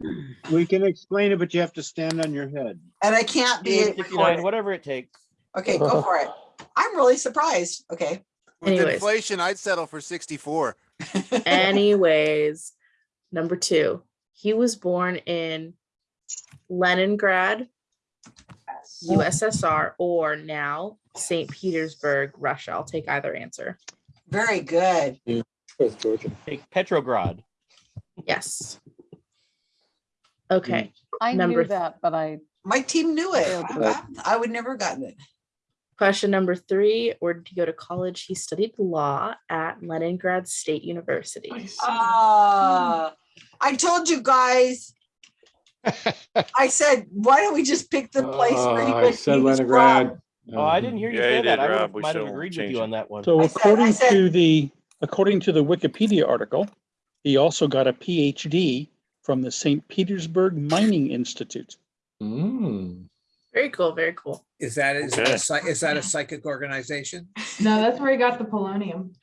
S22: We can explain it, but you have to stand on your head.
S1: And I can't be
S10: 59,
S1: recorded.
S10: whatever it takes.
S1: Okay, go for it. I'm really surprised. Okay.
S25: With
S21: Anyways.
S25: inflation, I'd settle for 64.
S21: Anyways, number two, he was born in Leningrad, USSR, or now St. Petersburg, Russia. I'll take either answer.
S1: Very good.
S10: Take Petrograd.
S21: Yes. Okay.
S4: I
S21: Number
S4: knew that, but I
S1: My team knew it.
S4: Failed
S1: I, I would never have gotten it.
S21: Question number three, where did he go to college? He studied law at Leningrad State University.
S1: Ah, I told you guys. I said, why don't we just pick the place where he
S8: Uh, I said
S1: he was
S8: Leningrad.
S10: Oh, I didn't hear you
S12: Yeah,
S10: say
S12: you
S10: that.
S12: did,
S10: I would
S12: Rob.
S10: have,
S12: We
S10: might have agreed with you
S12: it.
S10: on that one.
S22: So
S1: I said-
S22: according
S1: said-
S22: to the, according to the Wikipedia article, he also got a PhD from the St. Petersburg Mining Institute.
S8: Mm.
S21: Very cool. Very cool.
S6: Is that, is that a is that a psychic organization?
S19: No, that's where he got the polonium.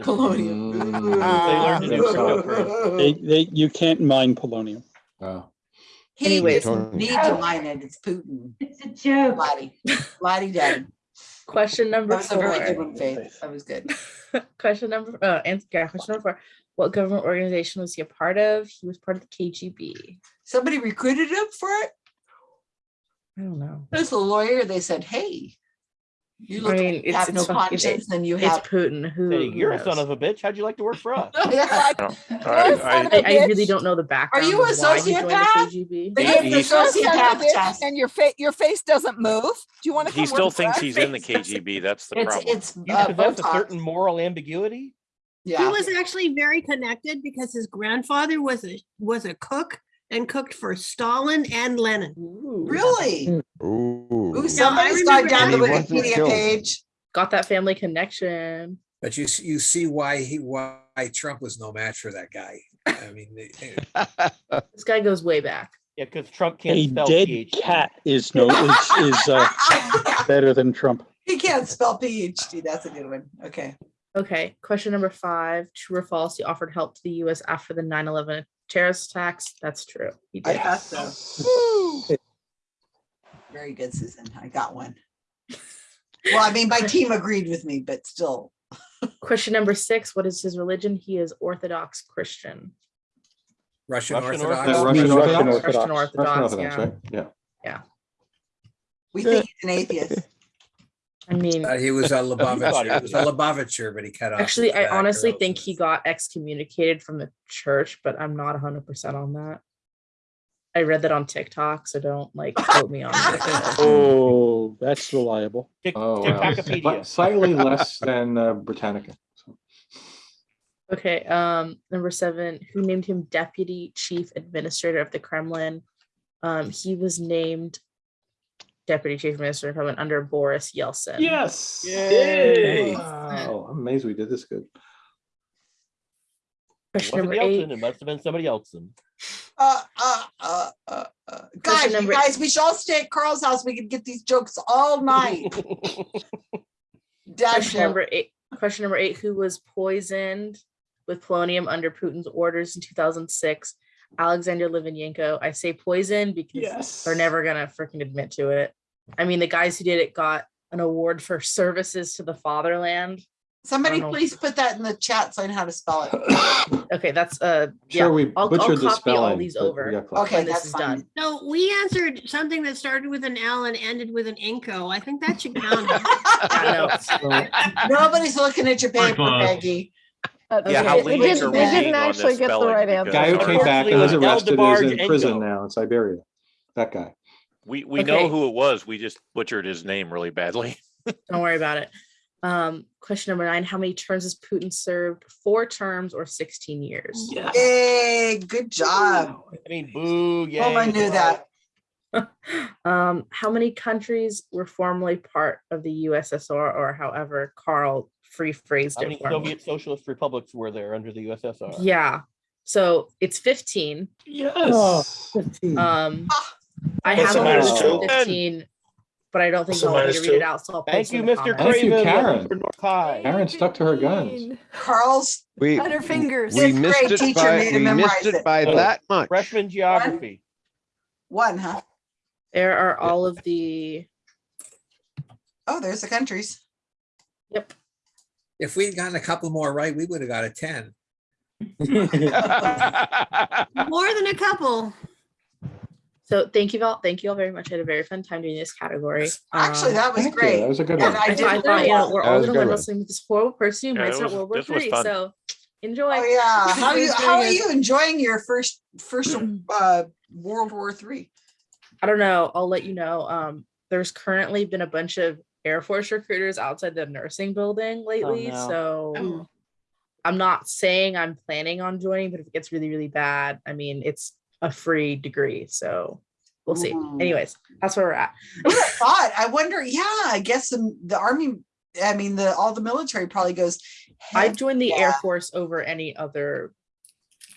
S1: Polonium.
S8: Mm.
S10: They learned to do
S8: Ooh.
S22: They, they, you can't mine polonium.
S8: Wow.
S1: He
S21: Anyways.
S1: doesn't need to mine it. It's Putin.
S19: It's a joke.
S1: Lottie. Lottie daddy.
S21: Question number
S1: That was a very good
S21: four.
S1: one, Faith. That was good.
S21: question number uh answer yeah, question number four. What government organization was he a part of? He was part of the KGB.
S1: Somebody recruited him for it.
S21: I don't know.
S1: There's a lawyer. They said, hey, you
S21: I mean,
S1: like you
S21: it's,
S1: have
S21: it's
S1: no
S21: fucking-
S1: conscience, then you have.
S21: Putin. Who?
S10: Hey, you're a son of a bitch. How'd you like to work for us?
S1: Yeah.
S12: I
S21: really don't know the background.
S1: Are you a
S21: of why he joined the
S1: sociopath?
S21: KGB.
S1: They
S12: He-
S1: have the
S12: he's-
S11: You're a son of
S1: sociopath test.
S11: And your face, your face doesn't move. Do you want to come
S12: He still
S11: work
S12: thinks
S11: us?
S12: he's in the KGB. That's the
S1: It's,
S12: problem.
S1: it's
S10: You
S1: uh,
S10: possess a certain moral ambiguity.
S1: Yeah.
S24: He was actually very connected because his grandfather was a was a cook and cooked for Stalin and Lenin.
S21: Ooh.
S1: Really?
S15: Ooh.
S1: Ooh, somebody's gone down the
S15: that. He wasn't
S1: Wikipedia page.
S21: Got that family connection.
S6: But you, you see why he, why Trump was no match for that guy. I mean, they- they-
S21: This guy goes way back.
S10: Yeah, because Trump can't
S22: A
S10: spell
S22: dead
S10: PhD.
S22: cat is no, is, is, uh, better than Trump.
S1: He can't spell PhD. That's a good one. Okay.
S21: Okay. Question number five. True or false? He offered help to the US after the 9-11 terrorist attacks. That's true. He
S1: I
S21: did.
S1: thought so. Very good, Susan. I got one. Well, I mean, my team agreed with me, but still.
S21: Question number six. What is his religion? He is Orthodox Christian.
S6: Russian
S10: Russian
S6: Orthodox.
S8: Uh,
S22: Russian
S8: Russian
S22: Orthodox.
S8: Orthodox.
S21: Russian Orthodox,
S8: Russian
S21: yeah.
S8: right? Yeah.
S1: We think he's an atheist.
S21: I mean,
S6: Uh, He was a
S10: thought he
S6: Lubavitcher, he
S10: was.
S6: was a Lubavitcher, but he cut off.
S21: actually,
S6: his
S21: I
S6: back
S21: honestly
S6: else
S21: think he got excommunicated from the church, but I'm not 100% on that. I read that on TikTok, so don't like quote me on it.
S22: Oh, that's reliable.
S8: Oh, wow.
S10: Ticktokopedia.
S8: Sli- Slightly less than uh, Britannica. so.
S21: Okay, um, number seven, who named him deputy chief administrator of the Kremlin? Um, he was named deputy chief minister of the under Boris Yeltsin.
S8: Yes.
S2: Yay.
S8: Wow, I'm amazed we did this good.
S21: Question
S10: Wasn't
S21: number eight.
S10: Yeltsin, it must have been somebody else.
S1: Uh, uh, uh, uh, uh. Guys, you
S21: number-
S1: guys, we should all stay at Carl's house. We could get these jokes all night. Dad
S21: Question number eight. Question number eight: Who was poisoned with polonium under Putin's orders in 2006? Alexander Litvinenko. I say poison because
S8: Yes.
S21: they're never gonna freaking admit to it. I mean, the guys who did it got an award for services to the fatherland.
S1: Somebody please put that in the chat so I know how to spell it.
S21: Okay, that's uh. yeah,
S8: Sure, we
S21: I'll, I'll
S8: butchered the
S21: copy all
S8: spelling.
S21: these over.
S8: got close.
S1: Okay,
S21: when this
S1: that's
S21: is
S1: fine.
S21: done.
S24: No, we answered something that started with an L and ended with an Inco. I think that should count.
S21: Yeah, no,
S1: Nobody's looking at your paper,
S3: close.
S1: Peggy.
S4: Uh,
S12: Yeah,
S4: they
S12: how
S4: did-
S12: late
S4: they
S12: are
S4: didn't-
S12: we
S4: didn't actually get the right
S12: Because-
S4: answer.
S8: Guy who came back and was
S10: Unfortunately,
S8: arrested is in prison now in Siberia. That guy.
S12: We, we
S21: Okay.
S12: know who it was. We just butchered his name really badly.
S21: Don't worry about it. Um, question number nine: How many terms has Putin served? Four terms or 16 years?
S1: Yay, good job.
S10: I mean, boo, yeah.
S1: Oh, I knew that.
S21: Um, how many countries were formerly part of the USSR, or however Carl free phrased
S10: How
S21: it?
S10: many
S21: for?
S10: Soviet socialist republics were there under the USSR?
S21: Yeah, so it's 15.
S8: Yes.
S21: Um, I
S2: Plus
S21: have
S2: or
S21: a
S2: minus
S21: list of
S2: two.
S21: 15, but I don't think
S2: Plus or
S21: I'll want me
S2: minus
S21: to read it
S2: two.
S21: out. So I'll
S10: Thank
S21: post
S10: you,
S21: in the
S10: Mr.
S21: comments.
S8: Thank you,
S10: Craven.
S8: Karen.
S10: Welcome for North High.
S8: Karen stuck to her guns.
S1: Carl's
S15: We,
S11: On her fingers.
S15: we
S1: Fifth
S15: missed
S1: grade
S15: it
S1: teacher
S15: by,
S1: made him
S15: we
S1: memorize
S15: missed it
S1: it.
S15: by oh, that much.
S10: Freshman geography.
S1: one, huh?
S21: There are all of the.
S1: Oh, there's the countries.
S21: Yep.
S6: If we'd gotten a couple more right, we would have got a ten.
S24: More than a couple.
S21: So thank you all. Thank you all very much. I had a very fun time doing this category.
S1: Actually, that was
S8: Thank you.
S1: great.
S8: That was a good
S1: And
S8: one.
S1: I
S21: I,
S1: did
S21: I thought, you know, we're
S15: That
S21: all
S15: was a
S21: gonna
S15: good
S21: learn wrestling with this horrible person who
S12: Yeah,
S21: might start World War
S12: this
S21: Three. So enjoy.
S1: Oh, yeah. How are you, how are you enjoying your first, first, uh, World War Three?
S21: I don't know. I'll let you know. Um, there's currently been a bunch of Air Force recruiters outside the nursing building lately.
S10: no.
S21: So
S1: Oh.
S21: I'm not saying I'm planning on joining, but if it gets really, really bad, I mean, it's a free degree. So we'll see.
S1: Ooh.
S21: Anyways, that's where we're at.
S1: Who would've thought? I wonder, yeah, I guess the, the army, I mean, the, all the military probably goes.
S21: I
S1: "Heck
S21: joined the Air. Force over any other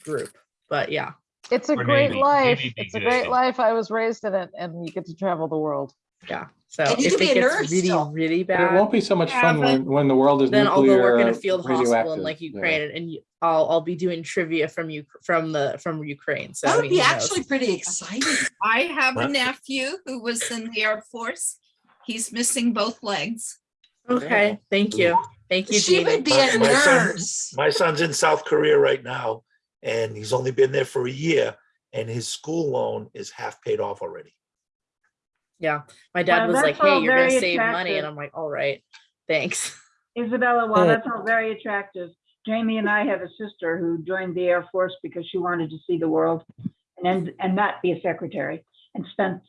S21: group, but yeah.
S4: It's a
S3: Or
S4: great
S3: Navy.
S4: life.
S3: Navy
S4: It's a
S3: good.
S4: great life. I was raised in it and you get to travel the world.
S21: Yeah. So
S1: And you
S21: if
S1: could
S21: it
S1: be a
S21: gets
S1: nurse
S21: really,
S1: still.
S21: really bad,
S8: it won't be so much
S11: Yeah,
S8: fun when, when the world is
S21: then I'll go work in a field hospital in
S8: radioactive.
S21: like
S8: Yeah.
S21: Ukraine, and y- I'll I'll be doing trivia from you from the from Ukraine. So
S1: That
S21: I
S1: would
S21: mean,
S1: be
S21: who knows?
S1: actually pretty exciting.
S26: I have a nephew who was in the Air Force. He's missing both legs.
S21: okay. Thank you, thank you,
S1: She
S21: Jeannie.
S1: would be
S2: My-
S1: a
S2: my son-
S1: nurse.
S2: My son's in South Korea right now, and he's only been there for a year, and his school loan is half paid off already.
S21: Yeah, my dad
S14: Well,
S21: was like, "Hey, you're gonna
S14: very
S21: save money," and. I'm like, "All right, thanks."
S14: Isabella, while that's all very attractive, Jamie and I have a sister who joined the Air Force because she wanted to see the world and then, and not be a secretary and spent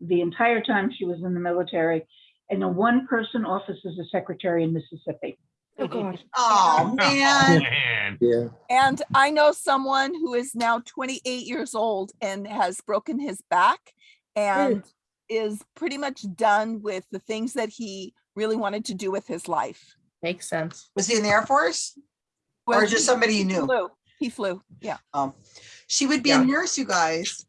S14: the entire time she was in the military in a one-person office as a secretary in Mississippi.
S21: Oh God.
S1: Oh, man.
S3: Man.
S6: Yeah.
S11: And I know someone who is now 28 years old and has broken his back and is pretty much done with the things that he really wanted to do with his life.
S21: Makes sense.
S1: Was he in the Air Force?
S11: Well,
S1: Or just somebody you
S11: he
S1: knew?
S11: flew. He flew. Yeah.
S1: Um, she would be
S21: Yeah.
S1: a nurse, you guys.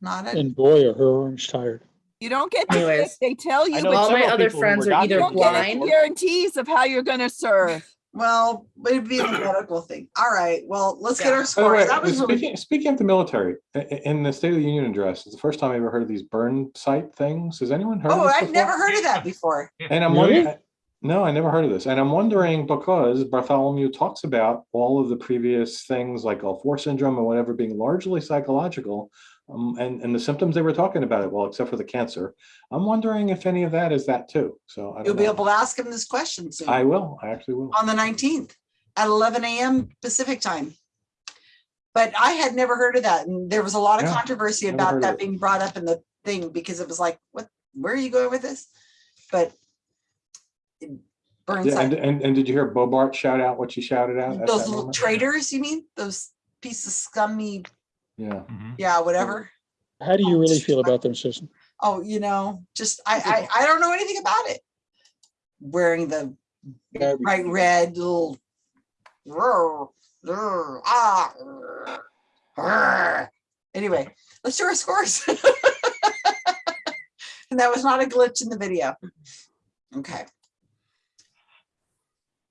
S1: Not a,
S22: And boy, are her arms tired.
S11: You don't get, to-
S21: Anyways,
S11: they tell you, but
S21: all my other friends are either
S11: you don't
S10: before.
S11: get any
S21: blind.
S11: guarantees of how you're going to serve.
S1: Well, it'd be a medical thing. All right, well, let's get our scores.
S8: way,
S1: That was really,
S8: speaking, speaking of the military, i- i- in the State of the Union address, it's the first time I ever heard of these burn site things. Has anyone heard? of
S1: oh,
S8: this
S1: I've
S8: before?
S1: never heard of that before.
S8: And I'm
S22: Really?
S8: wondering, no, I never heard of this. And I'm wondering because Bartholomew talks about all of the previous things like Gulf War syndrome and whatever being largely psychological. Um, and, and the symptoms they were talking about it, well, except for the cancer. I'm wondering if any of that is that too. So I
S1: You'll
S8: don't
S1: be able to ask him this question soon.
S8: I will, I actually will.
S1: on the nineteenth at eleven AM Pacific time. But I had never heard of that. And there was a lot of
S8: Yeah,
S1: controversy about that being brought up in the thing because it was like, what, where are you going with this? But it-
S8: Yeah, And, and, and did you hear Boebert shout out what she shouted out?
S1: those little
S8: moment?
S1: traitors, you mean? Those pieces of scummy,
S8: Yeah.
S1: yeah, whatever.
S22: How do you really feel about them, Susan?
S1: Oh, you know, just, I, I, I don't know anything about it. Wearing the bright red little. rrr, rrr, ah, rrr, rrr. Anyway, let's do our scores. And that was not a glitch in the video. Okay.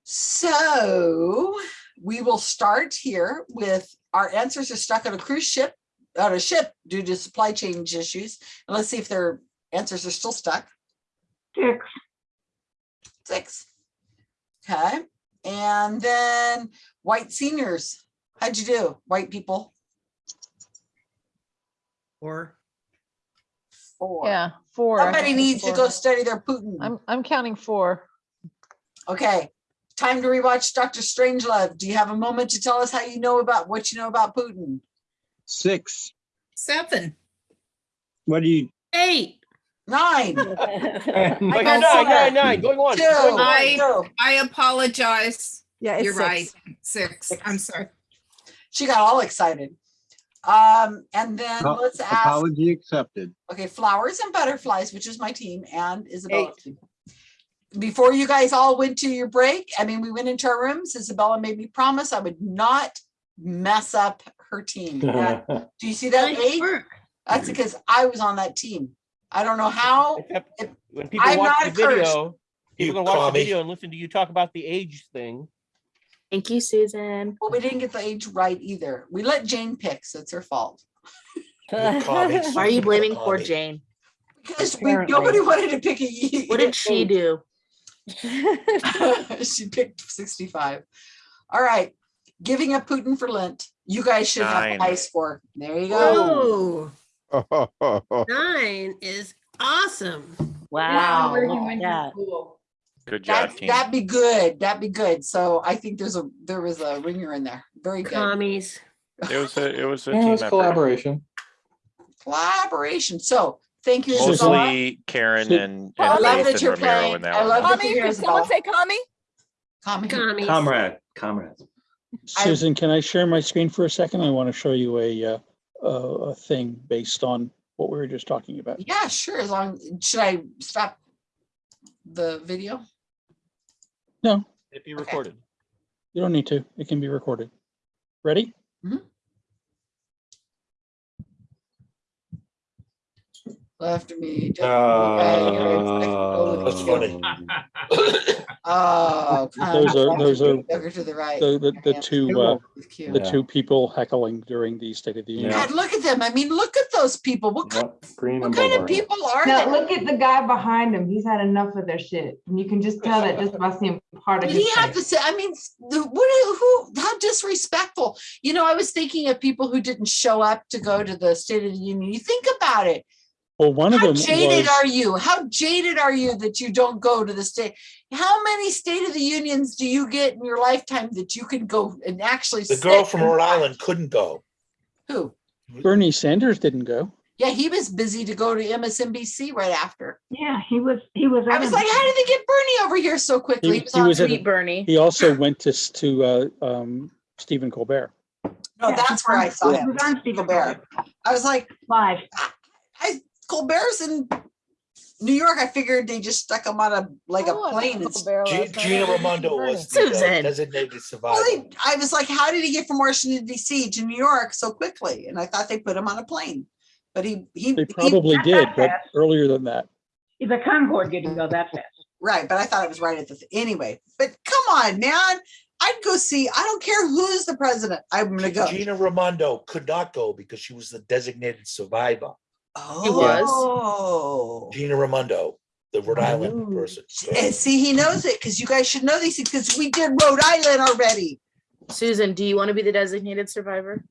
S1: So we will start here with our answers are stuck on a cruise ship, on a ship due to supply chain issues. And let's see if their answers are still stuck.
S14: Six.
S1: Six. Okay, and then white seniors. How'd you do, white people?
S24: Four.
S1: Four.
S4: Yeah, four.
S1: Somebody needs to go study their Putin.
S4: I'm, I'm counting four.
S1: Okay, time to rewatch Doctor Strangelove. Do you have a moment to tell us how you know about what you know about Putin?
S27: Six.
S26: Seven.
S27: What do you?
S24: eight.
S1: Nine.
S10: Like,
S1: got
S10: nine,
S1: four.
S10: nine, nine, going on.
S1: Two.
S10: going on.
S26: I,
S1: go.
S26: I apologize.
S11: Yeah, it's
S26: You're right.
S11: six.
S26: Six. I'm sorry.
S1: She got all excited. Um, and then
S27: Apo-
S1: let's ask,
S27: Apology accepted.
S1: okay, flowers and butterflies, which is my team and Isabella. Before you guys all went to your break, I mean, we went into our rooms. Isabella made me promise I would not mess up her team. And Do you see that
S24: Nice
S1: eight? That's because I was on that team. I don't know how.
S10: Except
S1: It-
S10: when people
S1: I'm
S10: watch
S1: not
S10: the
S1: a
S10: video,
S2: You
S10: people gonna watch the video and listen to you talk about the age thing.
S21: Thank you, Susan.
S1: Well, we didn't get the age right either. We let Jane pick, so it's her fault.
S21: Why are you blaming poor Jane?
S1: Because we, nobody wanted to pick a. ye-
S21: What did she do?
S1: she picked 65. All right. Giving up Putin for Lent. You guys should have
S12: Nine.
S1: a high score. There you go.
S24: Oh, nine is awesome.
S18: Wow,
S19: Where he
S18: look at
S19: went to
S18: that.
S19: school.
S12: Good job,
S1: That, that'd be good. That'd be good. So I think there's a there was a ringer in there. Very good.
S24: Commies.
S12: It was a, it was a
S8: Yeah,
S12: team
S8: it's
S12: effort.
S8: collaboration.
S1: Collaboration. So thank you, Isabella.
S12: Mostly Karen
S22: So-
S12: and,
S1: I love that
S12: Nathan
S1: you're
S12: Ramiro
S1: playing.
S12: in that
S1: I
S12: one.
S1: love that
S11: Kami,
S1: you're
S11: could someone
S1: Isabella.
S11: say Kami?
S1: Kami.
S24: Commies.
S27: Comrade, comrades.
S1: I-
S22: Susan, can I share my screen for a second? I want to show you a, uh, a, a thing based on what we were just talking about.
S1: Yeah, sure. As long should I stop the video?
S22: No,
S10: It'd be recorded.
S22: you don't need to. It can be recorded. Ready?
S1: Left me. just-
S8: Uh,
S2: That's funny.
S1: Oh.
S22: Those are- those are
S1: Over to the right.
S22: The, the, the two, uh,
S1: With Q.
S22: the
S8: Yeah.
S22: two people heckling during the State of the Union.
S8: Yeah.
S1: God, look at them. I mean, look at those people. What, kind-
S8: Yep, Greene
S1: what
S8: and
S1: kind of
S8: Boebert.
S1: people are
S19: Now,
S1: they?
S19: look at the guy behind him. He's had enough of their shit. And you can just tell that just by seeing part of
S1: Did
S19: his
S1: he have
S19: face.
S1: to say, I mean, the, what, who, how disrespectful. You know, I was thinking of people who didn't show up to go to the State of the Union. You think about it.
S22: Well, one of
S1: How
S22: them
S1: jaded
S22: was,
S1: are you? How jaded are you that you don't go to the state? How many State of the Unions do you get in your lifetime that you can go and actually?
S2: The girl from Rhode
S1: watch?
S2: Island couldn't go.
S1: Who?
S22: Bernie Sanders didn't go.
S1: Yeah, he was busy to go to MSNBC right after.
S14: Yeah, he was, he was.
S1: I was like, how did they get Bernie over here so quickly?
S22: He,
S1: He was
S22: he was at,
S21: Sweet Bernie.
S22: he also went to, to, uh, um, Stephen Colbert.
S1: No, that's where I saw
S14: He
S1: him.
S14: was on Stephen
S1: Colbert. I was like,
S14: Live.
S1: I Colbert's in New York. I figured they just stuck him on a like a
S4: Oh, I
S1: plane.
S4: like
S1: and
S4: Colbert
S2: G- Gina Raimondo was the uh, designated survivor.
S1: Well, they- I was like, how did he get from Washington DC to New York so quickly? And I thought they put him on a plane, but he he,
S22: They probably
S14: not
S22: did, but
S14: fast.
S22: earlier than that.
S14: The Concorde didn't go that fast.
S1: right. But I thought it was right at the th- anyway. But come on, man. I'd go see. I don't care who's the president. I'm gonna go.
S2: Gina Raimondo could not go because she was the designated survivor.
S1: Oh,
S21: was.
S2: Gina Raimondo, the Rhode oh. Island
S1: Ooh.
S2: person.
S1: And see, he knows it because you guys should know these things because we did Rhode Island already.
S21: Susan, do you want to be the designated survivor?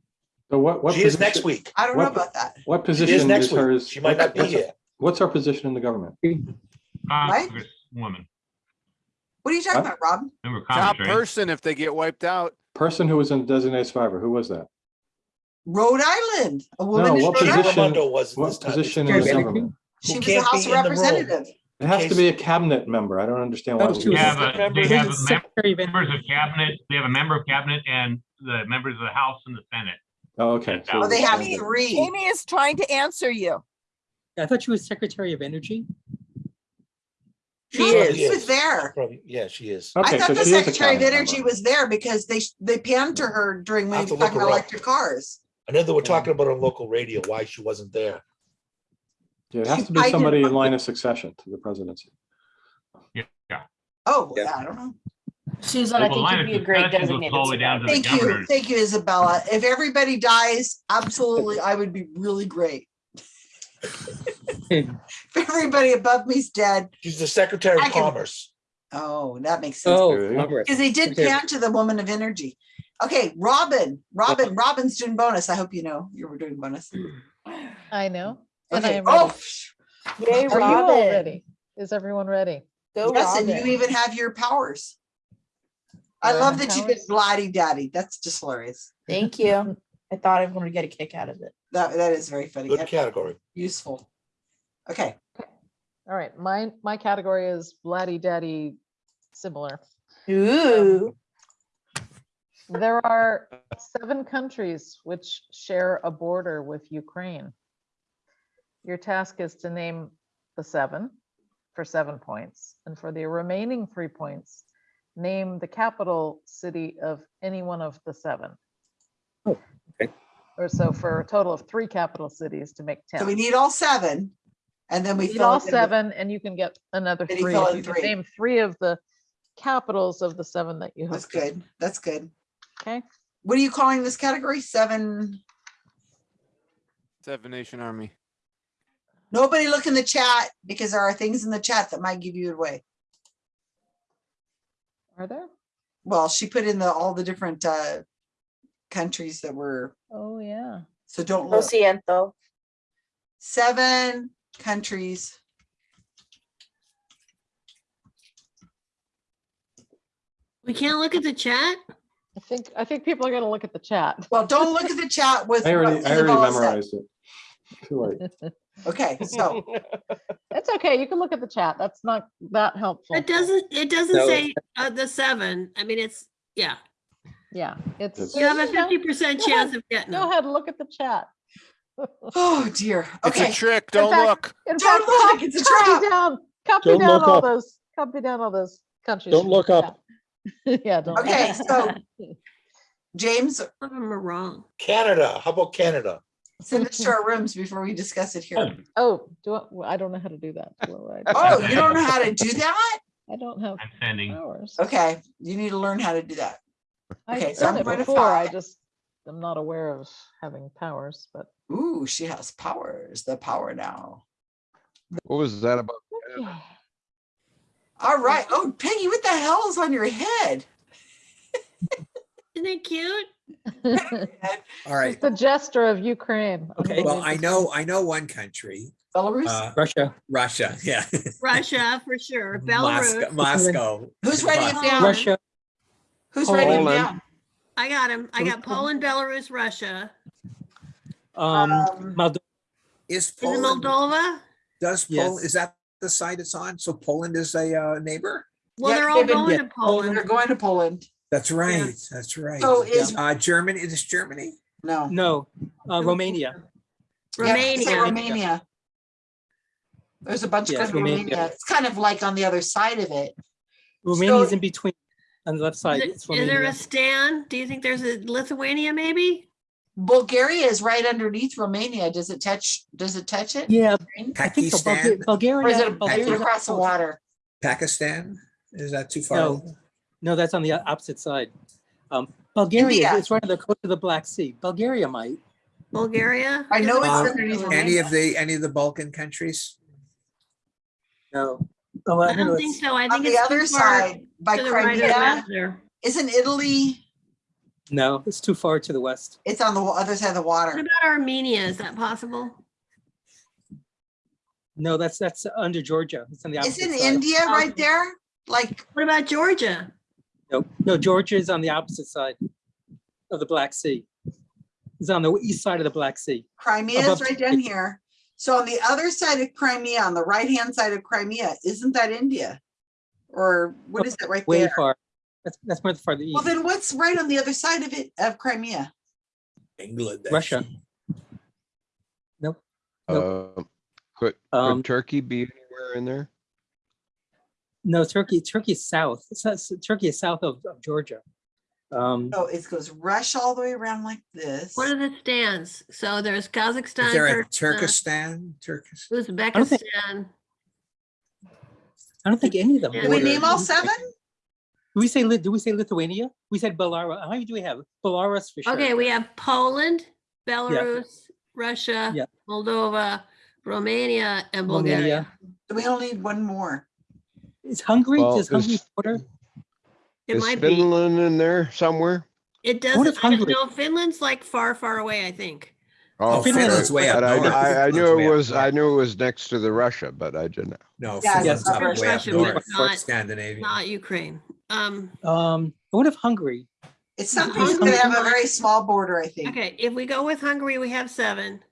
S8: So what, what?
S2: She is
S8: position-
S2: next week.
S1: I don't know
S8: What-
S1: about that.
S8: What
S2: She
S8: position
S2: is next
S8: is
S2: week.
S8: hers?
S2: She might not be
S8: what's-
S2: here.
S8: What's her position in the government?
S3: Congresswoman.
S1: What are you Rhode Island, a woman
S8: No,
S1: in
S8: what
S1: Rhode Island.
S8: position,
S2: Raimondo was in this
S8: what
S2: time.
S8: position
S22: Secretary
S8: in the
S22: of
S8: government?
S1: She was a
S2: can't be
S1: House
S2: in the room.
S1: Representative.
S8: It has to be a cabinet member. I don't understand why.
S22: Oh,
S8: we
S22: she
S3: They
S22: was
S8: would-
S3: have a, they have a mem-
S22: Secretary of
S3: members of cabinet, they have a member of cabinet and the members of the House and the Senate.
S8: Oh, okay. so
S1: Oh, they have three.
S11: Amy is trying to answer you.
S22: I thought she was Secretary of Energy.
S21: She
S1: No,
S21: is.
S1: She was there.
S2: Probably, yeah, she is.
S1: I
S8: Okay,
S1: thought
S8: so
S1: the
S8: she is a
S1: Secretary of
S8: cabinet
S1: Energy
S8: member.
S1: was there because they, they panned to her during when
S2: I'll
S1: he
S2: have
S1: was
S2: to look
S1: talking
S2: her
S1: about
S2: up.
S1: electric cars.
S2: I know they were talking about on local radio, why she wasn't there.
S8: Yeah, It has
S1: She-
S8: to be
S1: I did-
S8: somebody in line of succession to the presidency.
S3: Yeah.
S1: Oh,
S6: Yeah.
S1: yeah, I don't know.
S21: Susan, I
S3: Well,
S21: think
S3: line
S21: you'd
S3: of
S21: be a great
S3: succession goes
S21: designated
S3: all the way down to the
S1: Thank you,
S3: governor.
S1: thank you, Isabella. If everybody dies, absolutely, I would be really great. If everybody above me's dead,
S2: She's the Secretary
S1: I
S2: of
S1: can-
S2: Commerce.
S1: oh, that makes sense.
S22: Oh,
S8: There you go.
S22: Congress.
S1: Because they did
S22: Okay.
S1: pan to the woman of energy. Okay, Robin, Robin, uh-huh. Robin's doing bonus. I hope you know you were doing bonus.
S4: I know. And I
S1: Okay,
S4: am ready.
S1: oh,
S21: Yay,
S4: Are you all ready? Is everyone ready?
S21: Go
S1: yes, and you even have your powers. I
S4: Do
S1: love
S4: have
S1: that you did
S4: powers?
S1: Bloody Daddy. That's just hilarious.
S21: Thank you. I thought I was going to get a kick out of it.
S1: That, that is very funny.
S2: Good
S1: and
S2: category.
S1: Useful. Okay,
S4: All right, my, my category is Blatty Daddy similar.
S21: Ooh.
S4: There are seven countries which share a border with Ukraine. Your task is to name the seven for seven points, and for the remaining three points, name the capital city of any one of the seven.
S6: Oh, okay.
S4: Or so for a total of three capital cities to make 10.
S1: so we need all seven. And then we
S4: Need
S1: fill
S4: all
S1: it in with-
S4: seven, and you can get another
S1: Then you
S4: three.
S1: fill
S4: you can
S1: three.
S4: Name three of the capitals of the seven that you have.
S1: That's good. That's good.
S4: Okay,
S1: What are you calling this category? Seven?
S25: Seven Nation Army.
S1: Nobody look in the chat because there are things in the chat that might give you away.
S4: are there?
S1: Well, she put in the, all the different uh countries that were,
S4: Oh, yeah.
S1: so don't
S21: Lo
S1: look.
S21: siento.
S1: Seven countries.
S24: We can't look at the chat?
S4: I think, I think people are gonna look at the chat.
S1: Well, don't look at the chat with.
S8: I already,
S1: what
S8: I already
S1: Isabella said.
S8: memorized it. Too late.
S1: Okay, so
S4: It's okay, you can look at the chat. That's not that helpful.
S24: It doesn't, it doesn't
S6: No.
S24: say uh, the seven. I mean, it's, yeah.
S4: Yeah, it's.
S24: You have a fifty percent chance
S4: ahead-
S24: of getting
S4: Go
S24: them.
S4: ahead, look at the chat.
S1: Oh, dear.
S25: It's a trick. Don't
S4: fact-
S25: look.
S4: In
S1: Don't look, it's a
S4: copy down, copy
S22: Don't
S4: down all
S22: up.
S4: those, copy down all those countries.
S22: Don't look up.
S4: Chat. Yeah, don't.
S1: Okay,
S4: up.
S1: so James,
S24: Some of them are wrong.
S2: Canada, how about Canada?
S1: send us to our rooms before we discuss it here. Hmm.
S4: Oh, do I, well, I don't know how to do that. What would I do?
S1: Oh, you don't know how to do that?
S4: I don't have
S3: I'm sending.
S4: powers.
S1: Okay, you need to learn how to do that. Okay,
S4: I've
S1: so I'm
S4: done it
S1: going to
S4: before, I
S1: five.
S4: just, am not aware of having powers, but.
S1: Ooh, she has powers, the power now.
S15: What was that about?
S1: All right. Oh, Peggy, what the hell is on your head?
S24: Isn't it cute?
S6: All right.
S4: It's the gesture of Ukraine.
S6: Okay, well, I know, I know one country,
S1: Belarus?
S6: uh,
S22: Russia.
S6: Russia, yeah.
S24: Russia, for sure.
S6: Moscow,
S24: Belarus.
S6: Moscow.
S1: Who's writing it down?
S22: Russia.
S1: Who's writing it down?
S24: I got him. I got Poland, Belarus, Russia.
S22: Um,
S1: Um,
S22: Moldo-
S6: Is
S24: Is it
S6: Poland,
S24: Moldova?
S6: does Poland,
S22: Yes.
S6: is that the side it's on? So Poland is a uh, neighbor?
S24: Well,
S1: Yeah,
S24: they're all
S1: they've been-
S24: going
S22: yeah,
S24: Poland.
S1: They're going to Poland.
S6: That's right, that's right.
S1: So is,
S6: Uh, Germany, is Germany?
S1: no.
S22: no, uh, Romania.
S1: Yeah,
S24: Romania.
S1: Romania. There's a bunch
S22: Yes,
S1: of Romania.
S22: Romania.
S1: It's kind of like on the other side of it.
S22: Romania's
S1: So-
S22: in between on the left side.
S24: Is
S22: It's
S24: there a stand? Do you think there's a Lithuania maybe?
S1: Bulgaria is right underneath Romania. Does it touch, does it touch it?
S22: Yeah, I think so.
S6: Pakistan,
S22: Bulgaria.
S1: Or is it
S22: Bulgaria-
S1: across the water?
S6: Pakistan? Is that too far?
S22: No, no, that's on the opposite side. Um, Bulgaria,
S1: India.
S22: it's right on the coast of the Black Sea. Bulgaria might.
S24: Bulgaria?
S1: I know it's
S6: Uh,
S1: underneath
S6: Any of the, any of the Balkan countries?
S22: No. Oh,
S24: I
S22: know
S24: don't
S22: it's-
S24: think so. I
S1: On
S24: think
S1: the
S24: it's
S1: other
S24: far
S1: side, by
S24: to the right of the
S1: Crimea,
S24: map there.
S1: isn't Italy,
S22: No, it's too far to the west.
S1: it's on the other side of the water.
S24: What about Armenia? Is that possible?
S22: No, that's, that's under Georgia. It's on the opposite
S1: Isn't
S22: side.
S1: India right there? Like,
S24: What about Georgia?
S22: No, no, Georgia is on the opposite side of the Black Sea.
S28: It's on the east side of the Black Sea.
S1: Crimea is right down here. So on the other side of Crimea, on the right-hand side of Crimea, isn't that India? Or what is that right
S28: Way
S1: there?
S28: far. That's, that's much farther
S1: Well,
S28: east.
S1: Well, then what's right on the other side of it, of Crimea?
S6: England.
S28: Russia. Nope.
S15: Uh, Could,
S28: Um,
S15: Turkey be anywhere in there?
S28: No, Turkey, Turkey is south. Turkey is south of, of Georgia. Um,
S1: Oh, it goes Russia all the way around like this.
S24: What are the stands? So there's Kazakhstan.
S6: Is there a
S24: Kyrgyzstan,
S6: Turkestan? Turkish?
S24: Uzbekistan.
S28: I don't think any of them.
S24: Yeah.
S1: Did we name all seven?
S28: Do we say, Lit- do we say Lithuania? We said Belarus. How many do we have? Belarus for sure.
S24: Okay, we have Poland, Belarus, Russia,
S28: Yeah.
S24: Moldova, Romania, and Bulgaria.
S1: Do We only need one more.
S28: Is Hungary,
S15: Well,
S28: does Hungary border?
S24: It
S15: Is
S24: might be.
S15: Finland in there somewhere?
S24: It doesn't, I don't know, Finland's like far, far away, I think.
S6: Oh, Finland's way up
S15: But I. I, I knew it was, I knew it was next to the Russia, but I didn't. Know.
S6: No,
S1: Yeah,
S6: Finland's
S1: it's
S6: up
S1: Russia,
S6: way up
S24: Russia,
S6: north,
S24: not-
S6: Scandinavia.
S24: Not Ukraine. Um,
S28: Um, what if Hungary?
S1: It's
S24: No,
S1: something that's gonna have a very small border, I think.
S24: okay, if we go with Hungary, we have seven.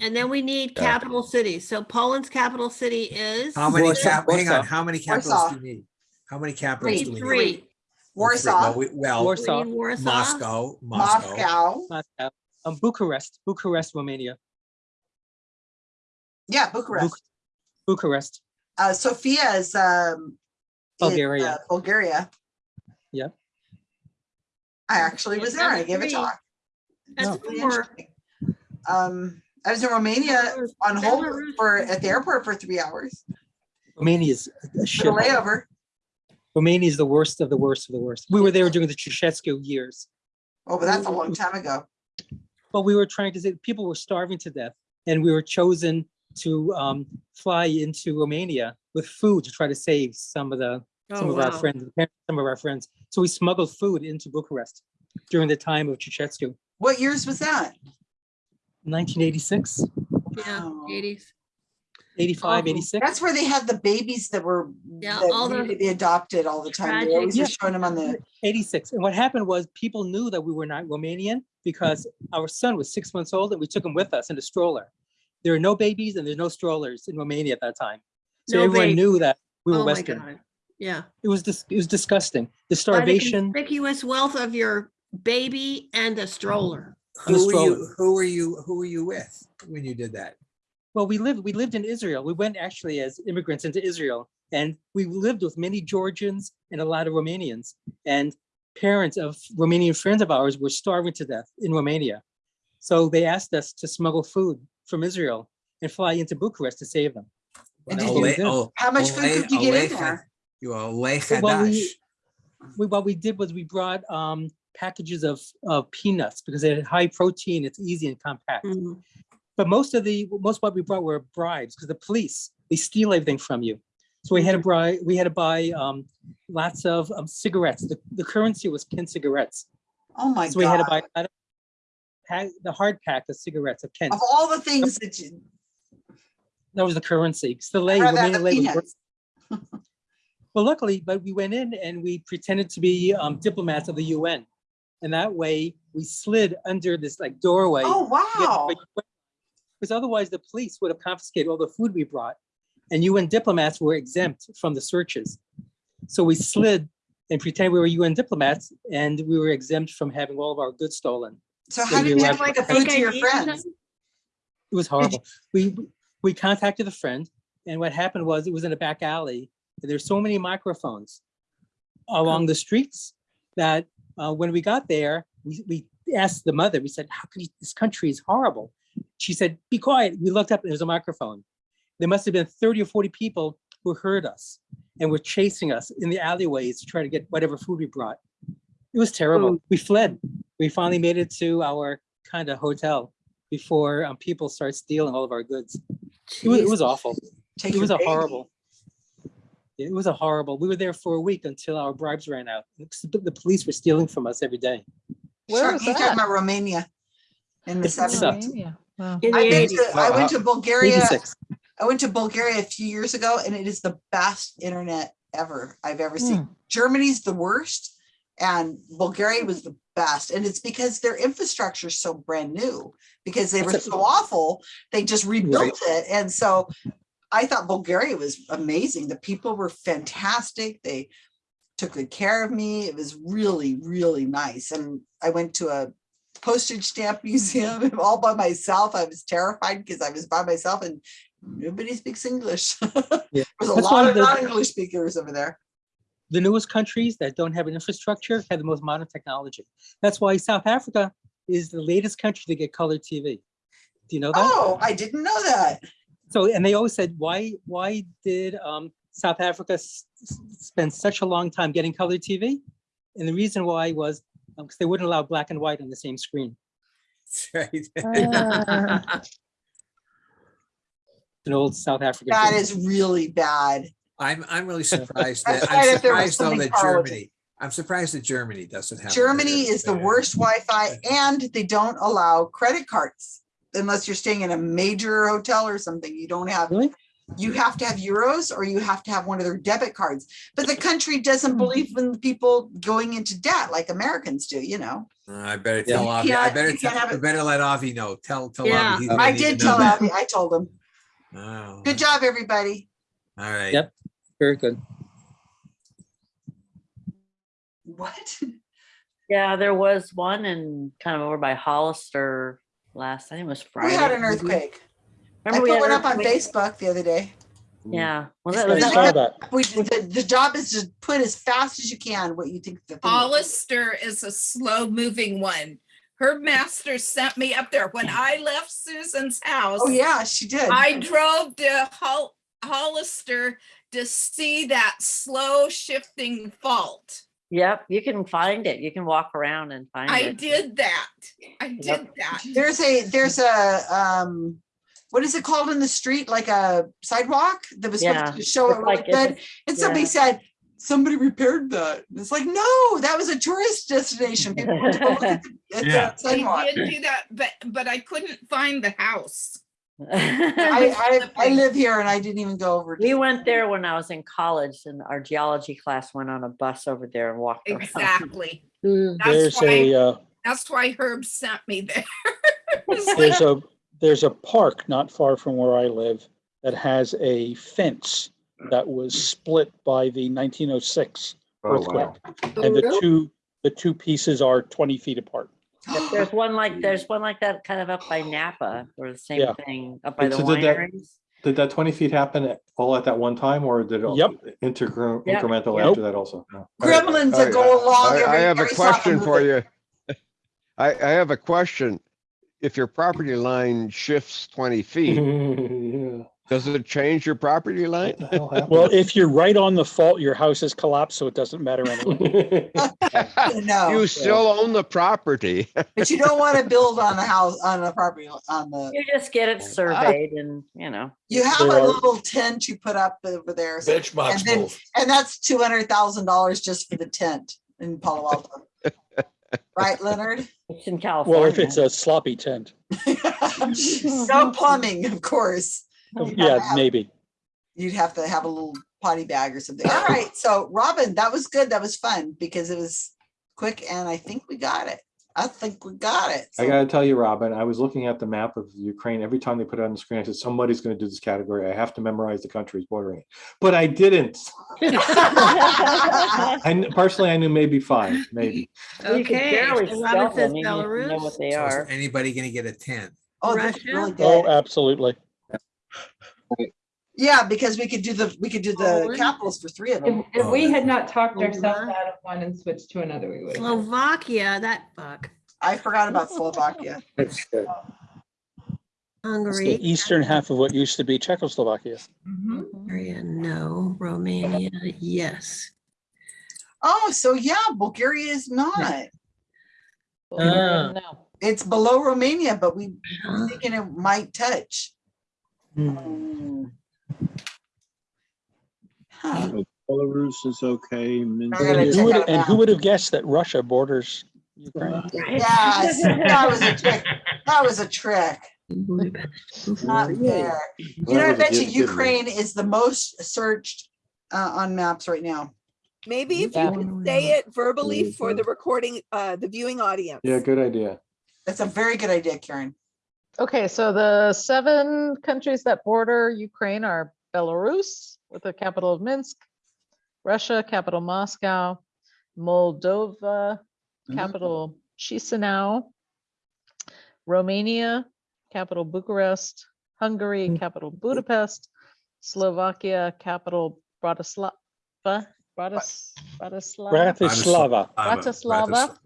S24: And then we need
S15: Yeah.
S24: capital cities. So Poland's capital city is.
S6: How many
S28: Warsaw,
S6: cap, hang on,
S28: Warsaw.
S6: how many capitals
S1: Warsaw.
S6: do you need? How many capitals
S24: Three,
S6: do we need?
S24: three.
S6: Well.
S1: Warsaw,
S6: Well, we- Well,
S28: Warsaw,
S24: We need Warsaw.
S6: Moscow, Moscow.
S1: Moscow,
S28: Moscow, um, Bucharest, Bucharest, Romania,
S1: yeah, Bucharest.
S28: Bucharest.
S1: Uh, Sofia is, um, is,
S28: Bulgaria.
S1: uh, Bulgaria.
S28: Yep.
S1: I actually was there. I gave a talk.
S24: That's
S28: No.
S1: Really interesting. Um, I was in Romania on hold for, at the airport for three hours.
S28: Romania is a
S1: For the layover.
S28: Romania is the worst of the worst of the worst. We were there during the Ceausescu years.
S1: Oh, but that's a long time ago.
S28: But we were trying to say, people were starving to death and we were chosen to um, fly into Romania with food to try to save some of the, some
S24: Oh,
S28: of our friends, some of our friends. So we smuggled food into Bucharest during the time of Ceausescu,
S1: What years was that?
S28: 1986,
S24: Yeah,
S1: Wow.
S24: eighties.
S28: 85,
S24: Awful.
S28: 86.
S1: That's where they had the babies that were,
S24: Yeah,
S1: that
S24: all the
S1: needed to be adopted all the time. They always were
S28: tragic-
S1: showing them on the,
S28: 86. And what happened was people knew that we were not Romanian because our son was six months old and we took him with us in a stroller. There are no babies and there's no strollers in Romania at that time. So
S24: No
S28: everyone
S24: babe-
S28: knew that we were
S24: Oh my
S28: Western.
S24: God. Yeah.
S28: It was dis- it was disgusting. The
S24: By the
S28: starvation.
S24: Conspicuous wealth of your baby and a stroller.
S6: Who were you, who were you, who were you with when you did that?
S28: Well, we lived we lived in Israel. We went actually as immigrants into Israel, and we lived with many Georgians and a lot of Romanians. And parents of Romanian friends of ours were starving to death in Romania. So they asked us to smuggle food from Israel and fly into Bucharest to save them.
S1: And did you-
S6: Oh,
S1: how much food could you get in there?
S6: You are Ole
S28: Well, we- we, what we did was we brought um, packages of, of peanuts because they had high protein, it's easy and compact.
S24: Mhm.
S28: But most of the, most what we brought were bribes because the police, they steal everything from you. So we had to buy, we had to buy um, lots of um, cigarettes. The, the currency was Kent cigarettes.
S1: Oh my
S28: So we had to buy
S1: God.
S28: a lot of pack, the hard pack of cigarettes of Kent.
S1: Of all the things that you,
S28: That was the currency. The lay,
S1: rather have
S28: Romanian
S1: the
S28: lei was
S1: peanuts.
S28: Well, luckily, but we went in and we pretended to be um, diplomats of the UN. And that way we slid under this like doorway.
S1: Oh, wow.
S28: Because otherwise the police would have confiscated all the food we brought. And UN diplomats were exempt from the searches. So we slid and pretended we were UN diplomats and we were exempt from having all of our goods stolen.
S1: So
S28: So
S1: how did
S28: we
S1: you
S28: were-
S1: get the food to your friends?
S28: It was horrible. We, we contacted a friend and what happened was it was in a back alley. and There's so many microphones along the streets that uh, when we got there, we, we asked the mother, we said, how can you, this country is horrible. She said, be quiet. We looked up and there's a microphone. There must have been 30 or 40 people who heard us and were chasing us in the alleyways to try to get whatever food we brought. It was terrible. We fled. We finally made it to our kind of hotel before um, people start stealing all of our goods. It was, it was awful.
S1: Take
S28: It was a
S1: baby.
S28: horrible. It was a horrible. We were there for a week until our bribes ran out. The the police were stealing from us every day.
S4: Where
S1: Sure,
S4: was
S1: you're talking
S4: that?
S1: about Romania in the seventies.
S4: Romania. Wow.
S1: I've been
S24: 80s.
S1: I went to Bulgaria,
S28: 86.
S1: I went to Bulgaria a few years ago and it is the best internet ever I've ever seen.
S4: Hmm.
S1: Germany's the worst and Bulgaria was the best. And it's because their infrastructure is so brand new, because they were so awful, they just rebuilt it. And so I thought Bulgaria was amazing. The people were fantastic. They took good care of me. It was really, really nice. And I went to a postage stamp museum all by myself. I was terrified because I was by myself and nobody speaks English.
S28: Yeah.
S1: There's a
S28: That's
S1: lot of
S28: of
S1: non-English speakers over there.
S28: The newest countries that don't have an infrastructure have the most modern technology. That's why South Africa is the latest country to get color TV. Do you know that?
S1: Oh, I didn't know that.
S28: So, and they always said, why, why did um, South Africa s- s- spend such a long time getting color TV? And the reason why was because they wouldn't allow black and white on the same screen.
S6: Right.
S28: An old South African.
S1: That
S28: thing.
S1: is really bad.
S6: I'm, I'm really surprised that, I'm
S1: if
S6: surprised though that Germany, I'm surprised that Germany doesn't have.
S1: Germany
S6: better.
S1: is the worst Wi-Fi and they don't allow credit cards unless you're staying in a major hotel or something. You don't have,
S28: Really?
S1: you have to have euros or you have to have one of their debit cards. But the country
S6: Hmm.
S1: doesn't believe in people going into debt like Americans do, you know?
S6: Uh, I better tell
S1: You
S6: Avi, I better, tell-
S1: have
S6: I better let Avi know. Tell, tell
S24: Yeah.
S6: Avi.
S1: I
S6: gonna need to
S1: did tell
S6: that.
S1: Abby, I told him.
S6: Oh,
S1: Good job, everybody.
S6: All right.
S28: Yep. Very good.
S1: What?
S18: Yeah, there was one in kind of over by Hollister last, I think it was Friday.
S1: We had an
S18: maybe.
S1: earthquake. I
S18: Remember we
S1: put
S18: had
S1: one up on? Facebook the other day.
S18: Yeah.
S1: Well,
S18: that, was
S22: I
S18: that
S22: that.
S1: We, the, the job is to put as fast as you can what you think the.
S26: Hollister is a slow moving one. Her master sent me up there when I left Susan's oh, house.
S1: Oh, yeah, she did.
S26: I drove to Hol- Hollister to see that slow shifting fault.
S18: Yep, you can find it. You can walk around and find
S26: I
S18: it.
S26: I did that. I did
S18: Yep.
S26: that.
S1: There's a, there's a, um, what is it called in the street? Like a sidewalk that was
S18: Yeah,
S1: supposed to show it
S18: it's
S1: really
S18: like-
S1: good. And somebody
S18: yeah.
S1: said, somebody repaired that. And It's like, no, that was a tourist destination. People went to go look at the- at the
S3: Yeah.
S1: sidewalk.
S26: I did do that, but, but I couldn't find the house.
S1: I, I, I live here and I didn't even go over.
S18: We went there when I was in college and our geology class went on a bus over there and walked around.
S26: Exactly.
S22: There's
S26: That's
S22: a,
S26: why,
S22: uh,
S26: that's why Herb sent me there.
S22: There's a, there's a park not far from where I live that has a fence that was split by the nineteen oh six
S8: Oh,
S22: earthquake.
S8: wow.
S22: And the two, the two pieces are twenty feet apart.
S18: Yep, There's one like, there's one like that kind of up by Napa or the same
S22: Yeah.
S18: thing up by
S8: And
S18: the
S8: so did that-
S18: wineries.
S8: Did that twenty feet happen at- all at that one time or did it
S22: Yep.
S8: intergr-
S18: Yep.
S8: incremental
S22: Yep.
S8: after that also? No.
S1: Gremlins that
S15: I-
S1: go along.
S15: I, I
S1: every-
S15: have a
S1: every so often
S15: question
S1: move
S15: for
S1: it.
S15: you. I, I have a question. If your property line shifts twenty feet,
S8: Yeah.
S15: Does it change your property line?
S8: What the hell happened?
S22: Well, if you're right on the fault, your house is collapsed, so it doesn't matter anyway.
S1: No,
S15: You still own the property.
S1: but you don't want to build on the house, on the property, on the,
S18: You just get it surveyed and, you know.
S1: you have
S22: There
S1: a
S22: are-
S1: little tent you put up over there. so-
S2: Benchmarks
S1: And then,
S2: move.
S1: and that's two hundred thousand dollars just for the tent in Palo Alto. Right, Leonard?
S18: It's in California.
S22: Well, if it's a sloppy tent,
S1: No plumbing, of course.
S22: Oh, yeah, maybe.
S1: You'd have to have a little potty bag or something. All right, so Robin, that was good. That was fun because it was quick and I think we got it. I think we got it.
S8: I gotta tell you, Robin, I was looking at the map of Ukraine. Every time they put it on the screen, I said, somebody's gonna do this category. I have to memorize the countries bordering it. But I didn't. I personally, I knew maybe five, maybe.
S18: You
S24: Okay,
S18: barely
S24: so
S18: spell
S24: Robin says
S18: them, even if you know what
S24: Belarus.
S18: they
S6: So
S18: are.
S6: anybody gonna get a ten?
S1: Oh,
S24: Russia?
S1: really
S22: Oh, absolutely.
S1: Yeah, because we could do the, we could do the
S24: Poland?
S1: capitals for three of
S19: If,
S1: them.
S19: if we had not talked
S24: Hold
S19: ourselves out of one and switched to another, we would have.
S24: Slovakia, that fuck.
S1: I forgot about Slovakia.
S22: That's good. It's the
S24: Hungary,
S22: eastern half of what used to be Czechoslovakia. Mm-hmm.
S24: Bulgaria, no. Romania, yes.
S1: Oh, so yeah, Bulgaria is not.
S18: Bulgaria, ah. no.
S1: It's below Romania, but we
S24: Huh?
S1: thinking it might touch.
S18: Mm.
S1: Huh.
S27: Belarus is okay. Minsk
S22: And who would, and who would have guessed that Russia borders Ukraine?
S1: Yes, that was a trick. That was a trick. Not fair. You know, I
S8: That
S1: bet you. Ukraine is the most searched uh, on maps right now.
S11: Maybe if you
S4: Yeah.
S11: can say it verbally for the recording, uh, the viewing audience.
S8: Yeah, good idea.
S1: That's a very good idea, Karen.
S4: Okay, so the seven countries that border Ukraine are Belarus with the capital of Minsk, Russia, capital Moscow, Moldova,
S1: Mhm.
S4: capital Chisinau, Romania, capital Bucharest, Hungary, capital Budapest, Slovakia, capital Bratislava, Bratis, Bratislava,
S22: Bratislava.
S4: Bratislava,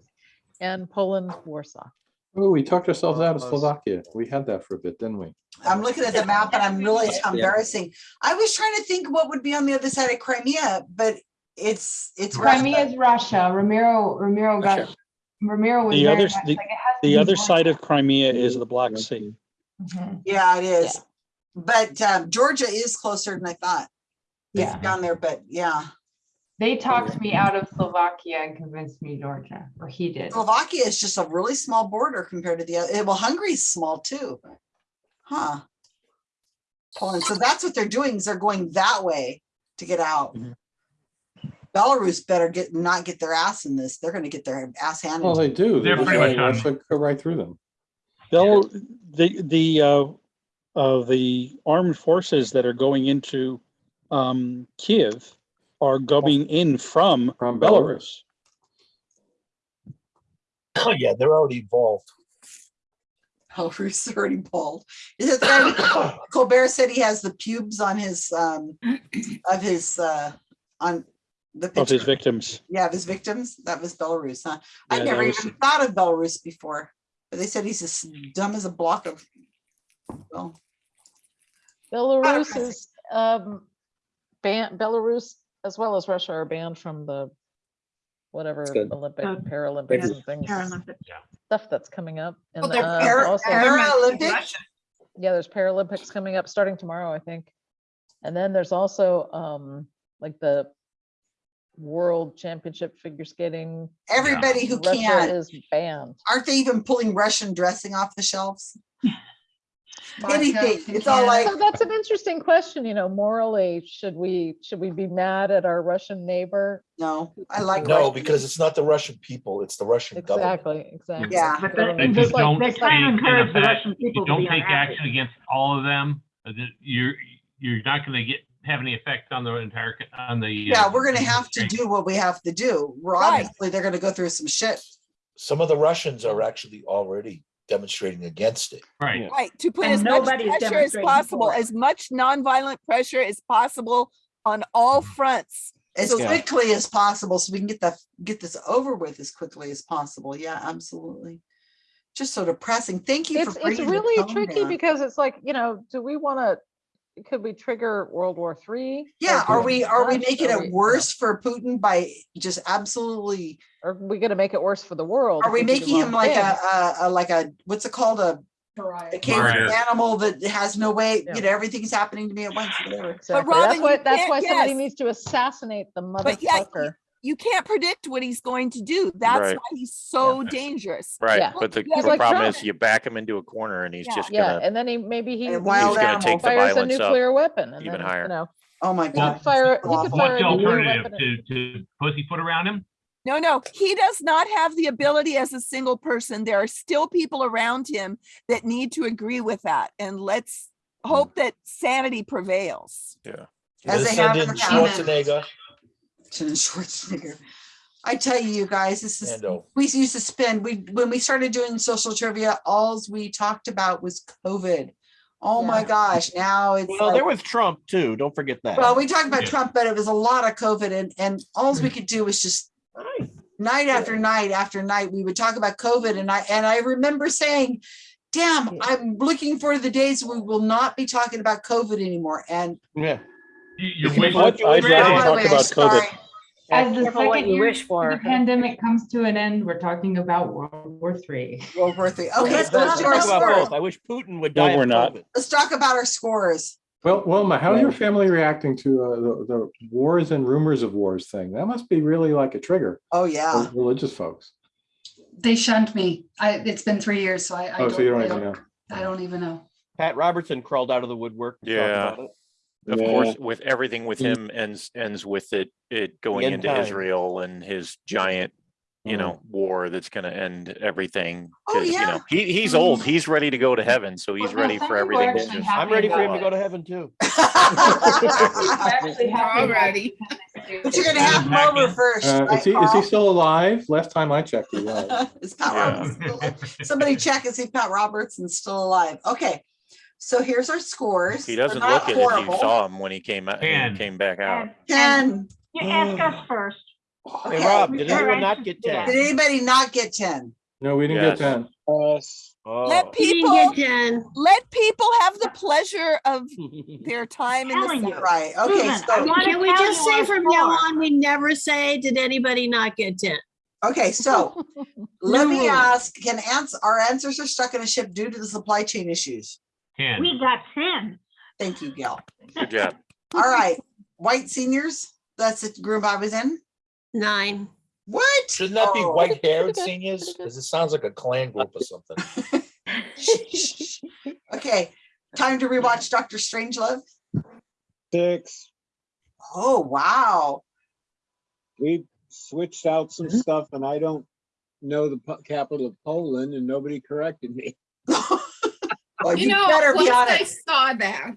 S4: and Poland, Warsaw.
S8: Oh, we talked ourselves out of Slovakia. We had that for a bit, didn't we?
S1: I'm looking at the map and I'm realizing how embarrassing. I was trying to think what would be on the other side of Crimea, but it's, it's.
S19: Crimea is Russia. Ramiro, Ramiro got, Ramiro was
S22: The other,
S19: much
S22: the,
S19: like, it has to
S22: the other
S19: Russia.
S22: side of Crimea is the Black Sea.
S19: Mhm.
S1: Yeah, it is. But um, Georgia is closer than I thought. It's
S19: Yeah.
S1: Down there, but yeah.
S19: They talked me out of Slovakia and convinced me Georgia, or he did.
S1: Slovakia is just a really small border compared to the other. Well, Hungary's small too. Huh. Poland. So that's what they're doing is they're going that way to get out.
S8: Mhm.
S1: Belarus better get, not get their ass in this. They're gonna get their ass handed.
S8: Well, they do.
S3: They're
S8: They're
S3: pretty much on-
S8: Russia Go right through them.
S22: They'll, the, the, uh, uh, the armed forces that are going into, um, Kiev are going in from
S8: From
S22: Belarus.
S2: Oh, yeah, they're already involved.
S1: Belarus is already bald. Is it that Colbert said he has the pubes on his, um, of his, uh, on the
S22: Of his
S1: picture?
S22: victims.
S1: Yeah, of his victims. That was Belarus, huh? I
S22: Yeah,
S1: never
S22: that was-
S1: even thought of Belarus before, but they said he's as dumb as a block of. Well,
S4: Belarus is, um, ban, Belarus as well as Russia are banned from the whatever
S28: good.
S4: Olympic,
S14: Uh,
S4: Paralympics
S14: yes,
S4: and things,
S14: Paralympics.
S4: stuff that's coming up.
S26: Oh,
S4: And
S26: they're
S4: uh,
S1: Para-
S4: also,
S1: Paralympics?
S4: Yeah, there's Paralympics coming up starting tomorrow, I think. And then there's also, um, like the World Championship Figure Skating.
S1: everybody who
S4: Russia
S1: can,
S4: is banned.
S1: aren't they even pulling Russian dressing off the shelves?
S19: Vodka
S1: Anything, it's all like,
S4: So that's an interesting question, you know, morally, should we, should we be mad at our Russian neighbor?
S1: no, I like.
S2: No,
S1: Russian.
S2: because it's not the Russian people, it's the Russian government.
S4: Exactly, exactly.
S1: Yeah.
S14: But
S4: Government.
S3: They
S14: They
S3: just
S14: just like-
S3: don't
S14: they
S3: take,
S14: try to encourage the Russian people
S3: you don't
S14: be
S3: take
S14: unhappy.
S3: action against all of them, uh, you're, you're not gonna get, have any effect on the entire, on the. uh,
S1: Yeah, we're gonna have to do what we have to do. We're
S11: Right.
S1: obviously, they're gonna go through some shit.
S2: Some of the Russians are actually already demonstrating against it.
S3: Right.
S11: Right, to put
S14: And
S11: as much pressure as possible, as much nonviolent pressure as possible on all mm. fronts.
S1: As
S11: So-
S1: quickly as possible, so we can get the, get this over with as quickly as possible. Yeah, absolutely. Just so depressing. Thank you for
S4: It's, it's really tricky
S1: down.
S4: because it's like, you know, do we want to, could we trigger World War Three?
S1: Yeah, are we, are we making
S4: Are we-
S1: it worse for Putin by just absolutely,
S4: Are we gonna make it worse for the world?
S1: are we making him like a, a, a, like a, what's it called? A, a caged animal that has no way,
S4: Yeah.
S1: you know, everything's happening to me at once, whatever.
S4: Exactly.
S11: Robin,
S4: That's
S11: you
S4: why, that's
S11: can't
S4: why somebody needs to assassinate the
S11: But yeah,
S4: motherfucker.
S11: You can't predict what he's going to do. That's
S12: Right.
S11: why he's so dangerous.
S12: Right,
S4: Yeah.
S12: but the
S11: Yeah,
S12: the
S4: like
S12: problem
S4: Trump.
S12: is you back him into a corner and he's
S11: Yeah.
S12: just
S4: Yeah,
S12: gonna, yeah.
S4: and then he, maybe he
S1: And
S4: he
S1: wild
S12: he's gonna take the
S4: fires a
S12: violence up.
S4: nuclear weapon and
S12: even
S4: then,
S12: higher.
S4: you know,
S1: Oh my
S4: he
S1: God.
S4: could fire, he could fire
S3: What's the alternative to, to pussyfoot around him?
S11: No, no, he does not have the ability as a single person. There are still people around him that need to agree with that. And let's hmm. hope that sanity prevails.
S12: yeah.
S1: As they have in
S2: in
S1: the past.
S2: Schwarzenegger,
S1: to Schwarzenegger. I tell you, you guys, this is,
S2: Mando.
S1: we used to spend, we, when we started doing social trivia, alls we talked about was COVID. Oh my gosh, now it's
S10: Well, there was Trump too. Don't forget that.
S1: well, we talked about
S3: Yeah.
S1: Trump, but it was a lot of COVID and, and alls we could do was just night after night after night, we would talk about COVID and I, and I remember saying, damn,
S4: Yeah.
S1: I'm looking for the days we will not be talking about COVID anymore. And
S10: yeah.
S3: You- You're
S22: You know
S3: wishing.
S22: what? I'd
S3: you're
S22: rather
S3: wishing-
S1: by the
S22: talk
S1: way,
S22: about
S1: sorry.
S22: COVID.
S19: As the
S18: Careful what
S19: second
S18: you
S19: year
S18: wish for.
S19: the pandemic comes to an end, we're talking about World War Three.
S1: World War Three. Okay,
S10: let's
S1: so let's
S10: let's
S1: do our
S10: talk about both. I wish Putin would die. of
S22: we're not.
S10: COVID.
S1: Let's talk about our scores.
S8: Well, Wilma, how are your family reacting to uh, the, the wars and rumors of wars thing? That must be really like a trigger
S1: Oh,
S8: for
S1: yeah.
S8: religious folks.
S29: They shunned me. I, it's been three years, so I, I
S8: Oh,
S29: don't,
S8: so you don't
S29: I
S8: even
S29: don't,
S8: know.
S29: I don't even know.
S10: Pat Robertson crawled out of the woodwork. to talk
S12: Yeah.
S10: About it.
S12: Of
S27: Yeah.
S12: course, with everything with
S27: Mm.
S12: him ends, ends with it, it going into
S10: time.
S12: Israel and his giant, you
S10: Mm.
S12: know, war that's gonna end everything.
S1: Oh,
S12: 'cause, you
S1: yeah.
S12: know, He, he's old, he's ready to go to heaven, so he's
S19: Well,
S12: ready for everything to just.
S10: I'm ready for him to go to heaven too.
S19: Actually happy about
S26: Already.
S1: But you're gonna have him over first.
S8: Uh,
S1: right,
S8: is he, is he still alive? Last time I checked, he was.
S1: Is Pat
S12: Yeah.
S1: Robertson still alive? Somebody check and see if Pat Robertson's still alive. Okay, so here's our scores.
S12: He doesn't
S1: not
S12: look it if you saw him when he came out,
S3: Ten.
S12: he came back out.
S14: And- and
S1: Ten.
S14: You ask us first.
S10: Hey, Rob, did
S14: Sure,
S10: anyone
S14: I
S10: not get ten?
S1: Did anybody not get ten?
S8: No, we didn't
S12: Yes.
S8: get ten.
S27: Us.
S10: Oh.
S11: Let people,
S24: ten.
S11: let people have the pleasure of their time in the
S14: you.
S11: sun.
S1: Right, okay,
S14: Susan, I
S1: so,
S14: wanna
S24: Can we just say from now on, we never say, did anybody not get ten?
S1: okay, so let me
S24: rules.
S1: ask, can answer, our answers are stuck in a ship due to the supply chain issues?
S3: Ten.
S14: We got ten.
S1: Thank you, Gail.
S12: Good job.
S1: All right, white seniors, that's the group I was in.
S24: Nine.
S1: What?
S2: Shouldn't that be
S1: Oh.
S2: white haired seniors? Because it sounds like a clan group or something.
S1: Okay, time to rewatch Doctor Strangelove.
S27: Six.
S1: Oh, wow.
S27: We switched out some mm-hmm. stuff and I don't know the po- capital of Poland and nobody corrected me.
S1: Well,
S26: You
S1: you
S26: know,
S1: better be
S26: once
S1: on
S26: I
S1: it.
S26: saw that,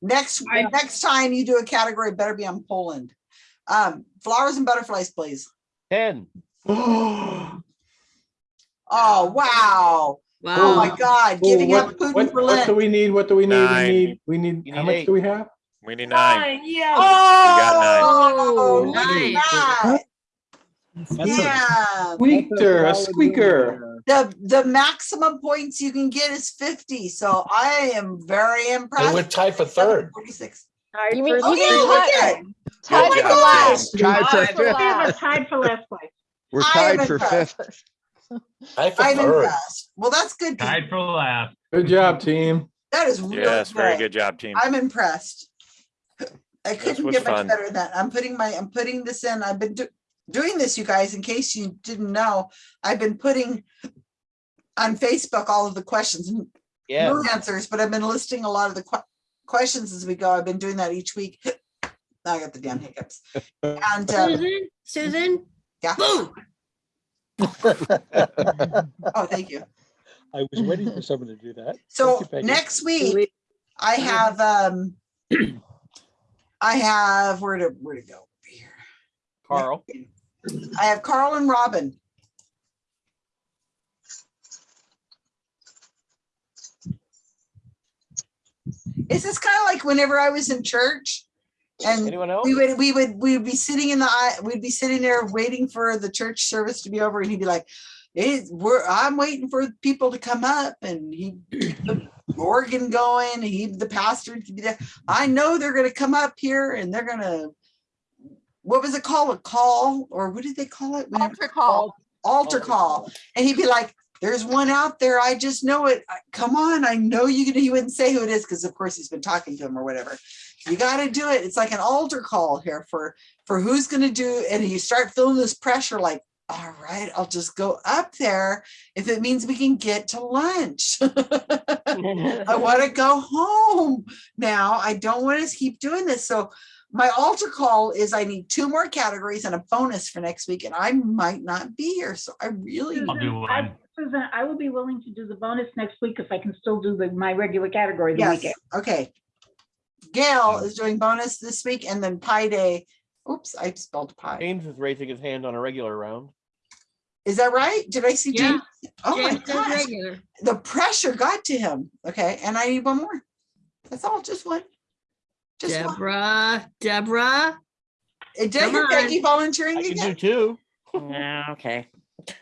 S1: Next,
S26: I-
S1: next time you do a category, better be on Poland. Um, flowers and butterflies, please.
S10: Ten.
S8: Oh,
S1: Oh, wow. Oh my
S24: Wow.
S1: God, giving
S8: what,
S1: up Putin
S8: what,
S1: for
S8: what do we need? What do we need?
S12: Nine.
S8: We need, we need,
S10: You
S8: how
S10: need
S8: much
S10: eight.
S8: do we have?
S12: We need nine.
S24: yeah.
S1: Oh,
S24: Oh,
S1: look at
S24: nice.
S1: that.
S8: That's a
S1: Yeah,
S8: squeaker, a squeaker.
S1: The, the maximum points you can get is fifty, so I am very impressed.
S2: we're tied for third.
S1: Forty-six.
S4: You mean,
S1: Oh,
S4: you
S1: yeah,
S4: mean
S1: look
S4: tied-
S1: at it.
S4: tied
S12: Good
S4: for last?
S12: Tim.
S15: Tied for
S4: Tied for
S15: fifth.
S4: Last.
S14: tied for last place.
S15: We're
S1: I
S15: tied
S1: am
S15: for fifth.
S2: Tied for
S1: I'm
S2: third.
S1: impressed. Well, that's good. Pete.
S3: Tied for last.
S8: Good job, team.
S1: That is really
S12: Yes, very good job, team.
S1: I'm impressed. I couldn't get much
S12: fun.
S1: better than that. I'm putting my, I'm putting this in. I've been do- doing this, you guys, in case you didn't know. I've been putting on Facebook all of the questions and
S10: Yeah.
S1: no answers, but I've been listing a lot of the que- questions as we go. I've been doing that each week. Now I got the damn hiccups. And um,
S24: Susan, Susan,
S1: yeah.
S24: boom.
S1: Oh, thank you.
S22: I was waiting for someone to do that.
S1: So
S22: you,
S1: next week, I have, um, I have, where to, where to go? Here.
S10: Carl.
S1: I have Carl and Robin. Is this kind of like whenever I was in church? And we would, we would, we would be sitting in the, aisle- we'd be sitting there waiting for the church service to be over and he'd be like, it, we're, I'm waiting for people to come up and he, the organ going, he, the pastor to be there. I know they're gonna come up here and they're gonna, what was it called? A call, or what did they call it?
S4: Altar call.
S1: Altar
S10: Altar
S1: call. And he'd be like, there's one out there. I just know it. Come on. I know you can, he wouldn't say who it is because of course he's been talking to him or whatever. You gotta do it. It's like an altar call here for, for who's gonna do, and you start feeling this pressure like, all right, I'll just go up there if it means we can get to lunch. I want to go home now. I don't want to keep doing this. So my altar call is I need two more categories and a bonus for next week, and I might not be here. So I really
S3: I'll do
S14: Susan, I-
S3: one.
S14: Susan, I will be willing to do the bonus next week if I can still do the, my regular category the
S1: yes.
S14: weekend.
S1: Okay. Gail is doing bonus this week, and then Pi Day. Oops, I spelled pie.
S10: James is raising his hand on a regular round.
S1: Is that right? Did I see
S24: Yeah.
S1: James? Oh my
S24: James does
S1: gosh.
S24: regular.
S1: The pressure got to him. Okay, and I need one more. That's all. Just one. Just one.
S24: Deborah, Deborah,
S1: Did I
S24: Come
S1: hear
S24: on.
S1: Peggy volunteering
S10: I can do
S1: again?
S10: two.
S18: Yeah, okay.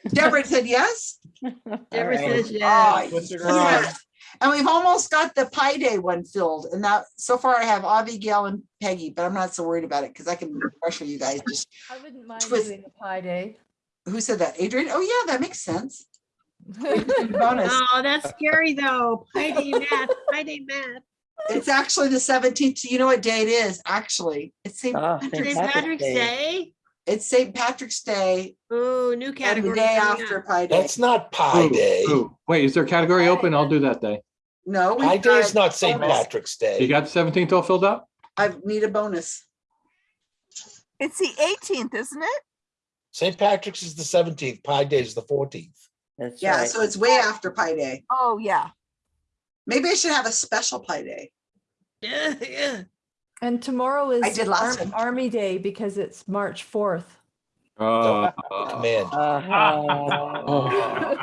S1: Deborah said yes.
S24: Deborah
S18: right.
S24: says
S1: Oh,
S24: yes.
S10: Twisted
S1: yes. And we've almost got the Pi Day one filled. And that so far I have Avi, Gail, and Peggy, but I'm not so worried about it because I can pressure you guys. Just
S4: I wouldn't mind
S1: Twist-
S4: doing a pie day.
S1: who said that? Adrian? Oh, yeah, that makes sense. Bonus.
S24: Oh, that's scary though. Pi day math, pi day math.
S1: It's actually the 17th. You know what day it is? Actually, it's St.
S18: Oh,
S1: Patrick's
S24: St.
S18: Patrick's
S24: Patrick's
S18: Day.
S24: Day.
S1: It's St. Patrick's Day
S24: Oh, new
S1: and the
S24: category.
S1: day after
S24: up.
S1: Pi Day.
S2: That's not Pi
S8: Ooh,
S2: Day.
S8: ooh. Wait, is there a category open? I'll do that day.
S1: No. we've
S2: Pi Day is
S1: got
S2: not St.
S1: bonus.
S2: Patrick's
S8: You
S2: Day.
S8: got the seventeenth all filled up?
S1: I need a bonus.
S11: It's the eighteenth, isn't it?
S2: St. Patrick's is the seventeenth, Pi Day is the fourteenth.
S18: That's
S1: Yeah,
S18: right.
S1: so it's way after Pi Day.
S11: Oh, yeah.
S1: Maybe I should have a special Pi Day.
S24: Yeah, yeah.
S30: And tomorrow is
S1: I did last
S30: Arm-
S1: one.
S30: Army Day because it's March fourth.
S8: Uh,
S2: Command.
S18: Uh-huh.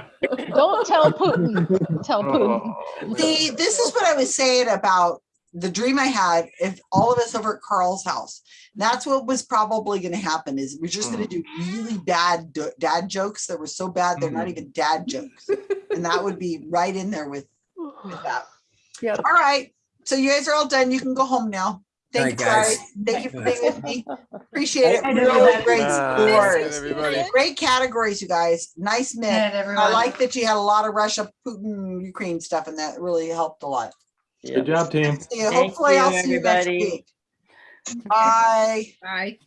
S4: Don't tell Putin. Tell Putin.
S1: See, this is what I was saying about the dream I had, if all of us over at Carl's house, that's what was probably gonna happen is we're just gonna do really bad do- dad jokes that were so bad, they're not even dad jokes. And that would be right in there with, with that.
S30: Yep.
S1: All right, so you guys are all done. You can go home now. Thank you
S6: guys.
S1: guys. Thank you for being with me. Appreciate it. Really
S14: everybody.
S1: great
S12: Night,
S1: scores. Great categories, you guys. Nice mix.
S29: Night,
S1: I like that you had a lot of Russia, Putin, Ukraine stuff and that really helped a lot.
S8: Good job, team.
S1: See you.
S18: Thank
S1: Hopefully
S18: you,
S1: I'll see you next week. Bye.
S26: Bye.